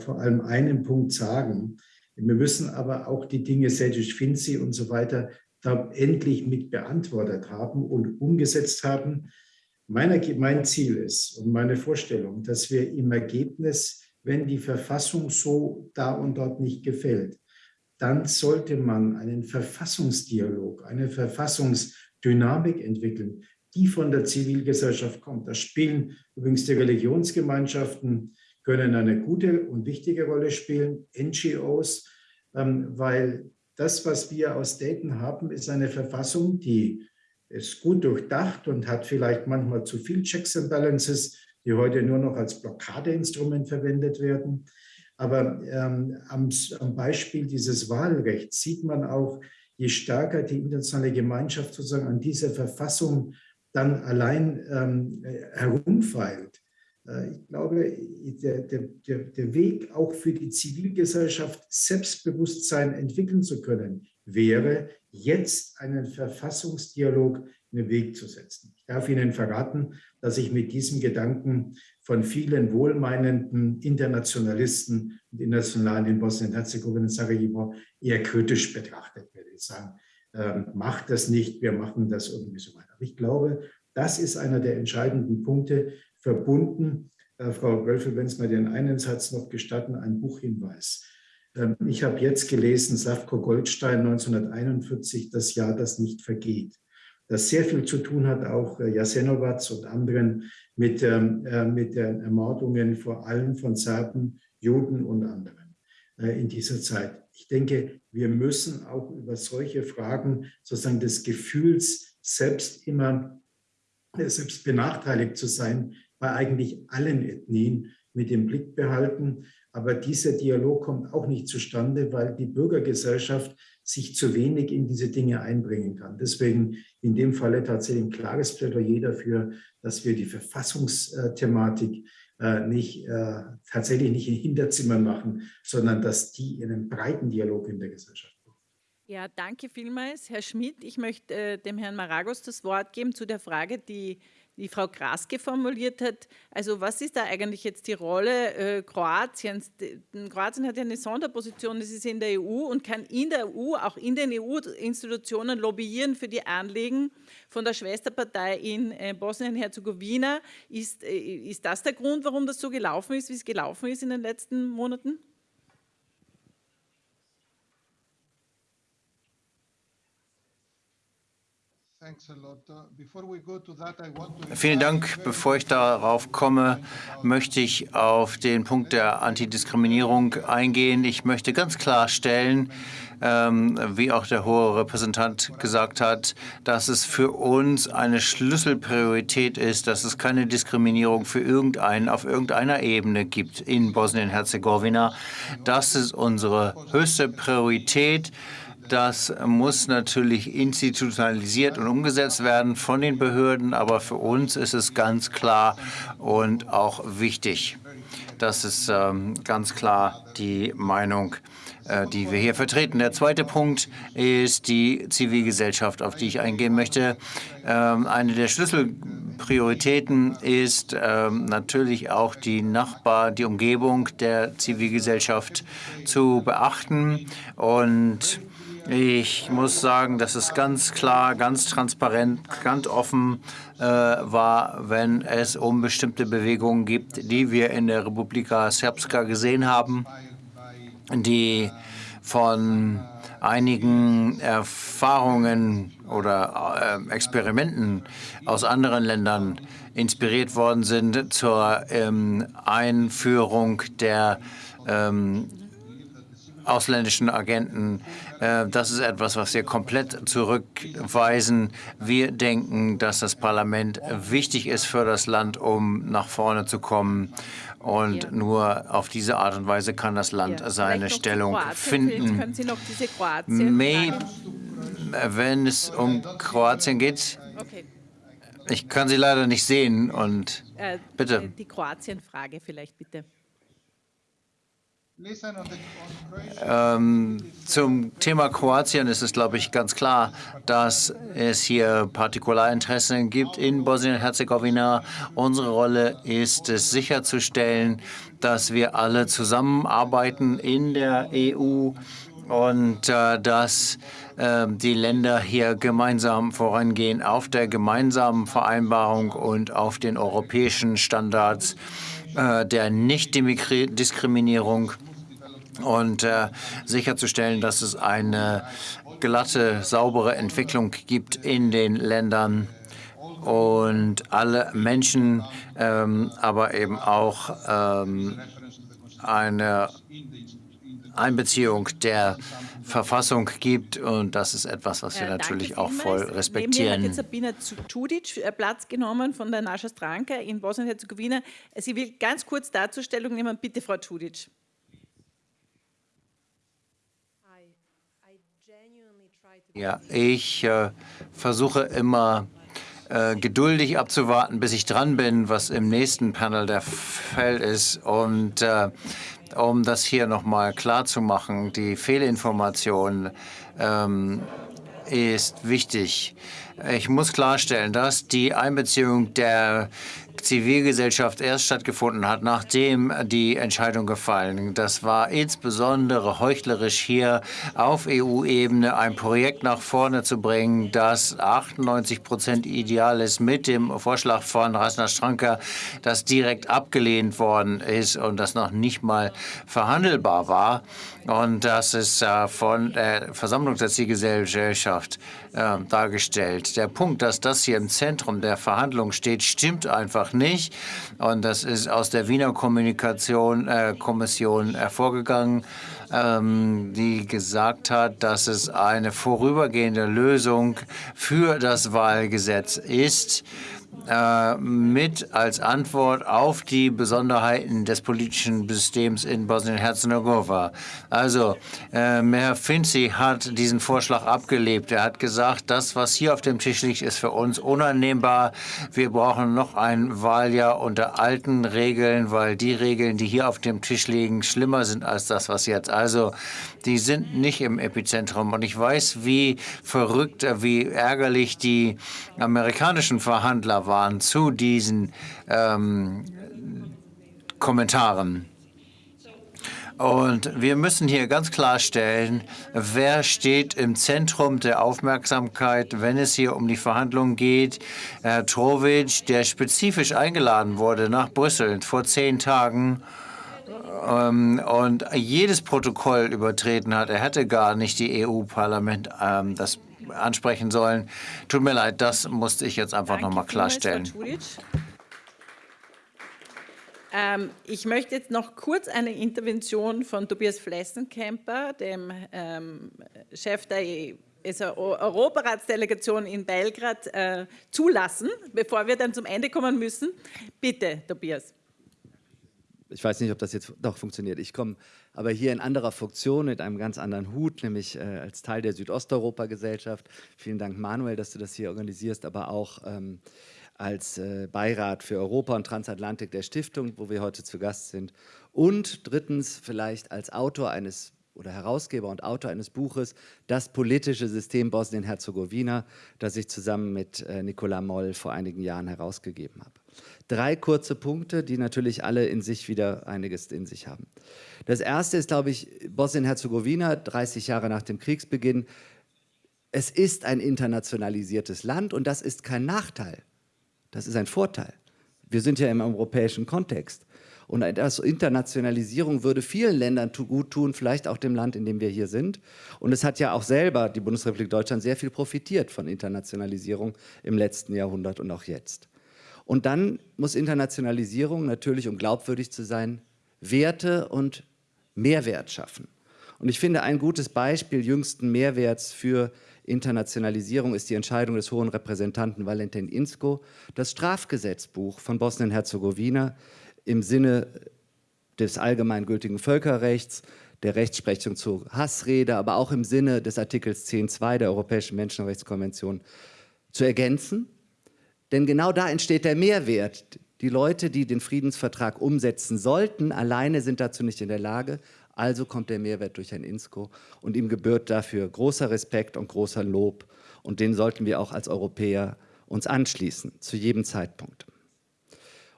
vor allem einen Punkt sagen, wir müssen aber auch die Dinge Sedic Finzi und so weiter da endlich mit beantwortet haben und umgesetzt haben. Meine, mein Ziel ist und meine Vorstellung, dass wir im Ergebnis, wenn die Verfassung so da und dort nicht gefällt, dann sollte man einen Verfassungsdialog, eine Verfassungsdynamik entwickeln, die von der Zivilgesellschaft kommt. Da spielen übrigens die Religionsgemeinschaften können eine gute und wichtige Rolle spielen, NGOs, ähm, weil das, was wir aus Dayton haben, ist eine Verfassung, die ist gut durchdacht und hat vielleicht manchmal zu viel Checks and Balances, die heute nur noch als Blockadeinstrument verwendet werden. Aber ähm, am, am, Beispiel dieses Wahlrechts sieht man auch, je stärker die internationale Gemeinschaft sozusagen an dieser Verfassung dann allein ähm, herumfeilt, ich glaube, der, der, der Weg auch für die Zivilgesellschaft Selbstbewusstsein entwickeln zu können, wäre jetzt einen Verfassungsdialog in den Weg zu setzen. Ich darf Ihnen verraten, dass ich mit diesem Gedanken von vielen wohlmeinenden Internationalisten und Internationalen in Bosnien-Herzegowina und Sarajevo eher kritisch betrachtet werde. Ich sagen, äh, macht das nicht, wir machen das irgendwie so weiter. Aber ich glaube, das ist einer der entscheidenden Punkte, verbunden. Äh, Frau Wölfel, wenn Sie mir den einen Satz noch gestatten, ein Buchhinweis. Ähm, ich habe jetzt gelesen, Slavko Goldstein 1941, das Jahr, das nicht vergeht. Das sehr viel zu tun hat, auch äh, Jasenovac und anderen, mit, ähm, äh, mit den Ermordungen vor allem von Serben, Juden und anderen äh, in dieser Zeit. Ich denke, wir müssen auch über solche Fragen sozusagen des Gefühls, selbst immer äh, selbst benachteiligt zu sein, bei eigentlich allen Ethnien mit dem Blick behalten. Aber dieser Dialog kommt auch nicht zustande, weil die Bürgergesellschaft sich zu wenig in diese Dinge einbringen kann. Deswegen in dem Falle tatsächlich ein klares Plädoyer dafür, dass wir die Verfassungsthematik äh, nicht, äh, tatsächlich nicht in Hinterzimmern machen, sondern dass die in einen breiten Dialog in der Gesellschaft. Ja, danke vielmals, Herr Schmidt. Ich möchte äh, dem Herrn Maragos das Wort geben zu der Frage, die die Frau Kraske formuliert hat. Also was ist da eigentlich jetzt die Rolle äh, Kroatiens? Kroatien hat ja eine Sonderposition, es ist in der EU und kann in der EU, auch in den EU-Institutionen lobbyieren für die Anliegen von der Schwesterpartei in äh, Bosnien-Herzegowina. Ist, äh, ist das der Grund, warum das so gelaufen ist, wie es gelaufen ist in den letzten Monaten? Vielen Dank. Bevor ich darauf komme, möchte ich auf den Punkt der Antidiskriminierung eingehen. Ich möchte ganz klarstellen, ähm, wie auch der hohe Repräsentant gesagt hat, dass es für uns eine Schlüsselpriorität ist, dass es keine Diskriminierung für irgendeinen auf irgendeiner Ebene gibt in Bosnien-Herzegowina. Das ist unsere höchste Priorität. Das muss natürlich institutionalisiert und umgesetzt werden von den Behörden, aber für uns ist es ganz klar und auch wichtig. Das ist ähm, ganz klar die Meinung, äh, die wir hier vertreten. Der zweite Punkt ist die Zivilgesellschaft, auf die ich eingehen möchte. Ähm, eine der Schlüsselprioritäten ist ähm, natürlich auch die Nachbar, die Umgebung der Zivilgesellschaft zu beachten und ich muss sagen, dass es ganz klar, ganz transparent, ganz offen äh, war, wenn es um bestimmte Bewegungen gibt, die wir in der Republika Srpska gesehen haben, die von einigen Erfahrungen oder äh, Experimenten aus anderen Ländern inspiriert worden sind zur ähm, Einführung der ähm, ausländischen Agenten. Äh, das ist etwas, was wir komplett zurückweisen. Wir denken, dass das Parlament wichtig ist für das Land, um nach vorne zu kommen. Und nur auf diese Art und Weise kann das Land seine Stellung finden. May, wenn es um Kroatien geht, ich kann Sie leider nicht sehen. Und äh, bitte. Die Kroatien-Frage vielleicht bitte. Ähm, zum Thema Kroatien ist es, glaube ich, ganz klar, dass es hier Partikularinteressen gibt in Bosnien-Herzegowina. Unsere Rolle ist es sicherzustellen, dass wir alle zusammenarbeiten in der EU und äh, dass äh, die Länder hier gemeinsam vorangehen auf der gemeinsamen Vereinbarung und auf den europäischen Standards äh, der Nichtdiskriminierung und äh, sicherzustellen, dass es eine glatte, saubere Entwicklung gibt in den Ländern und alle Menschen, ähm, aber eben auch ähm, eine Einbeziehung der Verfassung gibt. Und das ist etwas, was wir natürlich auch voll respektieren. Neben mir hat Sabina Tudic äh, Platz genommen von der Nascha Stranka in Bosnien-Herzegowina. Sie will ganz kurz Darstellung nehmen. Bitte, Frau Tudic. Ja, ich äh, versuche immer äh, geduldig abzuwarten, bis ich dran bin, was im nächsten Panel der Fall ist. Und äh, um das hier nochmal klar zu machen, die Fehlinformation ähm, ist wichtig. Ich muss klarstellen, dass die Einbeziehung der Zivilgesellschaft erst stattgefunden hat, nachdem die Entscheidung gefallen. Das war insbesondere heuchlerisch hier auf EU-Ebene ein Projekt nach vorne zu bringen, das 98 Prozent ideal ist mit dem Vorschlag von Rasna Stranka, das direkt abgelehnt worden ist und das noch nicht mal verhandelbar war. Und das ist äh, von der Versammlung der Zivilgesellschaft äh, dargestellt. Der Punkt, dass das hier im Zentrum der Verhandlungen steht, stimmt einfach nicht. Und das ist aus der Wiener Kommunikation, äh, Kommission hervorgegangen, ähm, die gesagt hat, dass es eine vorübergehende Lösung für das Wahlgesetz ist äh, mit als Antwort auf die Besonderheiten des politischen Systems in Bosnien-Herzegowina. Also, äh, Herr Finzi hat diesen Vorschlag abgelebt. Er hat gesagt, das, was hier auf dem Tisch liegt, ist für uns unannehmbar. Wir brauchen noch ein Wahljahr unter alten Regeln, weil die Regeln, die hier auf dem Tisch liegen, schlimmer sind als das, was jetzt. Also, die sind nicht im Epizentrum. Und ich weiß, wie verrückt, wie ärgerlich die amerikanischen Verhandler waren zu diesen ähm, Kommentaren. Und wir müssen hier ganz klarstellen, wer steht im Zentrum der Aufmerksamkeit, wenn es hier um die Verhandlungen geht. Herr Trovic, der spezifisch eingeladen wurde nach Brüssel vor zehn Tagen, ähm, und jedes Protokoll übertreten hat. Er hätte gar nicht die EU-Parlament, ähm, das ansprechen sollen. Tut mir leid, das musste ich jetzt einfach noch mal klarstellen. Ähm, ich möchte jetzt noch kurz eine Intervention von Tobias Flessenkemper, dem ähm, Chef der also Europaratsdelegation in Belgrad, äh, zulassen, bevor wir dann zum Ende kommen müssen. Bitte, Tobias. Ich weiß nicht, ob das jetzt doch funktioniert. Ich komme aber hier in anderer Funktion mit einem ganz anderen Hut, nämlich äh, als Teil der Südosteuropa-Gesellschaft. Vielen Dank, Manuel, dass du das hier organisierst, aber auch ähm, als äh, Beirat für Europa und Transatlantik der Stiftung, wo wir heute zu Gast sind. Und drittens vielleicht als Autor eines oder Herausgeber und Autor eines Buches Das politische System Bosnien-Herzegowina, das ich zusammen mit äh, Nicola Moll vor einigen Jahren herausgegeben habe. Drei kurze Punkte, die natürlich alle in sich wieder einiges in sich haben. Das erste ist, glaube ich, Bosnien-Herzegowina, 30 Jahre nach dem Kriegsbeginn. Es ist ein internationalisiertes Land und das ist kein Nachteil. Das ist ein Vorteil. Wir sind ja im europäischen Kontext. Und eine Internationalisierung würde vielen Ländern gut tun, vielleicht auch dem Land, in dem wir hier sind. Und es hat ja auch selber die Bundesrepublik Deutschland sehr viel profitiert von Internationalisierung im letzten Jahrhundert und auch jetzt. Und dann muss Internationalisierung natürlich, um glaubwürdig zu sein, Werte und Mehrwert schaffen. Und ich finde, ein gutes Beispiel jüngsten Mehrwerts für Internationalisierung ist die Entscheidung des hohen Repräsentanten Valentin Insko, das Strafgesetzbuch von Bosnien-Herzegowina im Sinne des allgemeingültigen Völkerrechts, der Rechtsprechung zur Hassrede, aber auch im Sinne des Artikels 10.2 der Europäischen Menschenrechtskonvention zu ergänzen. Denn genau da entsteht der Mehrwert. Die Leute, die den Friedensvertrag umsetzen sollten, alleine sind dazu nicht in der Lage. Also kommt der Mehrwert durch Herrn Insko und ihm gebührt dafür großer Respekt und großer Lob. Und den sollten wir auch als Europäer uns anschließen, zu jedem Zeitpunkt.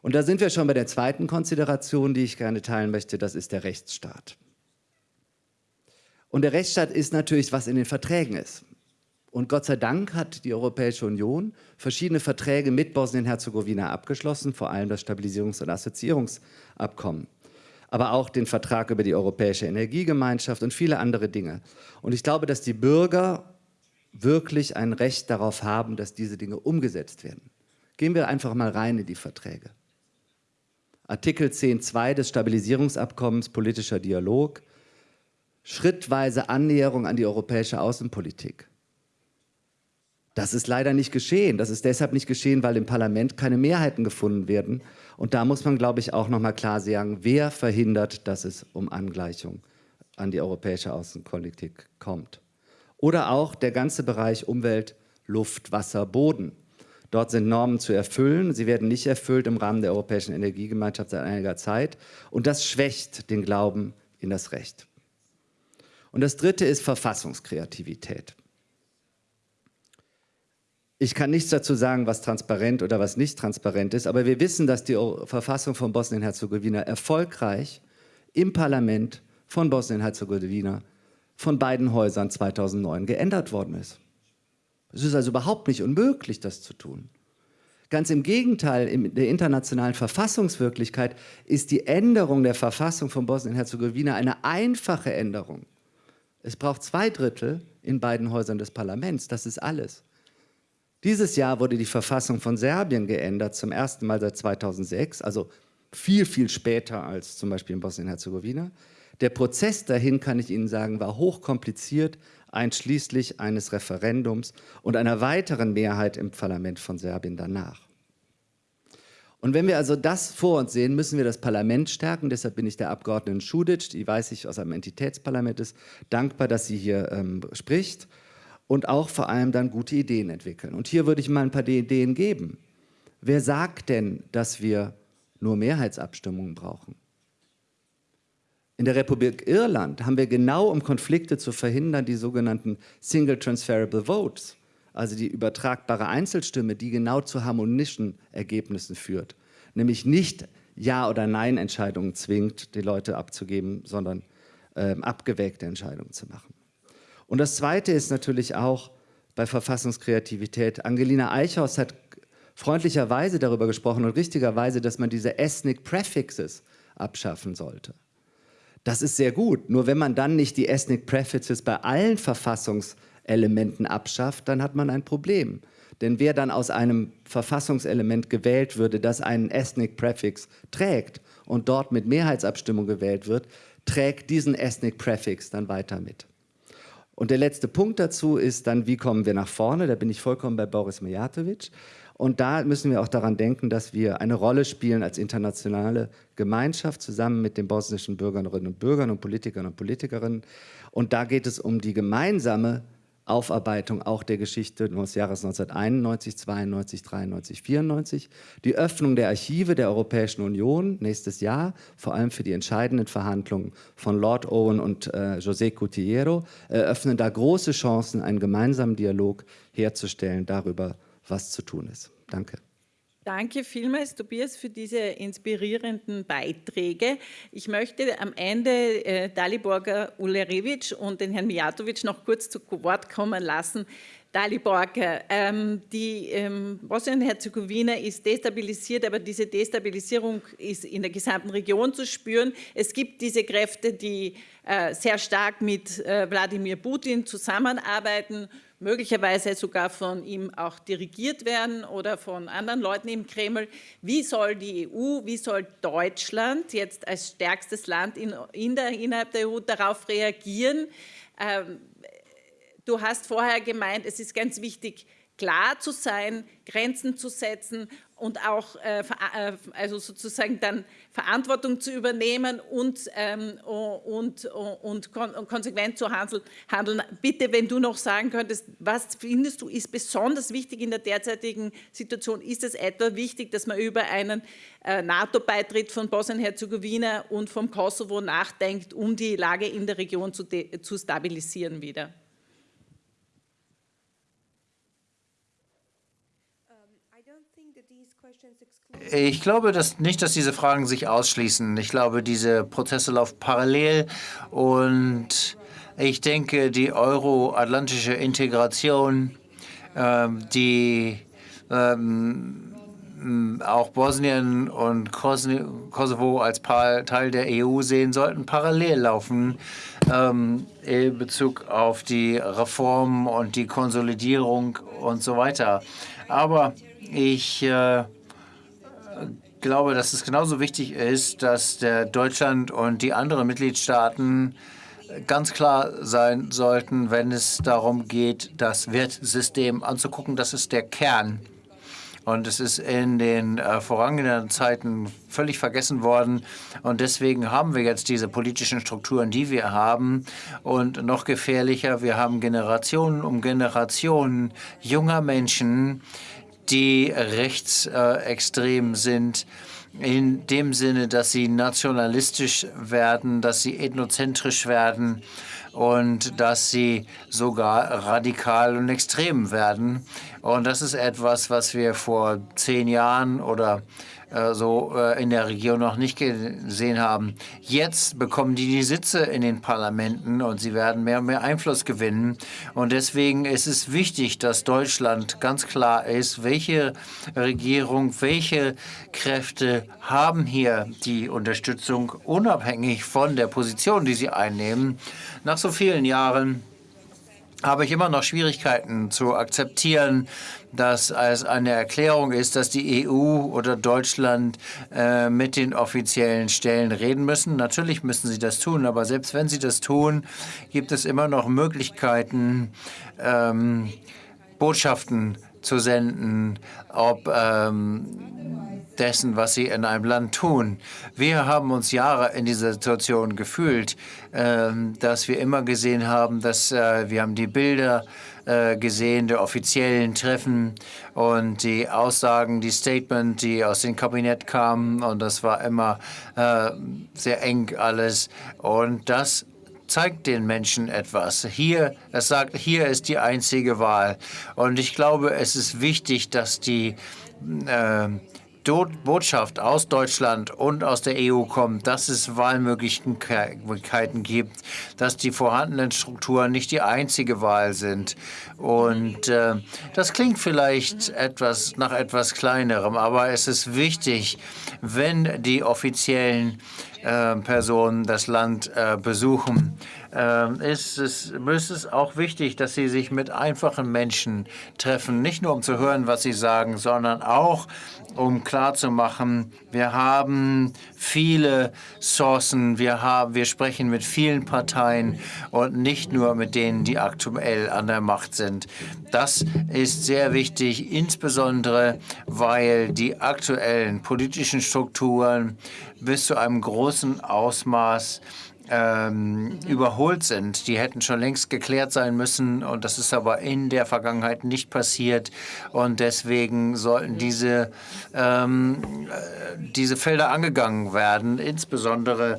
Und da sind wir schon bei der zweiten Konsideration, die ich gerne teilen möchte, das ist der Rechtsstaat. Und der Rechtsstaat ist natürlich, was in den Verträgen ist. Und Gott sei Dank hat die Europäische Union verschiedene Verträge mit Bosnien-Herzegowina abgeschlossen, vor allem das Stabilisierungs- und Assoziierungsabkommen aber auch den Vertrag über die Europäische Energiegemeinschaft und viele andere Dinge. Und ich glaube, dass die Bürger wirklich ein Recht darauf haben, dass diese Dinge umgesetzt werden. Gehen wir einfach mal rein in die Verträge. Artikel 10.2 des Stabilisierungsabkommens, politischer Dialog, schrittweise Annäherung an die europäische Außenpolitik. Das ist leider nicht geschehen. Das ist deshalb nicht geschehen, weil im Parlament keine Mehrheiten gefunden werden. Und da muss man, glaube ich, auch noch mal klar sagen, wer verhindert, dass es um Angleichung an die europäische Außenpolitik kommt. Oder auch der ganze Bereich Umwelt, Luft, Wasser, Boden. Dort sind Normen zu erfüllen. Sie werden nicht erfüllt im Rahmen der Europäischen Energiegemeinschaft seit einiger Zeit. Und das schwächt den Glauben in das Recht. Und das Dritte ist Verfassungskreativität. Ich kann nichts dazu sagen, was transparent oder was nicht transparent ist, aber wir wissen, dass die Verfassung von Bosnien-Herzegowina erfolgreich im Parlament von Bosnien-Herzegowina von beiden Häusern 2009 geändert worden ist. Es ist also überhaupt nicht unmöglich, das zu tun. Ganz im Gegenteil, in der internationalen Verfassungswirklichkeit ist die Änderung der Verfassung von Bosnien-Herzegowina eine einfache Änderung. Es braucht zwei Drittel in beiden Häusern des Parlaments, das ist alles. Dieses Jahr wurde die Verfassung von Serbien geändert, zum ersten Mal seit 2006, also viel, viel später als zum Beispiel in Bosnien-Herzegowina. Der Prozess dahin, kann ich Ihnen sagen, war hochkompliziert, einschließlich eines Referendums und einer weiteren Mehrheit im Parlament von Serbien danach. Und wenn wir also das vor uns sehen, müssen wir das Parlament stärken. Deshalb bin ich der Abgeordneten Schudic, die weiß ich aus einem Entitätsparlament ist, dankbar, dass sie hier ähm, spricht und auch vor allem dann gute Ideen entwickeln. Und hier würde ich mal ein paar Ideen geben. Wer sagt denn, dass wir nur Mehrheitsabstimmungen brauchen? In der Republik Irland haben wir genau, um Konflikte zu verhindern, die sogenannten Single Transferable Votes, also die übertragbare Einzelstimme, die genau zu harmonischen Ergebnissen führt. Nämlich nicht Ja- oder Nein-Entscheidungen zwingt, die Leute abzugeben, sondern äh, abgewägte Entscheidungen zu machen. Und das Zweite ist natürlich auch bei Verfassungskreativität. Angelina Eichhaus hat freundlicherweise darüber gesprochen und richtigerweise, dass man diese Ethnic Prefixes abschaffen sollte. Das ist sehr gut, nur wenn man dann nicht die Ethnic Prefixes bei allen Verfassungsänderungen Elementen abschafft, dann hat man ein Problem. Denn wer dann aus einem Verfassungselement gewählt würde, das einen Ethnic Prefix trägt und dort mit Mehrheitsabstimmung gewählt wird, trägt diesen Ethnic Prefix dann weiter mit. Und der letzte Punkt dazu ist dann, wie kommen wir nach vorne? Da bin ich vollkommen bei Boris Mijatovic. Und da müssen wir auch daran denken, dass wir eine Rolle spielen als internationale Gemeinschaft zusammen mit den bosnischen Bürgerinnen und Bürgern und Politikern und Politikerinnen. Und da geht es um die gemeinsame Aufarbeitung auch der Geschichte des Jahres 1991, 92, 93, 94, die Öffnung der Archive der Europäischen Union nächstes Jahr, vor allem für die entscheidenden Verhandlungen von Lord Owen und äh, José Cutillero, eröffnen da große Chancen, einen gemeinsamen Dialog herzustellen darüber, was zu tun ist. Danke. Danke vielmals, Tobias, für diese inspirierenden Beiträge. Ich möchte am Ende äh, Daliborga Ulerevic und den Herrn Mijatovic noch kurz zu Wort kommen lassen. Daliborga, ähm, die ähm, Bosnien-Herzegowina ist destabilisiert, aber diese Destabilisierung ist in der gesamten Region zu spüren. Es gibt diese Kräfte, die äh, sehr stark mit äh, Wladimir Putin zusammenarbeiten möglicherweise sogar von ihm auch dirigiert werden oder von anderen Leuten im Kreml. Wie soll die EU, wie soll Deutschland jetzt als stärkstes Land in, in der, innerhalb der EU darauf reagieren? Ähm, du hast vorher gemeint, es ist ganz wichtig, klar zu sein, Grenzen zu setzen und auch äh, äh also sozusagen dann Verantwortung zu übernehmen und, ähm, und, und, kon und, konsequent zu handeln. Bitte, wenn du noch sagen könntest, was findest du ist besonders wichtig in der derzeitigen Situation? Ist es etwa wichtig, dass man über einen äh, NATO-Beitritt von Bosnien-Herzegowina und vom Kosovo nachdenkt, um die Lage in der Region zu, zu stabilisieren wieder? Ich glaube dass nicht, dass diese Fragen sich ausschließen. Ich glaube, diese Prozesse laufen parallel und ich denke, die euroatlantische Integration, ähm, die ähm, auch Bosnien und Kosovo als Teil der EU sehen, sollten parallel laufen ähm, in Bezug auf die Reformen und die Konsolidierung und so weiter. Aber ich äh, glaube, dass es genauso wichtig ist, dass der Deutschland und die anderen Mitgliedstaaten ganz klar sein sollten, wenn es darum geht, das Wertsystem anzugucken. Das ist der Kern. Und es ist in den äh, vorangehenden Zeiten völlig vergessen worden. Und deswegen haben wir jetzt diese politischen Strukturen, die wir haben. Und noch gefährlicher, wir haben Generationen um Generationen junger Menschen, die rechtsextrem sind, in dem Sinne, dass sie nationalistisch werden, dass sie ethnozentrisch werden und dass sie sogar radikal und extrem werden. Und das ist etwas, was wir vor zehn Jahren oder äh, so äh, in der Region noch nicht gesehen haben. Jetzt bekommen die die Sitze in den Parlamenten und sie werden mehr und mehr Einfluss gewinnen. Und deswegen ist es wichtig, dass Deutschland ganz klar ist, welche Regierung, welche Kräfte haben hier die Unterstützung, unabhängig von der Position, die sie einnehmen. Nach so vielen Jahren habe ich immer noch Schwierigkeiten zu akzeptieren, dass es eine Erklärung ist, dass die EU oder Deutschland äh, mit den offiziellen Stellen reden müssen. Natürlich müssen sie das tun, aber selbst wenn sie das tun, gibt es immer noch Möglichkeiten, ähm, Botschaften zu senden, ob ähm, dessen, was sie in einem Land tun. Wir haben uns Jahre in dieser Situation gefühlt, äh, dass wir immer gesehen haben, dass äh, wir haben die Bilder äh, gesehen der offiziellen Treffen und die Aussagen, die Statement, die aus dem Kabinett kamen und das war immer äh, sehr eng alles und das zeigt den Menschen etwas. Hier, es sagt, hier ist die einzige Wahl. Und ich glaube, es ist wichtig, dass die äh, Botschaft aus Deutschland und aus der EU kommt, dass es Wahlmöglichkeiten gibt, dass die vorhandenen Strukturen nicht die einzige Wahl sind. Und äh, das klingt vielleicht etwas nach etwas Kleinerem, aber es ist wichtig, wenn die offiziellen äh, Personen das Land äh, besuchen, äh, ist es, ist es auch wichtig, dass Sie sich mit einfachen Menschen treffen, nicht nur um zu hören, was sie sagen, sondern auch um klarzumachen, wir haben viele Sourcen, wir, haben, wir sprechen mit vielen Parteien und nicht nur mit denen, die aktuell an der Macht sind. Das ist sehr wichtig, insbesondere weil die aktuellen politischen Strukturen bis zu einem großen Ausmaß ähm, überholt sind. Die hätten schon längst geklärt sein müssen und das ist aber in der Vergangenheit nicht passiert und deswegen sollten diese, ähm, äh, diese Felder angegangen werden. Insbesondere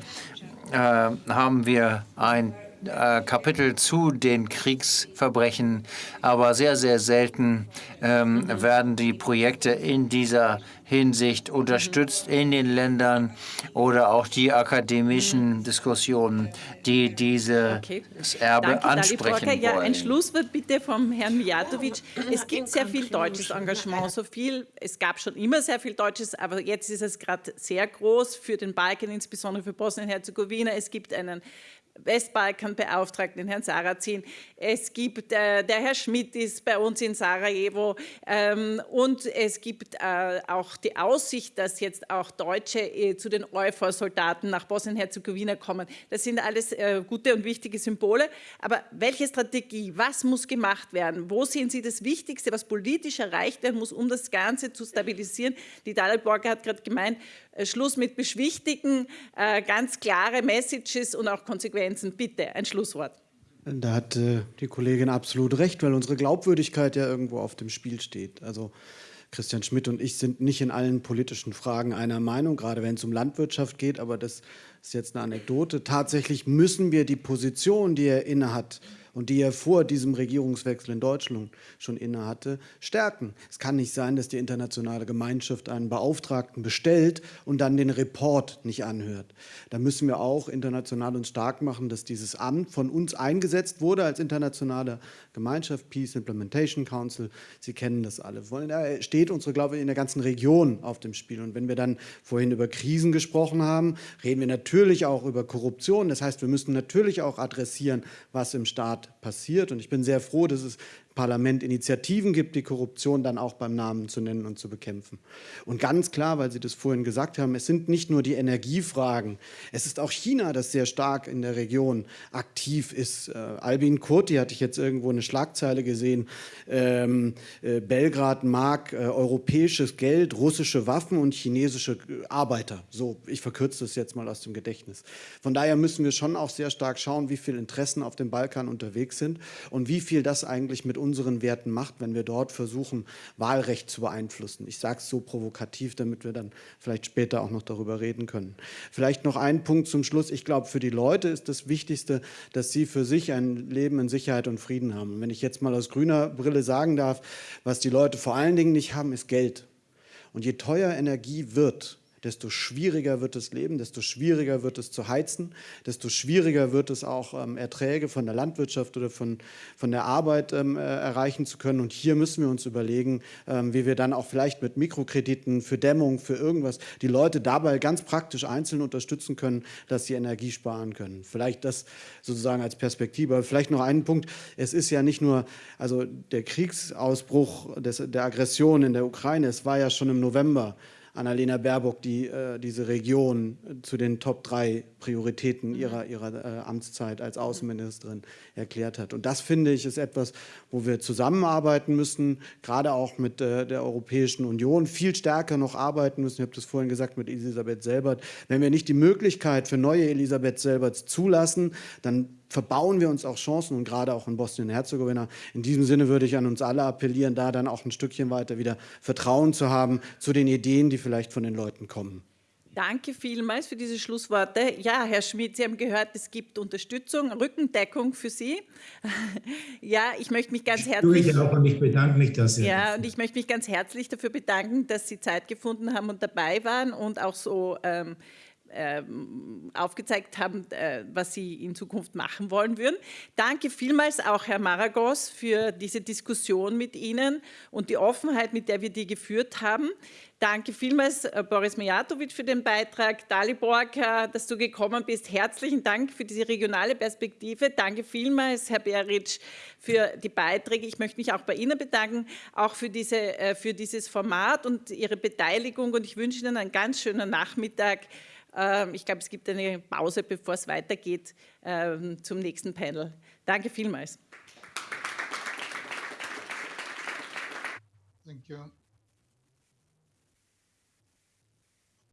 äh, haben wir ein äh, Kapitel zu den Kriegsverbrechen, aber sehr, sehr selten ähm, werden die Projekte in dieser Hinsicht unterstützt in den Ländern oder auch die akademischen Diskussionen, die dieses okay. Erbe Danke, ansprechen wollen. Ja, ein Schlusswort bitte vom Herrn Mijatovic. Es gibt sehr viel deutsches Engagement, so viel, es gab schon immer sehr viel deutsches, aber jetzt ist es gerade sehr groß für den Balkan, insbesondere für Bosnien-Herzegowina. Es gibt einen Westbalkan-Beauftragten, Herrn Sarrazin. Es gibt, äh, der Herr Schmidt ist bei uns in Sarajevo ähm, und es gibt äh, auch die Aussicht, dass jetzt auch Deutsche äh, zu den EUFOR-Soldaten nach Bosnien-Herzegowina kommen. Das sind alles äh, gute und wichtige Symbole. Aber welche Strategie, was muss gemacht werden? Wo sehen Sie das Wichtigste, was politisch erreicht werden muss, um das Ganze zu stabilisieren? Die Dalit Borger hat gerade gemeint, Schluss mit Beschwichtigen, äh, ganz klare Messages und auch Konsequenzen. Bitte, ein Schlusswort. Da hat äh, die Kollegin absolut recht, weil unsere Glaubwürdigkeit ja irgendwo auf dem Spiel steht. Also Christian Schmidt und ich sind nicht in allen politischen Fragen einer Meinung, gerade wenn es um Landwirtschaft geht, aber das ist jetzt eine Anekdote. Tatsächlich müssen wir die Position, die er innehat, und die er vor diesem Regierungswechsel in Deutschland schon innehatte, stärken. Es kann nicht sein, dass die internationale Gemeinschaft einen Beauftragten bestellt und dann den Report nicht anhört. Da müssen wir auch international uns stark machen, dass dieses Amt von uns eingesetzt wurde als internationale Gemeinschaft, Peace Implementation Council. Sie kennen das alle. Da steht unsere, glaube ich, in der ganzen Region auf dem Spiel. Und wenn wir dann vorhin über Krisen gesprochen haben, reden wir natürlich auch über Korruption. Das heißt, wir müssen natürlich auch adressieren, was im Staat passiert. Und ich bin sehr froh, dass es Parlament Initiativen gibt, die Korruption dann auch beim Namen zu nennen und zu bekämpfen. Und ganz klar, weil Sie das vorhin gesagt haben, es sind nicht nur die Energiefragen, es ist auch China, das sehr stark in der Region aktiv ist. Äh, Albin Kurti hatte ich jetzt irgendwo eine Schlagzeile gesehen, ähm, äh, Belgrad mag äh, europäisches Geld, russische Waffen und chinesische äh, Arbeiter. So, ich verkürze das jetzt mal aus dem Gedächtnis. Von daher müssen wir schon auch sehr stark schauen, wie viele Interessen auf dem Balkan unterwegs sind und wie viel das eigentlich mit uns unseren Werten macht, wenn wir dort versuchen, Wahlrecht zu beeinflussen. Ich sage es so provokativ, damit wir dann vielleicht später auch noch darüber reden können. Vielleicht noch ein Punkt zum Schluss. Ich glaube, für die Leute ist das Wichtigste, dass sie für sich ein Leben in Sicherheit und Frieden haben. Und wenn ich jetzt mal aus grüner Brille sagen darf, was die Leute vor allen Dingen nicht haben, ist Geld. Und je teuer Energie wird, desto schwieriger wird das Leben, desto schwieriger wird es zu heizen, desto schwieriger wird es auch ähm, Erträge von der Landwirtschaft oder von, von der Arbeit ähm, äh, erreichen zu können. Und hier müssen wir uns überlegen, ähm, wie wir dann auch vielleicht mit Mikrokrediten für Dämmung, für irgendwas, die Leute dabei ganz praktisch einzeln unterstützen können, dass sie Energie sparen können. Vielleicht das sozusagen als Perspektive. Aber vielleicht noch einen Punkt. Es ist ja nicht nur, also der Kriegsausbruch des, der Aggression in der Ukraine, es war ja schon im November Annalena Baerbock, die äh, diese Region zu den Top 3 Prioritäten ihrer, ihrer äh, Amtszeit als Außenministerin erklärt hat. Und das, finde ich, ist etwas, wo wir zusammenarbeiten müssen, gerade auch mit äh, der Europäischen Union, viel stärker noch arbeiten müssen. Ich habe das vorhin gesagt mit Elisabeth Selbert. Wenn wir nicht die Möglichkeit für neue Elisabeth Selberts zulassen, dann verbauen wir uns auch Chancen und gerade auch in Bosnien-Herzegowina. In diesem Sinne würde ich an uns alle appellieren, da dann auch ein Stückchen weiter wieder Vertrauen zu haben zu den Ideen, die vielleicht von den Leuten kommen. Danke vielmals für diese Schlussworte. Ja, Herr Schmidt, Sie haben gehört, es gibt Unterstützung, Rückendeckung für Sie. ja, ich möchte mich ganz herzlich... Ich auch und ich bedanke mich dafür. Ja, und ich möchte mich ganz herzlich dafür bedanken, dass Sie Zeit gefunden haben und dabei waren und auch so... Ähm, aufgezeigt haben, äh, was Sie in Zukunft machen wollen würden. Danke vielmals auch Herr Maragos für diese Diskussion mit Ihnen und die Offenheit, mit der wir die geführt haben. Danke vielmals, äh, Boris Mijatovic, für den Beitrag. Daliborg, dass du gekommen bist. Herzlichen Dank für diese regionale Perspektive. Danke vielmals, Herr Beric, für die Beiträge. Ich möchte mich auch bei Ihnen bedanken, auch für, diese, äh, für dieses Format und Ihre Beteiligung. Und ich wünsche Ihnen einen ganz schönen Nachmittag. Ähm, ich glaube, es gibt eine Pause, bevor es weitergeht ähm, zum nächsten Panel. Danke vielmals. Thank you.